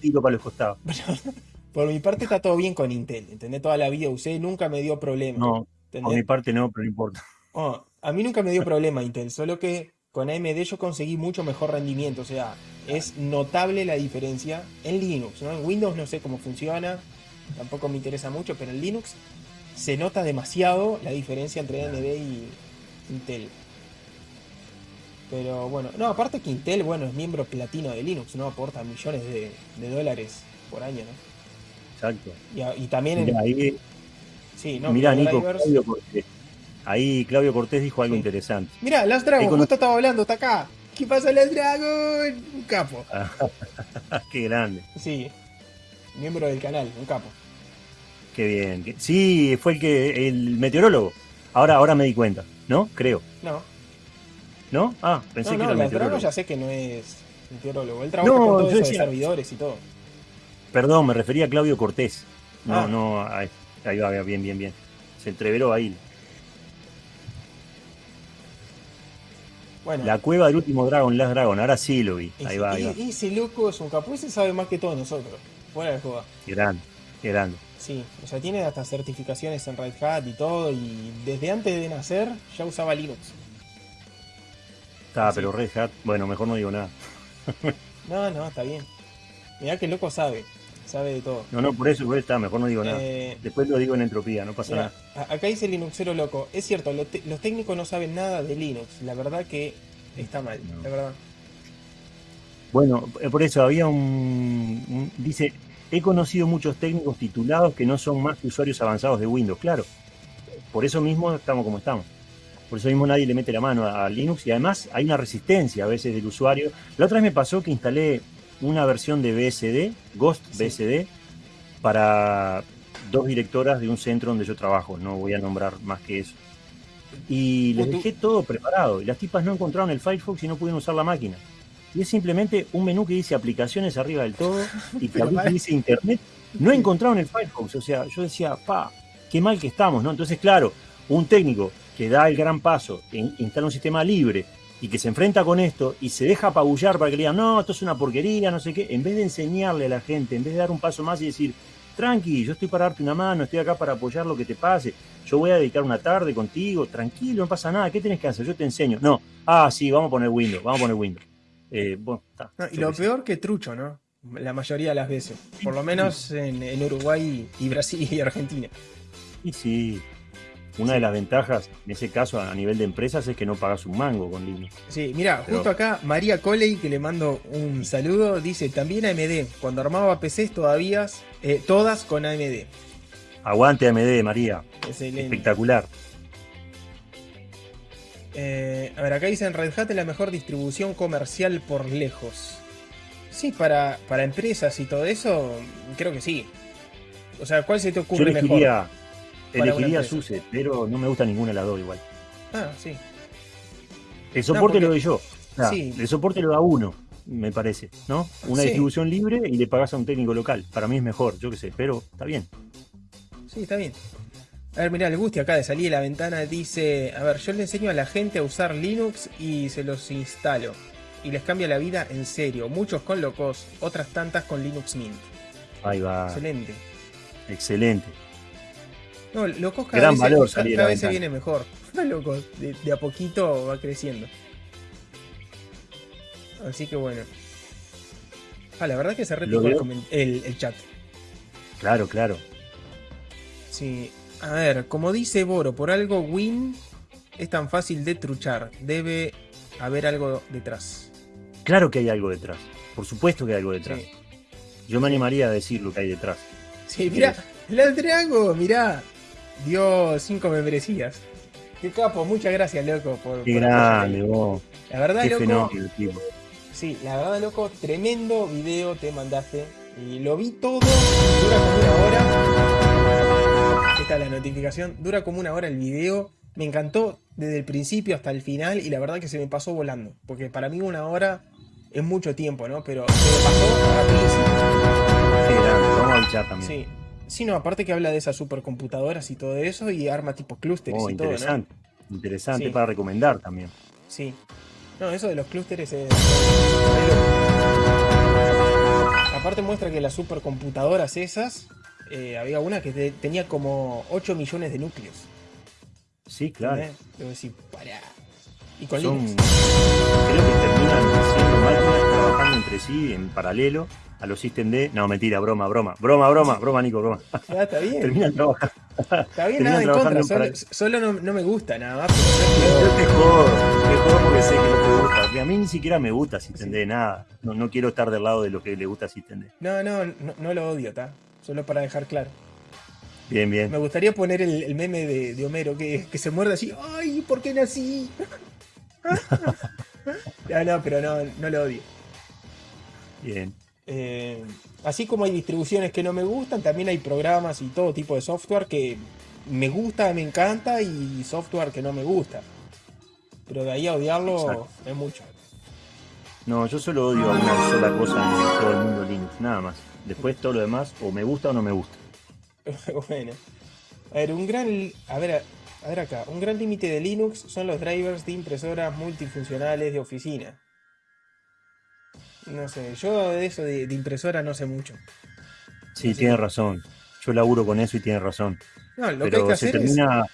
[SPEAKER 2] tiro para los costados.
[SPEAKER 1] por mi parte está todo bien con Intel. ¿Entendés? Toda la vida usé, nunca me dio problema.
[SPEAKER 2] No,
[SPEAKER 1] ¿entendés?
[SPEAKER 2] por mi parte no, pero no importa.
[SPEAKER 1] Oh, a mí nunca me dio problema Intel, solo que con AMD yo conseguí mucho mejor rendimiento. O sea, es notable la diferencia en Linux. ¿no? En Windows no sé cómo funciona, tampoco me interesa mucho, pero en Linux se nota demasiado la diferencia entre AMD y Intel. Pero bueno, no, aparte que Intel, bueno, es miembro platino de Linux, ¿no? Aporta millones de, de dólares por año, ¿no?
[SPEAKER 2] Exacto.
[SPEAKER 1] Y, también en.
[SPEAKER 2] Mirá, ahí,
[SPEAKER 1] Sí, no,
[SPEAKER 2] mirá, Nico,
[SPEAKER 1] drivers-
[SPEAKER 2] Claudio Cortés. Ahí Claudio Cortés dijo algo
[SPEAKER 1] Sí.
[SPEAKER 2] interesante.
[SPEAKER 1] Mirá, Last Dragon,
[SPEAKER 2] Ahí con-
[SPEAKER 1] justo estaba hablando, está acá. ¿Qué pasa, Last Dragon? Un capo.
[SPEAKER 2] Qué grande,
[SPEAKER 1] Sí, miembro del canal, un capo.
[SPEAKER 2] Qué bien. Sí, fue el que el meteorólogo. Ahora, ahora me di cuenta, ¿no? Creo.
[SPEAKER 1] No,
[SPEAKER 2] ¿No? Ah, pensé
[SPEAKER 1] no,
[SPEAKER 2] que
[SPEAKER 1] no,
[SPEAKER 2] era el meteorólogo.
[SPEAKER 1] ya sé que no es meteorólogo. Él trabaja
[SPEAKER 2] No,
[SPEAKER 1] con todo eso de servidores y todo.
[SPEAKER 2] Perdón, me refería a Claudio Cortés. No,
[SPEAKER 1] Ah.
[SPEAKER 2] no, ahí, ahí va, bien, bien, bien. Se entreveró ahí.
[SPEAKER 1] Bueno,
[SPEAKER 2] La cueva del último Dragon, Last Dragon, ahora sí lo vi.
[SPEAKER 1] ese,
[SPEAKER 2] Ahí va, ahí va.
[SPEAKER 1] y- ese loco es un capo, ese sabe más que todos nosotros. Fuera de joda.
[SPEAKER 2] Qué grande, qué grande.
[SPEAKER 1] Sí, o sea, tiene hasta certificaciones en Red Hat y todo, y desde antes de nacer ya usaba Linux.
[SPEAKER 2] Está,
[SPEAKER 1] Sí.
[SPEAKER 2] pero Red Hat, bueno, mejor no digo nada.
[SPEAKER 1] No, no, está bien. Mirá que loco sabe, sabe de todo.
[SPEAKER 2] No, no, por eso, está, mejor no digo nada.
[SPEAKER 1] Eh,
[SPEAKER 2] Después lo digo en entropía, no pasa
[SPEAKER 1] Mirá,
[SPEAKER 2] nada.
[SPEAKER 1] acá dice Linuxero loco. Es cierto, lo te- los técnicos no saben nada de Linux. La verdad que está mal,
[SPEAKER 2] No.
[SPEAKER 1] la verdad.
[SPEAKER 2] Bueno, eh, por eso había un, un- Dice, he conocido muchos técnicos titulados que no son más que usuarios avanzados de Windows. Claro, por eso mismo estamos como estamos. Por eso mismo nadie le mete la mano a, Linux y además hay una resistencia a veces del usuario. La otra vez me pasó que instalé una versión de BSD, Ghost
[SPEAKER 1] Sí.
[SPEAKER 2] BSD, para dos directoras de un centro donde yo trabajo. No voy a nombrar más que eso. Y les dejé todo preparado y las tipas no encontraron el Firefox y no pudieron usar la máquina. Y es simplemente un menú que dice aplicaciones arriba del todo y que dice internet. No encontraron el Firefox. O sea, yo decía, pa, qué mal que estamos, ¿no? Entonces, claro, un técnico que da el gran paso, in- instala un sistema libre y que se enfrenta con esto y se deja apabullar para que le digan, no, esto es una porquería, no sé qué, en vez de enseñarle a la gente, en vez de dar un paso más y decir, tranqui, yo estoy para darte una mano, estoy acá para apoyar lo que te pase, yo voy a dedicar una tarde contigo, tranquilo, no pasa nada, ¿qué tenés que hacer? Yo te enseño. No, ah, sí, vamos a poner Windows, vamos a poner Windows. Eh, bueno, está,
[SPEAKER 1] No, y lo peor que trucho, ¿no? La mayoría de las veces. Por lo menos en, en Uruguay y Brasil y Argentina.
[SPEAKER 2] Y sí, una de las ventajas en ese caso a nivel de empresas es que no pagas un mango con Linux.
[SPEAKER 1] Sí, mira,
[SPEAKER 2] Pero-
[SPEAKER 1] justo acá María Coley, que le mando un saludo, dice también AMD. Cuando armaba PCs todavía, eh, todas con AMD.
[SPEAKER 2] Aguante AMD, María,
[SPEAKER 1] Excelente.
[SPEAKER 2] espectacular.
[SPEAKER 1] Eh, a ver, acá dicen Red Hat es la mejor distribución comercial por lejos. Sí, para, para empresas y todo eso, creo que sí. O sea, ¿cuál se te
[SPEAKER 2] Yo
[SPEAKER 1] ocurre
[SPEAKER 2] elegiría,
[SPEAKER 1] una
[SPEAKER 2] elegiría. SUSE, pero no me gusta ninguna de las dos igual.
[SPEAKER 1] mejor? Ah, sí.
[SPEAKER 2] El soporte
[SPEAKER 1] porque-
[SPEAKER 2] lo doy yo.
[SPEAKER 1] Sí.
[SPEAKER 2] El soporte lo da uno, me parece, ¿no? Una
[SPEAKER 1] Sí.
[SPEAKER 2] distribución libre y le pagas a un técnico local. Para mí es mejor, yo qué sé, pero está bien.
[SPEAKER 1] Sí, está bien. A ver, mirá, el Gusti acá de salir de la ventana dice, a ver, yo le enseño a la gente a usar Linux y se los instalo. Y les cambia la vida en serio. Muchos con locos, otras tantas con Linux Mint.
[SPEAKER 2] Ahí va.
[SPEAKER 1] Excelente.
[SPEAKER 2] Excelente.
[SPEAKER 1] No, locos cada
[SPEAKER 2] Gran
[SPEAKER 1] vez,
[SPEAKER 2] valor
[SPEAKER 1] cada
[SPEAKER 2] la
[SPEAKER 1] vez se viene mejor. No, locos, de, de a poquito va creciendo. Así que bueno. Ah, la verdad que se replicó el, el- el chat.
[SPEAKER 2] Claro, claro.
[SPEAKER 1] Sí. A ver, como dice Boro, por algo Win es tan fácil de truchar. Debe haber algo detrás.
[SPEAKER 2] Claro que hay algo detrás. Por supuesto que hay algo detrás.
[SPEAKER 1] Sí,
[SPEAKER 2] Yo me animaría a decir lo que hay detrás.
[SPEAKER 1] sí mirá, el Drago, mirá. Dio cinco membresías. Qué capo, muchas gracias, loco, por,
[SPEAKER 2] Qué
[SPEAKER 1] por
[SPEAKER 2] grande, vos.
[SPEAKER 1] La verdad,
[SPEAKER 2] Qué
[SPEAKER 1] loco,
[SPEAKER 2] fenómeno, tipo.
[SPEAKER 1] Sí, la verdad, loco, tremendo video te mandaste. Y lo vi todo. Dura como una hora. La notificación. Dura como una hora el video. Me encantó desde el principio hasta el final. Y la verdad que se me pasó volando. Porque para mí una hora es mucho tiempo, ¿no? Pero se me pasó rapidísimo.
[SPEAKER 2] Luchar también.
[SPEAKER 1] Sí. Sí, no, aparte que habla de esas supercomputadoras y todo eso. Y arma tipo clústeres
[SPEAKER 2] Oh,
[SPEAKER 1] y todo, ¿no?
[SPEAKER 2] interesante. Interesante
[SPEAKER 1] Sí.
[SPEAKER 2] para recomendar también.
[SPEAKER 1] Sí. No, eso de los clústeres es. Aparte muestra que las supercomputadoras esas, eh, había una que te- tenía como 8 millones de núcleos.
[SPEAKER 2] Sí, claro.
[SPEAKER 1] Debo decir, pará. Y con
[SPEAKER 2] Son,
[SPEAKER 1] Linux.
[SPEAKER 2] creo que terminan siendo máquinas trabajando entre sí en paralelo a los System D. No, mentira, broma, broma. Broma, broma, broma, Nico, broma.
[SPEAKER 1] Ah, está bien.
[SPEAKER 2] Terminan trabajando.
[SPEAKER 1] Está bien, nada en contra.
[SPEAKER 2] en
[SPEAKER 1] Solo, solo no, no me gusta nada más. pero
[SPEAKER 2] Yo te jodo, te jodo porque sé que no te gusta. Porque a mí ni siquiera me gusta System D, nada. No, no quiero estar del lado de lo que le gusta System D.
[SPEAKER 1] No, no, no, no lo odio, ¿está? Solo para dejar claro.
[SPEAKER 2] Bien, bien.
[SPEAKER 1] Me gustaría poner el, el meme de, de Homero que, que se muerde así. ¡Ay, ¿por qué nací? no, no, pero no, no lo odio.
[SPEAKER 2] Bien.
[SPEAKER 1] Eh, así como hay distribuciones que no me gustan, también hay programas y todo tipo de software que me gusta, me encanta y software que no me gusta. Pero de ahí a odiarlo
[SPEAKER 2] Exacto.
[SPEAKER 1] es mucho.
[SPEAKER 2] No, yo solo odio a una sola cosa en todo el mundo Linux, nada más. Después todo lo demás o me gusta o no me gusta.
[SPEAKER 1] bueno. A ver, un gran. A ver, a ver acá. Un gran límite de Linux son los drivers de impresoras multifuncionales de oficina. No sé, yo de eso de, de impresora no sé mucho.
[SPEAKER 2] Sí,
[SPEAKER 1] Así
[SPEAKER 2] tiene
[SPEAKER 1] que-
[SPEAKER 2] razón. Yo laburo con eso y tiene razón.
[SPEAKER 1] No, lo que hay
[SPEAKER 2] Pero
[SPEAKER 1] que
[SPEAKER 2] se
[SPEAKER 1] hacer es.
[SPEAKER 2] termina.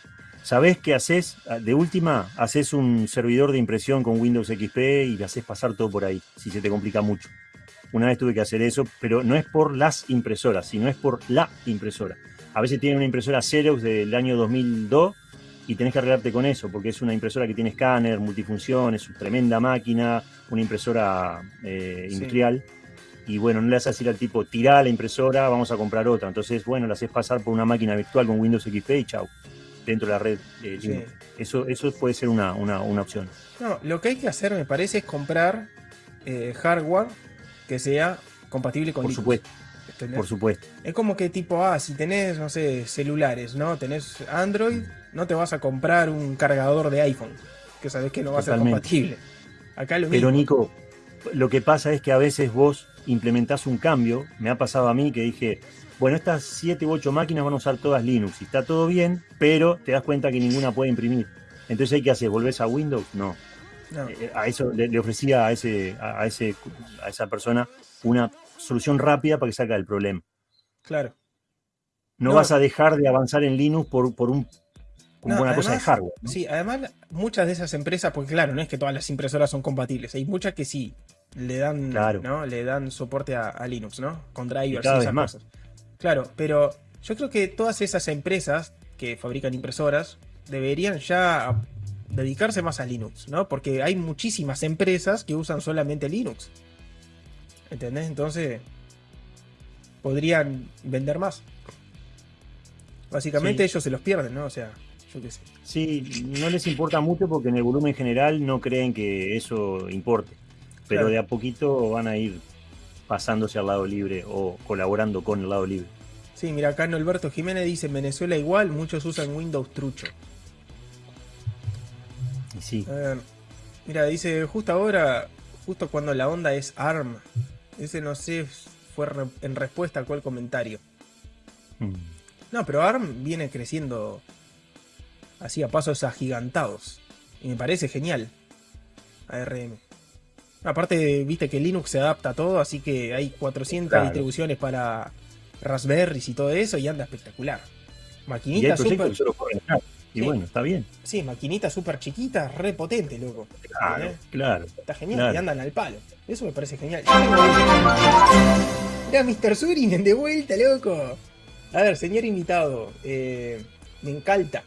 [SPEAKER 2] ¿Sabés qué haces? De última, haces un servidor de impresión con Windows XP y le haces pasar todo por ahí, si se te complica mucho. Una vez tuve que hacer eso, pero no es por las impresoras, sino es por la impresora. A veces tiene una impresora Xerox del año 2002 y tenés que arreglarte con eso, porque es una impresora que tiene escáner, multifunción, es una tremenda máquina, una impresora eh,
[SPEAKER 1] Sí.
[SPEAKER 2] industrial. Y bueno, no le haces decir al tipo, tirá la impresora, vamos a comprar otra. Entonces, bueno, la haces pasar por una máquina virtual con Windows XP y chau, dentro de la red eh,
[SPEAKER 1] Sí.
[SPEAKER 2] Eso, eso puede ser una, una, una opción.
[SPEAKER 1] No, lo que hay que hacer, me parece, es comprar eh, hardware que sea compatible con
[SPEAKER 2] Por
[SPEAKER 1] Linux.
[SPEAKER 2] supuesto,
[SPEAKER 1] ¿entendés?
[SPEAKER 2] por supuesto.
[SPEAKER 1] Es como que tipo, ah, si tenés, no sé, celulares, ¿no? Tenés Android, no te vas a comprar un cargador de iPhone, que sabés que no va a ser compatible. Acá lo
[SPEAKER 2] Pero
[SPEAKER 1] mismo.
[SPEAKER 2] Nico, lo que pasa es que a veces vos implementás un cambio, me ha pasado a mí que dije, bueno, estas 7 u 8 máquinas van a usar todas Linux y está todo bien, pero te das cuenta que ninguna puede imprimir. Entonces, ¿hay que hacer? ¿Volvés a Windows? No.
[SPEAKER 1] No,
[SPEAKER 2] Eh, a eso le, le ofrecía a ese, a, ese, a esa persona una solución rápida para que salga del problema.
[SPEAKER 1] claro.
[SPEAKER 2] No,
[SPEAKER 1] No.
[SPEAKER 2] vas a dejar de avanzar en Linux por, por, un,
[SPEAKER 1] No,
[SPEAKER 2] una cosa de hardware. ¿no?
[SPEAKER 1] Sí, además muchas de esas empresas, porque claro, no es que todas las impresoras son compatibles, hay muchas que sí le dan,
[SPEAKER 2] Claro.
[SPEAKER 1] ¿no? Le dan soporte a, a Linux, ¿no? Con drivers y, esas
[SPEAKER 2] más.
[SPEAKER 1] cosas. Claro, pero yo creo que todas esas empresas que fabrican impresoras deberían ya dedicarse más a Linux, ¿no? Porque hay muchísimas empresas que usan solamente Linux. ¿Entendés? Entonces podrían vender más. Básicamente
[SPEAKER 2] Sí.
[SPEAKER 1] ellos se los pierden, ¿no? O sea, yo qué sé.
[SPEAKER 2] Sí, no les importa mucho porque en el volumen general no creen que eso importe. Pero
[SPEAKER 1] Claro.
[SPEAKER 2] de a poquito van a ir pasándose al lado libre o colaborando con el lado libre.
[SPEAKER 1] Sí, mira, acá Alberto Jiménez dice, en Venezuela igual, muchos usan Windows trucho.
[SPEAKER 2] Y sí.
[SPEAKER 1] A ver, mira, dice, justo ahora, justo cuando la onda es ARM. Ese no sé, fue re- en respuesta a cuál comentario.
[SPEAKER 2] Mm.
[SPEAKER 1] No, pero ARM viene creciendo así a pasos agigantados. Y me parece genial. ARM. Aparte, viste que Linux se adapta a todo, así que hay 400
[SPEAKER 2] Claro.
[SPEAKER 1] distribuciones para Raspberries y todo eso, y anda espectacular. Maquinita
[SPEAKER 2] solo acá. Y
[SPEAKER 1] Sí.
[SPEAKER 2] bueno, está bien.
[SPEAKER 1] Sí, maquinita súper chiquita, re potente, loco.
[SPEAKER 2] Claro,
[SPEAKER 1] ¿Eh?
[SPEAKER 2] claro.
[SPEAKER 1] Está genial,
[SPEAKER 2] Claro.
[SPEAKER 1] y andan al palo. Eso me parece genial. Mira, Mr. Surinen de vuelta, loco. A ver, señor invitado, eh, me encanta.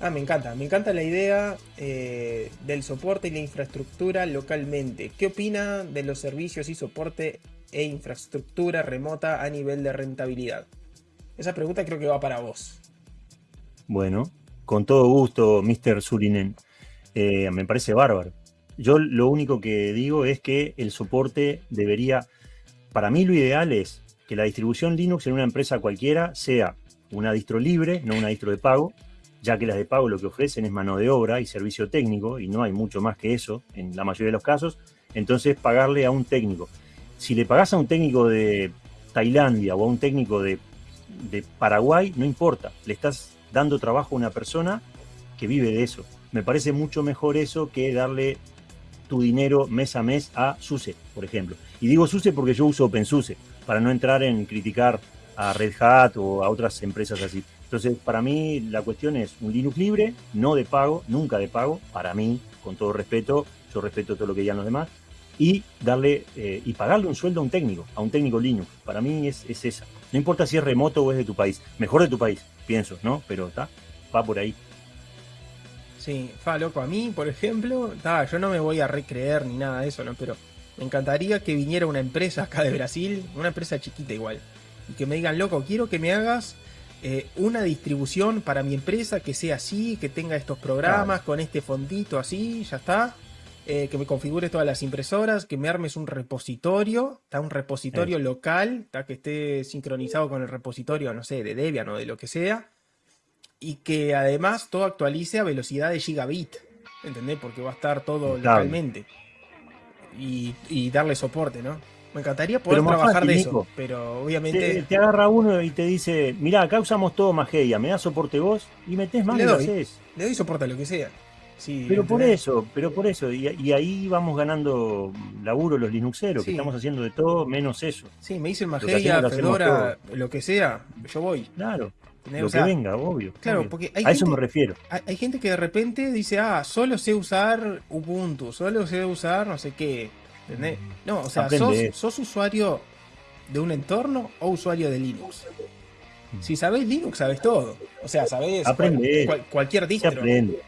[SPEAKER 1] Ah, me encanta. Me encanta la idea eh, del soporte y la infraestructura localmente. ¿Qué opina de los servicios y soporte e infraestructura remota a nivel de rentabilidad? Esa pregunta creo que va para vos.
[SPEAKER 2] Bueno, con todo gusto, Mr. Surinen. Eh, me parece bárbaro. Yo lo único que digo es que el soporte debería, para mí lo ideal es que la distribución Linux en una empresa cualquiera sea una distro libre, no una distro de pago, ya que las de pago lo que ofrecen es mano de obra y servicio técnico, y no hay mucho más que eso en la mayoría de los casos, entonces pagarle a un técnico. Si le pagás a un técnico de Tailandia o a un técnico de, de Paraguay, no importa, le estás dando trabajo a una persona que vive de eso. Me parece mucho mejor eso que darle tu dinero mes a mes a SUSE, por ejemplo. Y digo SUSE porque yo uso OpenSUSE, para no entrar en criticar a Red Hat o a otras empresas así. Entonces, para mí la cuestión es un Linux libre, no de pago, nunca de pago, para mí, con todo respeto, yo respeto todo lo que digan los demás, y darle eh, y pagarle un sueldo a un técnico, a un técnico Linux. Para mí es, es esa. No importa si es remoto o es de tu país, mejor de tu país, pienso, ¿no? Pero está, va por ahí.
[SPEAKER 1] Sí, fa, loco, a mí, por ejemplo, ta, yo no me voy a recreer ni nada de eso, ¿no? Pero me encantaría que viniera una empresa acá de Brasil, una empresa chiquita igual, y que me digan, loco, quiero que me hagas eh, una distribución para mi empresa que sea así, que tenga estos programas con este fondito así, ya está. Eh, que me configures todas las impresoras, que me armes un repositorio, está un repositorio local, está que esté sincronizado con el repositorio, no sé, de Debian o de lo que sea y que además todo actualice a velocidad de gigabit, ¿entendés? Porque va a estar todo
[SPEAKER 2] Claro.
[SPEAKER 1] localmente. Y, y darle soporte, ¿no? Me encantaría poder trabajar
[SPEAKER 2] fácil,
[SPEAKER 1] de eso,
[SPEAKER 2] Nico.
[SPEAKER 1] pero
[SPEAKER 2] Te,
[SPEAKER 1] obviamente
[SPEAKER 2] te agarra uno y te dice, mirá, acá usamos todo Mageia, me das soporte vos y metés más
[SPEAKER 1] Le
[SPEAKER 2] y lo haces.
[SPEAKER 1] le doy soporte a lo que sea. Sí,
[SPEAKER 2] Pero por eso, pero por eso, y, y ahí vamos ganando laburo los Linuxeros,
[SPEAKER 1] Sí.
[SPEAKER 2] que estamos haciendo de todo menos eso.
[SPEAKER 1] Sí, me dicen Mageia, Fedora, lo que sea, yo voy.
[SPEAKER 2] Claro,
[SPEAKER 1] ¿entendés?
[SPEAKER 2] lo
[SPEAKER 1] O sea,
[SPEAKER 2] que venga, obvio.
[SPEAKER 1] Claro,
[SPEAKER 2] obvio.
[SPEAKER 1] porque hay
[SPEAKER 2] A eso
[SPEAKER 1] gente-
[SPEAKER 2] me refiero.
[SPEAKER 1] hay, hay gente que de repente dice, ah, solo sé usar Ubuntu, solo sé usar no sé qué. ¿entendés? No, o sea, sos, usuario de un entorno o usuario de Linux. Si sabés Linux, sabés todo. O sea, sabés cual-
[SPEAKER 2] Aprende.
[SPEAKER 1] cual- cualquier
[SPEAKER 2] Se
[SPEAKER 1] distro.
[SPEAKER 2] aprende.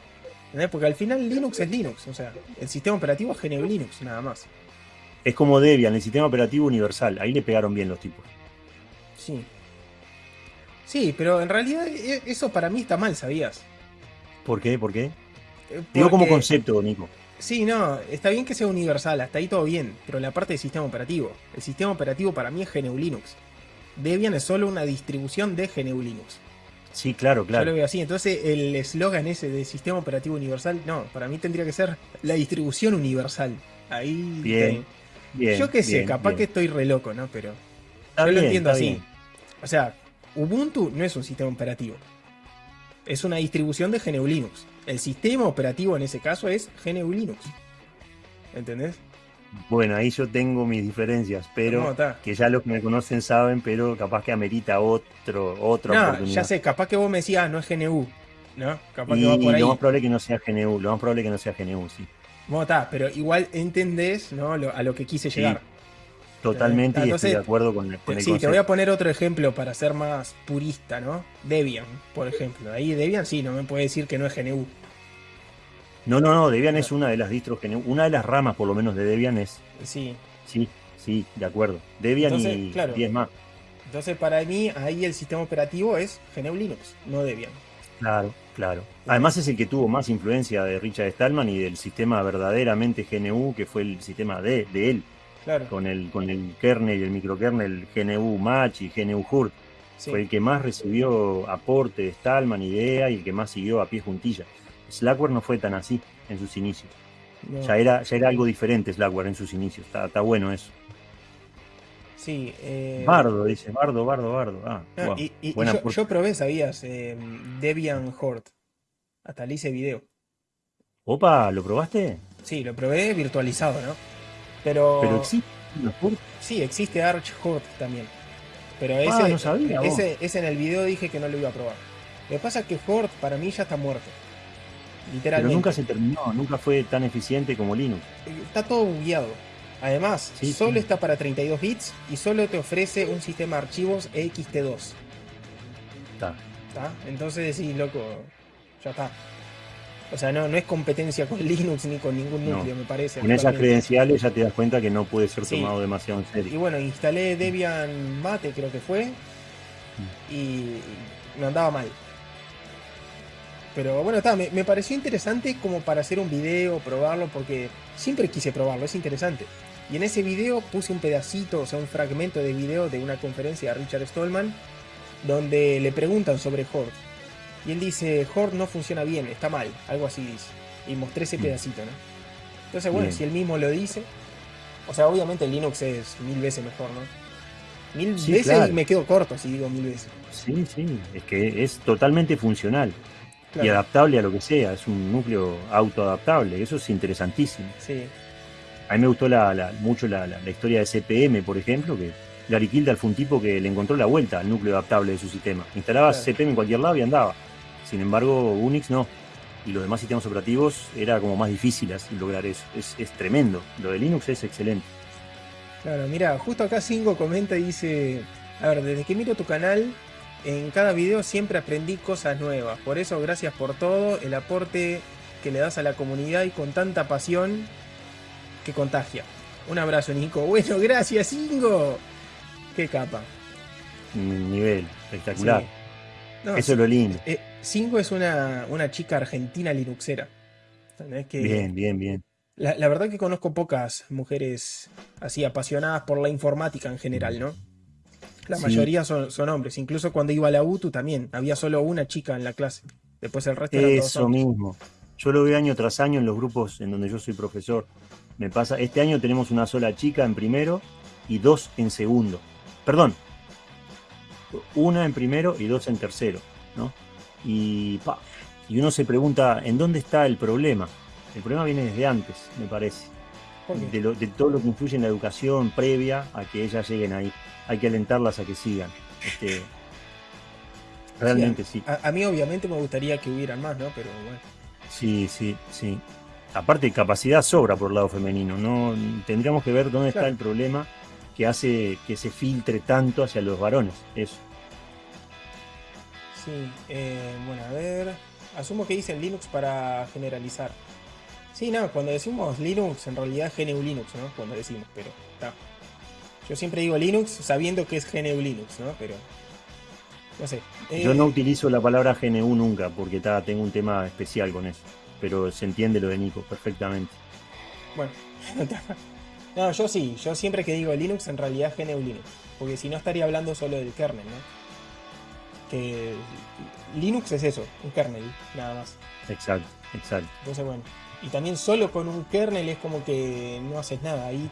[SPEAKER 1] ¿Entendés? Porque al final Linux es Linux. O sea, el sistema operativo es GNU Linux, nada más.
[SPEAKER 2] Es como Debian, el sistema operativo universal. Ahí le pegaron bien los tipos.
[SPEAKER 1] Sí. Sí, pero en realidad e- eso para mí está mal, ¿sabías?
[SPEAKER 2] ¿Por qué? ¿Por qué?
[SPEAKER 1] Eh,
[SPEAKER 2] Digo como
[SPEAKER 1] porque-
[SPEAKER 2] concepto, Nico.
[SPEAKER 1] Sí, no, está bien que sea universal, hasta ahí todo bien, pero la parte del sistema operativo. El sistema operativo para mí es GNU Linux. Debian es solo una distribución de GNU Linux.
[SPEAKER 2] Sí, claro,
[SPEAKER 1] Yo lo
[SPEAKER 2] claro.
[SPEAKER 1] veo así. Entonces, el eslogan ese de sistema operativo universal, no, para mí tendría que ser la distribución universal. Ahí.
[SPEAKER 2] Bien, Bien,
[SPEAKER 1] yo qué sé,
[SPEAKER 2] bien,
[SPEAKER 1] capaz
[SPEAKER 2] bien.
[SPEAKER 1] que estoy re loco, ¿no? Pero
[SPEAKER 2] Está
[SPEAKER 1] yo lo entiendo así. O sea, Ubuntu no es un sistema operativo. Es una distribución de GNU Linux. El sistema operativo en ese caso es GNU Linux. ¿Entendés?
[SPEAKER 2] Bueno, ahí yo tengo mis diferencias,
[SPEAKER 1] ¿Cómo
[SPEAKER 2] pero que ya los que me conocen saben, pero capaz que amerita otro, otra
[SPEAKER 1] No,
[SPEAKER 2] oportunidad.
[SPEAKER 1] ya sé, capaz que vos me decías, ah, no es GNU. ¿No? Capaz
[SPEAKER 2] Y
[SPEAKER 1] que va por ahí.
[SPEAKER 2] lo más probable que no sea GNU, lo más probable que no sea GNU, sí.
[SPEAKER 1] Bueno, está, pero igual entendés ¿no? Lo- a lo que quise
[SPEAKER 2] Sí,
[SPEAKER 1] llegar.
[SPEAKER 2] Totalmente y
[SPEAKER 1] Entonces,
[SPEAKER 2] estoy de acuerdo con, con el
[SPEAKER 1] sí, te voy a poner otro ejemplo para ser más purista, ¿no? Debian, por ejemplo. Ahí Debian sí, no me puede decir que no es GNU.
[SPEAKER 2] No, no, no, Debian es una de las distros GNU, una de las ramas por lo menos de Debian es,
[SPEAKER 1] Sí.
[SPEAKER 2] sí, sí, de acuerdo. Debian
[SPEAKER 1] Entonces,
[SPEAKER 2] y
[SPEAKER 1] claro.
[SPEAKER 2] 10 más.
[SPEAKER 1] Entonces, para mí, ahí el sistema operativo es GNU Linux, no Debian.
[SPEAKER 2] Claro, claro. Además es el que tuvo más influencia de Richard Stallman y del sistema verdaderamente GNU, que fue el sistema de, de él. con, el, con el kernel y el microkernel GNU Match y GNU Hurt. Fue el que más recibió aporte de Stallman, idea, y el que más siguió a pie juntilla. Slackware no fue tan así en sus inicios. Ya, era, ya era algo diferente Slackware en sus inicios. Está, bueno eso.
[SPEAKER 1] Sí. Eh...
[SPEAKER 2] Bardo, dice. Bardo, Bardo, Bardo. Ah,
[SPEAKER 1] y, yo, probé, sabías, eh, Debian Hort. Hasta le hice video.
[SPEAKER 2] Opa, ¿lo probaste?
[SPEAKER 1] Sí, lo probé virtualizado, ¿no? Pero.
[SPEAKER 2] Pero existe.
[SPEAKER 1] Sí, existe Arch Hort también. Pero
[SPEAKER 2] ah,
[SPEAKER 1] ese, ese, en el video dije que no lo iba a probar. Lo que pasa es que Hort para mí ya está muerto. Literalmente.
[SPEAKER 2] Pero nunca se terminó, nunca fue tan eficiente como Linux.
[SPEAKER 1] Está todo bugueado. Además, solo está para 32 bits y solo te ofrece un sistema de archivos EXT2.
[SPEAKER 2] Está.
[SPEAKER 1] ¿Está? Entonces decís, loco, ya está. O sea, no, no es competencia con Linux ni con ningún núcleo, me parece.
[SPEAKER 2] Con esas credenciales ya te das cuenta que no puede ser tomado demasiado en serio.
[SPEAKER 1] Y bueno, instalé Debian Mate, creo que fue, mm. y me andaba mal. Pero bueno, está, me, me, pareció interesante como para hacer un video, probarlo, porque siempre quise probarlo, es interesante. Y en ese video puse un pedacito, o sea, un fragmento de video de una conferencia de Richard Stallman, donde le preguntan sobre Horde. Y él dice, Horde no funciona bien, está mal, algo así dice. Y mostré ese mm. pedacito, ¿no? Entonces, bueno, si él mismo lo dice, o sea, obviamente Linux es mil veces mejor, ¿no? Mil veces me quedo corto si digo mil veces.
[SPEAKER 2] Sí, sí, es que es totalmente funcional y adaptable a lo que sea, es un núcleo autoadaptable, eso es interesantísimo.
[SPEAKER 1] Sí.
[SPEAKER 2] A mí me gustó la, mucho la, historia de CPM, por ejemplo, que Gary Kildare fue un tipo que le encontró la vuelta al núcleo adaptable de su sistema. Instalaba CPM en cualquier lado y andaba. Sin embargo, Unix no. Y los demás sistemas operativos era como más difícil lograr eso. Es, tremendo. Lo de Linux es excelente.
[SPEAKER 1] Claro, mira, justo acá Cingo comenta y dice, a ver, desde que miro tu canal, en cada video siempre aprendí cosas nuevas. Por eso, gracias por todo, el aporte que le das a la comunidad y con tanta pasión que contagia. Un abrazo, Nico. Bueno, gracias, Cingo. Qué capa.
[SPEAKER 2] Nivel, espectacular. Eso es lo lindo.
[SPEAKER 1] Eh, Cinco es una, una chica argentina linuxera.
[SPEAKER 2] bien, bien, bien.
[SPEAKER 1] La, la, verdad que conozco pocas mujeres así apasionadas por la informática en general, ¿no? La mayoría son, son, hombres. Incluso cuando iba a la UTU también, había solo una chica en la clase. Después el resto
[SPEAKER 2] eran Eso mismo. Yo lo veo año tras año en los grupos en donde yo soy profesor. Me pasa, este año tenemos una sola chica en primero y dos en segundo. Perdón, una en primero y dos en tercero, ¿no? Y, y uno se pregunta, ¿en dónde está el problema? El problema viene desde antes, me parece. De, de, todo lo que influye en la educación previa a que ellas lleguen ahí. Hay que alentarlas a que sigan. Este, realmente sí.
[SPEAKER 1] A, mí obviamente me gustaría que hubieran más, ¿no? Pero bueno.
[SPEAKER 2] Sí, sí, sí. Aparte, capacidad sobra por el lado femenino. No tendríamos que ver dónde está el problema que hace que se filtre tanto hacia los varones. Eso.
[SPEAKER 1] Sí, eh, bueno, a ver. Asumo que dicen Linux para generalizar. Sí, no, cuando decimos Linux, en realidad es GNU Linux, ¿no? Cuando decimos, pero está. Yo siempre digo Linux sabiendo que es GNU Linux, ¿no? Pero. No sé.
[SPEAKER 2] Yo no eh, utilizo la palabra GNU nunca, porque tengo un tema especial con eso. Pero se entiende lo de Nico perfectamente.
[SPEAKER 1] Bueno, no, yo sí, yo siempre que digo Linux, en realidad es GNU Linux. Porque si no estaría hablando solo del kernel, ¿no? que Linux es eso, un kernel, nada más.
[SPEAKER 2] Exacto, exacto.
[SPEAKER 1] Entonces, bueno, y también solo con un kernel es como que no haces nada. Ahí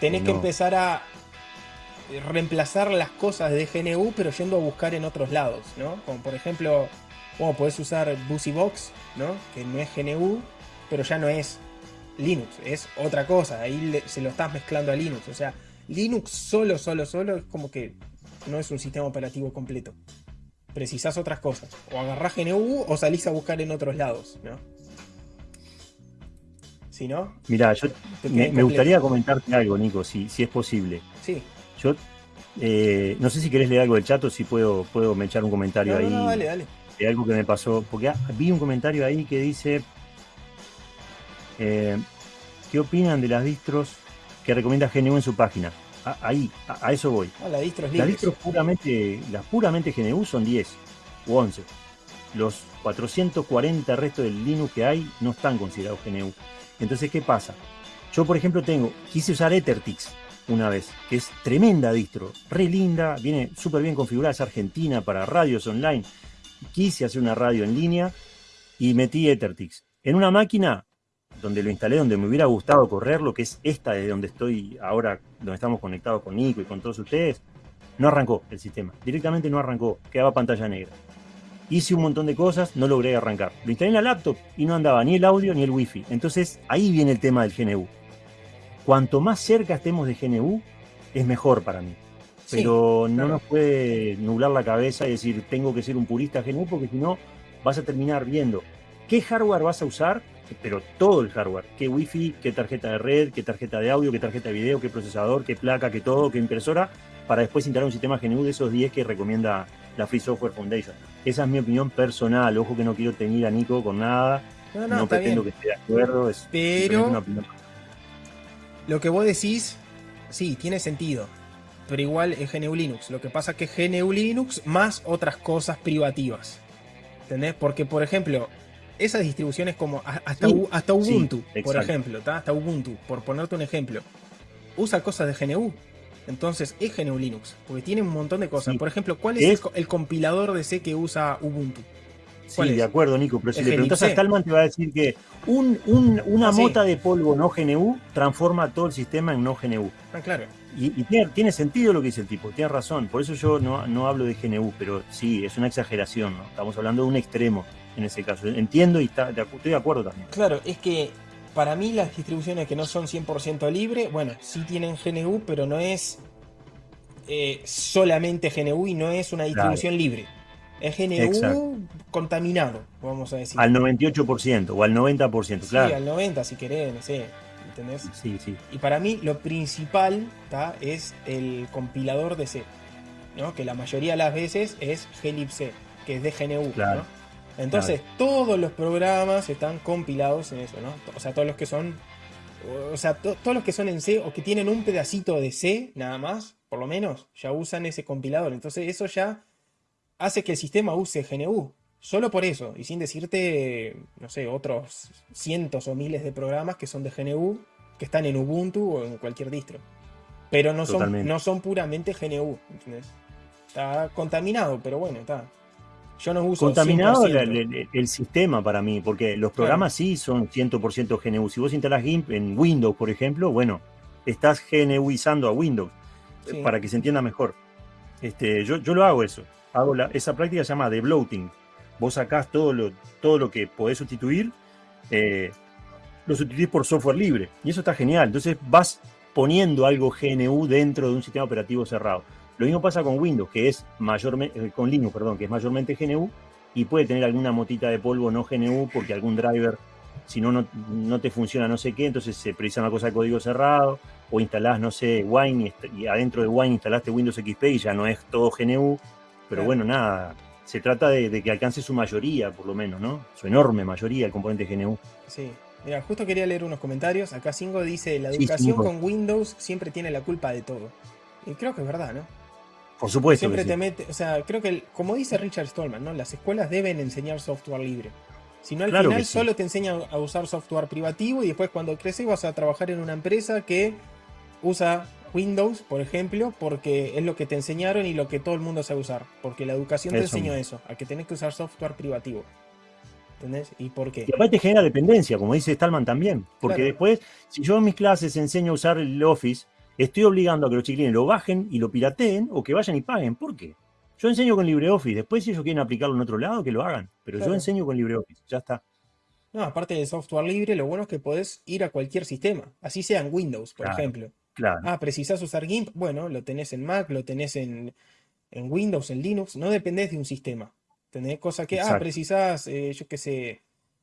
[SPEAKER 1] tenés que empezar a reemplazar las cosas de GNU, pero yendo a buscar en otros lados, ¿no? Como por ejemplo, bueno, podés usar BusyBox, ¿no? Que no es GNU, pero ya no es Linux, es otra cosa. Ahí se lo estás mezclando a Linux. O sea, Linux solo, solo, solo es como que no es un sistema operativo completo precisás otras cosas. O agarrás GNU o salís a buscar en otros lados, ¿no? Si no.
[SPEAKER 2] Mira, yo me, gustaría comentarte algo, Nico, si, si es posible.
[SPEAKER 1] Sí.
[SPEAKER 2] Yo eh, no sé si querés leer algo del chat o si puedo, puedo me echar un comentario ahí.
[SPEAKER 1] No, dale, dale.
[SPEAKER 2] De algo que me pasó. Porque vi un comentario ahí que dice. Eh, ¿Qué opinan de las distros que recomienda GNU en su página? ahí, a, eso voy.
[SPEAKER 1] Ah, las distros
[SPEAKER 2] Las distros puramente, las puramente GNU son 10 u 11. Los 440 restos del Linux que hay no están considerados GNU. Entonces, ¿qué pasa? Yo, por ejemplo, tengo, quise usar Ethertix una vez, que es tremenda distro, re linda, viene súper bien configurada, es argentina para radios online. Quise hacer una radio en línea y metí Ethertix. En una máquina donde lo instalé, donde me hubiera gustado correrlo, que es esta de donde estoy ahora, donde estamos conectados con Nico y con todos ustedes, no arrancó el sistema. Directamente no arrancó, quedaba pantalla negra. Hice un montón de cosas, no logré arrancar. Lo instalé en la laptop y no andaba ni el audio ni el wifi. Entonces ahí viene el tema del GNU. Cuanto más cerca estemos de GNU, es mejor para mí. Pero no nos puede nublar la cabeza y decir, tengo que ser un purista GNU, porque si no, vas a terminar viendo qué hardware vas a usar, pero todo el hardware, qué wifi, qué tarjeta de red, qué tarjeta de audio, qué tarjeta de video, qué procesador, qué placa, qué todo, qué impresora, para después instalar un sistema GNU de esos 10 que recomienda la Free Software Foundation. Esa es mi opinión personal, ojo que no quiero tener a Nico con nada, no, pretendo que esté de acuerdo, es
[SPEAKER 1] pero una opinión lo que vos decís, sí, tiene sentido. Pero igual es GNU Linux. Lo que pasa es que es GNU Linux más otras cosas privativas. ¿Entendés? Porque, por ejemplo, esas distribuciones como hasta, hasta Ubuntu, por ejemplo, hasta Ubuntu, por ponerte un ejemplo, usa cosas de GNU. Entonces es GNU Linux, porque tiene un montón de cosas. Por ejemplo, ¿cuál es, El, compilador de C que usa Ubuntu?
[SPEAKER 2] Sí, de acuerdo, Nico, pero si le preguntas a Stallman te va a decir que una ah, mota de polvo no GNU transforma todo el sistema en no GNU.
[SPEAKER 1] Ah, claro.
[SPEAKER 2] Y, tiene, sentido lo que dice el tipo, tiene razón. Por eso yo no, hablo de GNU, pero sí, es una exageración, ¿no? Estamos hablando de un extremo en ese caso. Entiendo y está, estoy de acuerdo también.
[SPEAKER 1] Claro, es que para mí las distribuciones que no son 100% libres, bueno, sí tienen GNU, pero no es eh, solamente GNU y no es una distribución libre. Es GNU contaminado, vamos a decir.
[SPEAKER 2] Al 98% o al 90%, claro.
[SPEAKER 1] Sí, al 90% si querés, no sé. ¿Entendés?
[SPEAKER 2] Sí, sí.
[SPEAKER 1] Y para mí lo principal es el compilador de C, ¿no? que la mayoría de las veces es glibc, que es de GNU. Claro. Entonces, todos los programas están compilados en eso, ¿no? O sea, todos los que son. O sea, todos los que son en C o que tienen un pedacito de C, nada más, por lo menos, ya usan ese compilador. Entonces, eso ya hace que el sistema use GNU. Solo por eso, y sin decirte, no sé, otros cientos o miles de programas que son de GNU, que están en Ubuntu o en cualquier distro. Pero no, son, no son puramente GNU, ¿entendés? Está contaminado, pero bueno, está.
[SPEAKER 2] Yo no uso Contaminado el, sistema para mí, porque los programas sí son 100% GNU. Si vos instalas GIMP en Windows, por ejemplo, bueno, estás GNUizando a Windows, para que se entienda mejor. Este, yo, yo lo hago eso hago esa práctica se llama de bloating. Vos sacás todo lo, todo lo que podés sustituir, eh, lo sustituís por software libre. Y eso está genial. Entonces vas poniendo algo GNU dentro de un sistema operativo cerrado. Lo mismo pasa con Windows, que es mayormente, eh, con Linux, perdón, que es mayormente GNU y puede tener alguna motita de polvo no GNU porque algún driver, si no, no te funciona no sé qué, entonces se precisa una cosa de código cerrado o instalás, no sé, Wine y, adentro de Wine instalaste Windows XP y ya no es todo GNU. Pero bueno, nada, se trata de, que alcance su mayoría, por lo menos, ¿no? Su enorme mayoría, el componente GNU.
[SPEAKER 1] Sí. Mira, justo quería leer unos comentarios. Acá Singo dice, la educación con Windows siempre tiene la culpa de todo. Y creo que es verdad, ¿no?
[SPEAKER 2] Por supuesto.
[SPEAKER 1] Siempre te mete, o sea, creo que, como dice Richard Stallman, ¿no? Las escuelas deben enseñar software libre. Si no, al final solo te enseñan a usar software privativo y después cuando creces vas a trabajar en una empresa que usa Windows, por ejemplo, porque es lo que te enseñaron y lo que todo el mundo sabe usar. Porque la educación te enseñó eso, a que tenés que usar software privativo. ¿Entendés? ¿Y por qué?
[SPEAKER 2] Y aparte genera dependencia, como dice Stallman también. Porque después, si yo en mis clases enseño a usar el Office, estoy obligando a que los chiquilines lo bajen y lo pirateen o que vayan y paguen. ¿Por qué? Yo enseño con LibreOffice. Después, si ellos quieren aplicarlo en otro lado, que lo hagan. Pero yo enseño con LibreOffice. Ya está.
[SPEAKER 1] No, aparte del software libre, lo bueno es que podés ir a cualquier sistema. Así sea en Windows, por ejemplo. Ah, precisas usar GIMP. Bueno, lo tenés en Mac, lo tenés en, Windows, en Linux. No dependés de un sistema. Tenés cosas que, ah, precisás, eh, yo qué sé,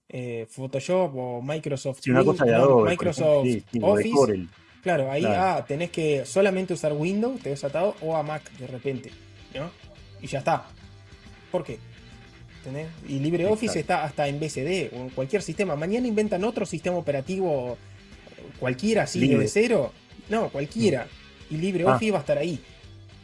[SPEAKER 1] eh, Photoshop o Microsoft. Microsoft Office. Claro, ahí ah, tenés que solamente usar Windows, te ves atado, o a Mac de repente. ¿no? Y ya está. ¿Por qué? ¿Tenés? Y LibreOffice está hasta en BCD o en cualquier sistema. Mañana inventan otro sistema operativo cualquiera así de cero no, cualquiera. Y LibreOffice ah. va a estar ahí.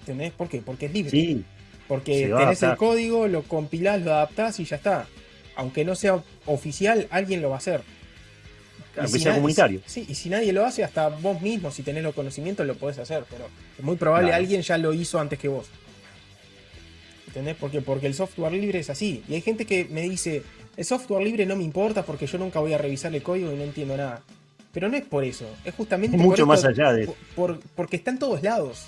[SPEAKER 1] ¿Entendés? ¿Por qué? Porque es libre.
[SPEAKER 2] Sí.
[SPEAKER 1] Porque tenés el código, lo compilás, lo adaptás y ya está. Aunque no sea oficial, alguien lo va a hacer.
[SPEAKER 2] Aunque sea comunitario.
[SPEAKER 1] Sí, y si nadie lo hace, hasta vos mismo, si tenés los conocimientos, lo podés hacer, pero es muy probable
[SPEAKER 2] Claro.
[SPEAKER 1] alguien ya lo hizo antes que vos. ¿Entendés? Porque, porque el software libre es así. Y hay gente que me dice, el software libre no me importa porque yo nunca voy a revisar el código y no entiendo nada. Pero no es por eso, es justamente
[SPEAKER 2] Es
[SPEAKER 1] por
[SPEAKER 2] mucho
[SPEAKER 1] esto-
[SPEAKER 2] más allá de
[SPEAKER 1] por- por- porque está en todos lados.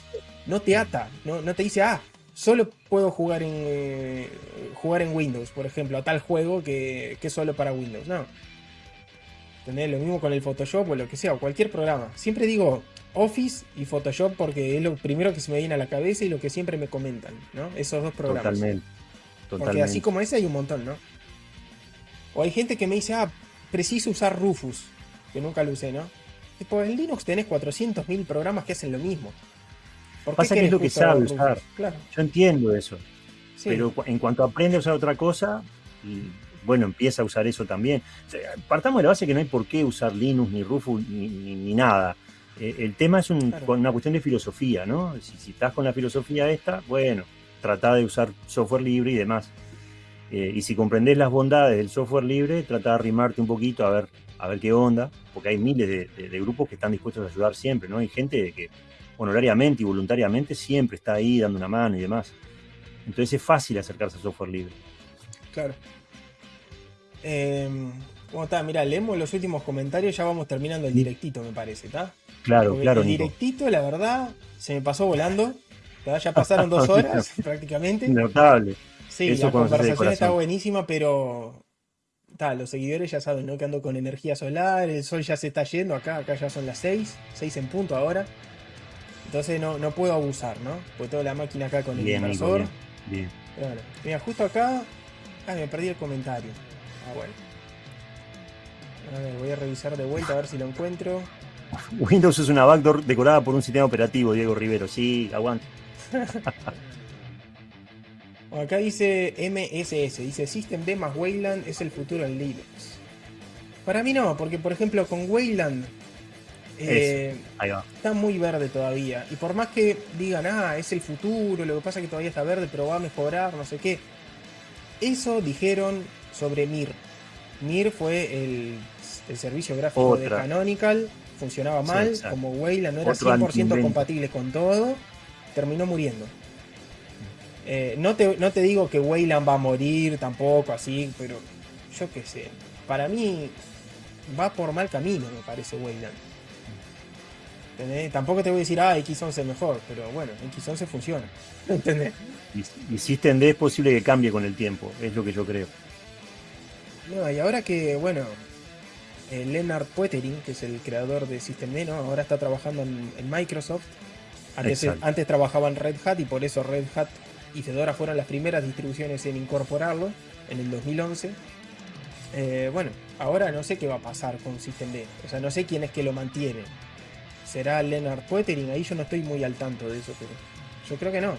[SPEAKER 1] No te ata, no, no te dice, ah, solo puedo jugar en eh, jugar en Windows, por ejemplo, a tal juego que, que es solo para Windows. No. ¿Entendés? Lo mismo con el Photoshop o lo que sea, o cualquier programa. Siempre digo Office y Photoshop porque es lo primero que se me viene a la cabeza y lo que siempre me comentan, ¿no? Esos dos programas.
[SPEAKER 2] Totalmente.
[SPEAKER 1] Porque así como ese hay un montón, ¿no? O hay gente que me dice, ah, preciso usar Rufus, que nunca lo usé, ¿no? Tipo, en Linux tenés 400.000 programas que hacen lo mismo. ¿Por qué
[SPEAKER 2] Pasa que es lo que sabe
[SPEAKER 1] Rufus?
[SPEAKER 2] usar.
[SPEAKER 1] Claro,
[SPEAKER 2] Yo entiendo eso.
[SPEAKER 1] sí.
[SPEAKER 2] Pero en cuanto aprende a usar otra cosa, y, bueno, empieza a usar eso también. O sea, partamos de la base que no hay por qué usar Linux, ni Rufus, ni, ni- ni nada. Eh, el tema es un-
[SPEAKER 1] Claro.
[SPEAKER 2] una cuestión de filosofía, ¿no? Si, si estás con la filosofía esta, bueno, trata de usar software libre y demás. Eh, y si comprendés las bondades del software libre, trata de arrimarte un poquito a ver, a ver qué onda, porque hay miles de, de- de grupos que están dispuestos a ayudar siempre, ¿no? Hay gente que honorariamente y voluntariamente siempre está ahí dando una mano y demás. Entonces es fácil acercarse al software libre.
[SPEAKER 1] Claro. Eh, ¿Cómo está? Mira, leemos los últimos comentarios, ya vamos terminando el directito, me parece, ¿está?
[SPEAKER 2] Claro,
[SPEAKER 1] Porque
[SPEAKER 2] claro,
[SPEAKER 1] el
[SPEAKER 2] Nico.
[SPEAKER 1] directito, la verdad, se me pasó volando. ¿tá? Ya pasaron dos horas prácticamente.
[SPEAKER 2] Notable.
[SPEAKER 1] Sí,
[SPEAKER 2] Eso
[SPEAKER 1] la conversación está buenísima, pero los seguidores ya saben, ¿no? Que ando con energía solar, el sol ya se está yendo acá, acá ya son las 6, 6 en punto ahora. Entonces no, no puedo abusar, ¿no? Porque tengo la máquina acá con el
[SPEAKER 2] Bien, Nico,
[SPEAKER 1] inversor.
[SPEAKER 2] bien. bien.
[SPEAKER 1] Mira, justo acá. Ah, me perdí el comentario. Ah, bueno. A ver, voy a revisar de vuelta a ver si lo encuentro.
[SPEAKER 2] Windows es una backdoor decorada por un sistema operativo, Diego Rivero. Sí, aguante.
[SPEAKER 1] Acá dice MSS, dice System D más Wayland es el futuro en Linux. Para mí no, porque por ejemplo con Wayland eh, está muy verde todavía. Y por más que digan, ah, es el futuro, lo que pasa es que todavía está verde, pero va a mejorar, no sé qué. Eso dijeron sobre Mir. Mir fue el, el servicio gráfico de. Canonical, funcionaba mal, como Wayland no era
[SPEAKER 2] Otro
[SPEAKER 1] 100%
[SPEAKER 2] antiinvento.
[SPEAKER 1] compatible con todo, terminó muriendo. Eh, no, te, no te digo que Wayland va a morir tampoco así, pero yo qué sé. Para mí va por mal camino, me parece Wayland. ¿Entendés? Tampoco te voy a decir, ah, X11 es mejor, pero bueno, X11 funciona. ¿Entendés?
[SPEAKER 2] Y, y System D es posible que cambie con el tiempo, es lo que yo creo.
[SPEAKER 1] No, y ahora que, bueno, eh, Leonard Poettering, que es el creador de System D, ¿no? ahora está trabajando en, en Microsoft. Antes, antes trabajaba en Red Hat y por eso Red Hat y Fedora fueron las primeras distribuciones en incorporarlo en el 2011. Eh, bueno, ahora no sé qué va a pasar con System D. O sea, no sé quién es que lo mantiene. ¿Será Leonard Poettering? Ahí yo no estoy muy al tanto de eso, pero yo creo que no.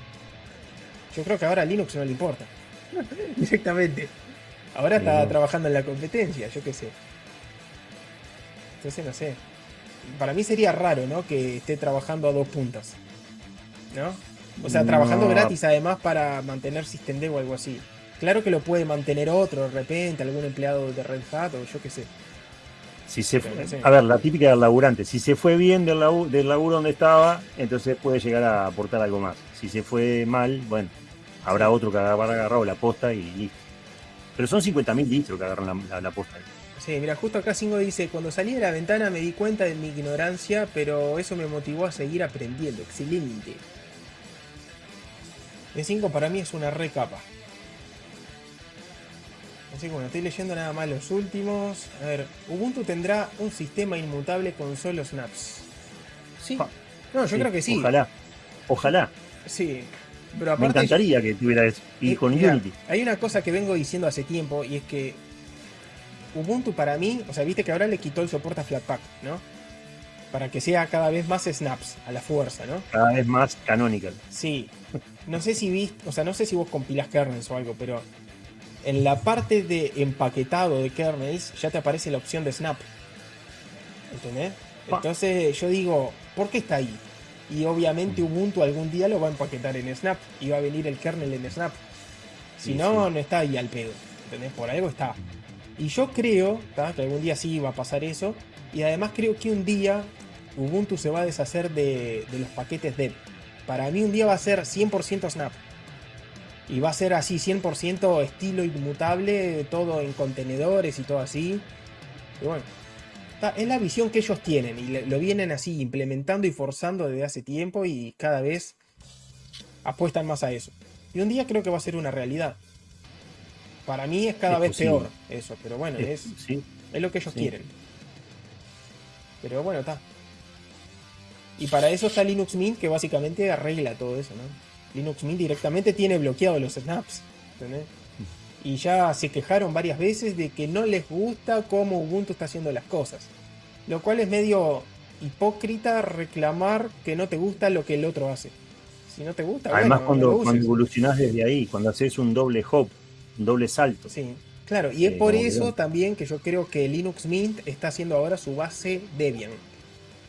[SPEAKER 1] Yo creo que ahora a Linux no le importa. Directamente. Ahora está
[SPEAKER 2] No.
[SPEAKER 1] trabajando en la competencia, yo qué sé. Entonces no sé. Para mí sería raro, ¿no? Que esté trabajando a dos puntas. ¿No? O sea, trabajando
[SPEAKER 2] No.
[SPEAKER 1] gratis además para mantener System D o algo así. Claro que lo puede mantener otro de repente, algún empleado de Red Hat o yo qué sé.
[SPEAKER 2] Si se fue- a ver, la típica del laburante. Si se fue bien del, labu- del laburo donde estaba, entonces puede llegar a aportar algo más. Si se fue mal, bueno, habrá otro que habrá agarrado la posta y listo. Pero son 50.000 litros que agarran la, la- la posta.
[SPEAKER 1] Sí, mira, justo acá Singo dice, cuando salí de la ventana me di cuenta de mi ignorancia, pero eso me motivó a seguir aprendiendo. Excelente. El 5 para mí es una recapa. Así que bueno, estoy leyendo nada más los últimos. A ver, Ubuntu tendrá un sistema inmutable con solo snaps. Sí.
[SPEAKER 2] Ah,
[SPEAKER 1] No, yo
[SPEAKER 2] Sí,
[SPEAKER 1] creo que sí.
[SPEAKER 2] Ojalá. Ojalá.
[SPEAKER 1] Sí. Pero
[SPEAKER 2] Me encantaría que tuviera eso. Y
[SPEAKER 1] Eh,
[SPEAKER 2] con Unity.
[SPEAKER 1] Hay una cosa que vengo diciendo hace tiempo y es que Ubuntu para mí, o sea, viste que ahora le quitó el soporte a Flatpak, ¿no? Para que sea cada vez más snaps a la fuerza, ¿no?
[SPEAKER 2] Cada vez más canonical.
[SPEAKER 1] Sí. No sé si viste, o sea, no sé si vos compilás kernels o algo, pero en la parte de empaquetado de kernels ya te aparece la opción de snap. ¿Entendés? Entonces yo digo, ¿por qué está ahí? Y obviamente Ubuntu algún día lo va a empaquetar en Snap y va a venir el kernel en Snap. Si
[SPEAKER 2] Sí,
[SPEAKER 1] no,
[SPEAKER 2] sí.
[SPEAKER 1] no está ahí al pedo. ¿Entendés? Por algo está. Y yo creo que algún día sí va a pasar eso. Y además creo que un día Ubuntu se va a deshacer de, los paquetes dev. Para mí un día va a ser 100% Snap. Y va a ser así, 100% estilo inmutable, todo en contenedores y todo así. Y bueno, es la visión que ellos tienen y lo vienen así implementando y forzando desde hace tiempo y cada vez apuestan más a eso. Y un día creo que va a ser una realidad. Para mí es cada vez peor eso, pero bueno, es, es, lo que ellos quieren. Pero bueno, está. Y para eso está Linux Mint que básicamente arregla todo eso, ¿no? Linux Mint directamente tiene bloqueado los snaps. Y ya se quejaron varias veces de que no les gusta cómo Ubuntu está haciendo las cosas. Lo cual es medio hipócrita reclamar que no te gusta lo que el otro hace. Si no te gusta,
[SPEAKER 2] Además, cuando, cuando evolucionás desde ahí, cuando haces un doble hop, un doble salto.
[SPEAKER 1] Sí, claro. Y es por eso también que yo creo que Linux Mint está haciendo ahora su base Debian.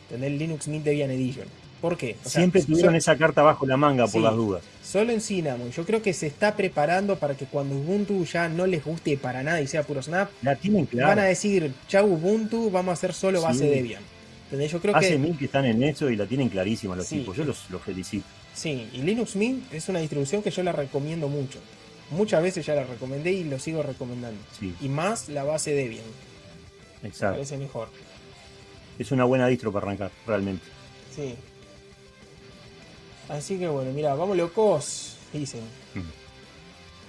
[SPEAKER 1] Tener Linux Mint Debian Edition. ¿Por qué?
[SPEAKER 2] Siempre tuvieron esa carta bajo la manga por las dudas.
[SPEAKER 1] Solo en Cinnamon. Yo creo que se está preparando para que cuando Ubuntu ya no les guste para nada y sea puro Snap,
[SPEAKER 2] la tienen clara.
[SPEAKER 1] van a decir, chau Ubuntu, vamos a hacer solo base Debian.
[SPEAKER 2] Yo creo Hace mil que están en eso y la tienen clarísima los tipos. Yo los, felicito.
[SPEAKER 1] Sí, y Linux Mint es una distribución que yo la recomiendo mucho. Muchas veces ya la recomendé y lo sigo recomendando. Y más la base Debian.
[SPEAKER 2] Exacto. Me
[SPEAKER 1] parece mejor.
[SPEAKER 2] Es una buena distro para arrancar, realmente.
[SPEAKER 1] Sí. Así que bueno, mira, vamos locos, dicen.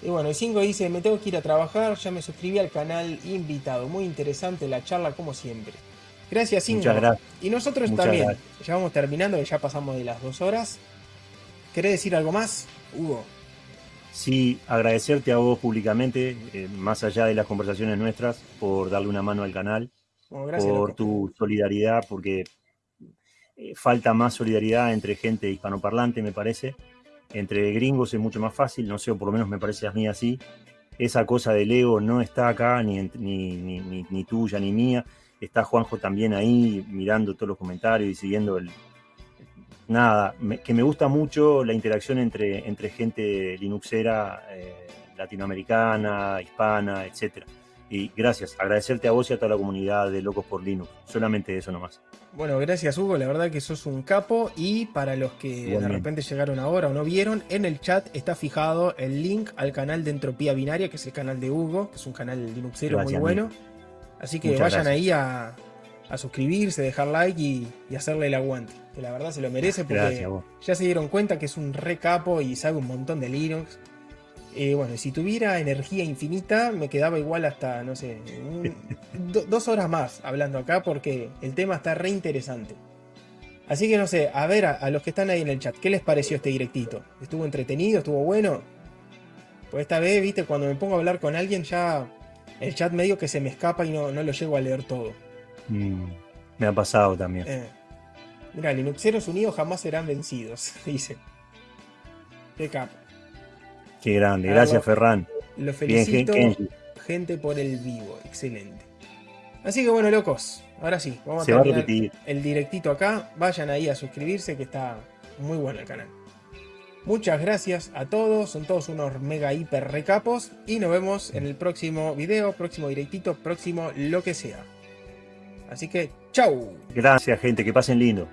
[SPEAKER 1] Y bueno, el 5 dice, me tengo que ir a trabajar, ya me suscribí al canal invitado. Muy interesante la charla como siempre. Gracias, 5.
[SPEAKER 2] Muchas gracias.
[SPEAKER 1] Y nosotros también. Ya vamos terminando, ya pasamos de las dos horas. ¿Querés decir algo más, Hugo?
[SPEAKER 2] Sí, agradecerte a vos públicamente, eh, más allá de las conversaciones nuestras, por darle una mano al canal, por tu solidaridad, porque eh, falta más solidaridad entre gente hispanoparlante, me parece. Entre gringos es mucho más fácil, no sé, o por lo menos me parece a mí así. Esa cosa del ego no está acá, ni, ni, ni, tuya ni mía. Está Juanjo también ahí mirando todos los comentarios y siguiendo el... Nada, que me gusta mucho la interacción entre, entre gente linuxera, eh, latinoamericana, hispana, etcétera. Y gracias, agradecerte a vos y a toda la comunidad de Locos por Linux. Solamente eso nomás.
[SPEAKER 1] Bueno, gracias Hugo, la verdad que sos un capo y para los que de repente llegaron ahora o no vieron, en el chat está fijado el link al canal de Entropía Binaria, que es el canal de Hugo, que es un canal linuxero muy bueno. Así que vayan ahí a, suscribirse, dejar like y, hacerle el aguante, que la verdad se lo merece porque ya se dieron cuenta que es un re capo y sabe un montón de Linux. Eh, bueno, si tuviera energía infinita, me quedaba igual hasta, no sé, dos horas más hablando acá porque el tema está re interesante. Así que no sé, a ver a, los que están ahí en el chat, ¿qué les pareció este directito? ¿Estuvo entretenido? ¿Estuvo bueno? Pues esta vez, viste, cuando me pongo a hablar con alguien ya el chat medio que se me escapa y no, no lo llego a leer todo.
[SPEAKER 2] Mm, me ha pasado también. Eh.
[SPEAKER 1] Mira, Linuxeros unidos jamás serán vencidos, dice. Qué capo.
[SPEAKER 2] Qué grande, ah, gracias Ferran.
[SPEAKER 1] Los felicito, Bien, Kenji. gente, por el vivo, excelente. Así que bueno, locos, ahora sí, vamos a terminar el directito acá. Vayan ahí a suscribirse que está muy bueno el canal. Muchas gracias a todos, son todos unos mega hiper recapos y nos vemos en el próximo video, próximo directito, próximo lo que sea. Así que, chau.
[SPEAKER 2] Gracias gente, que pasen lindo.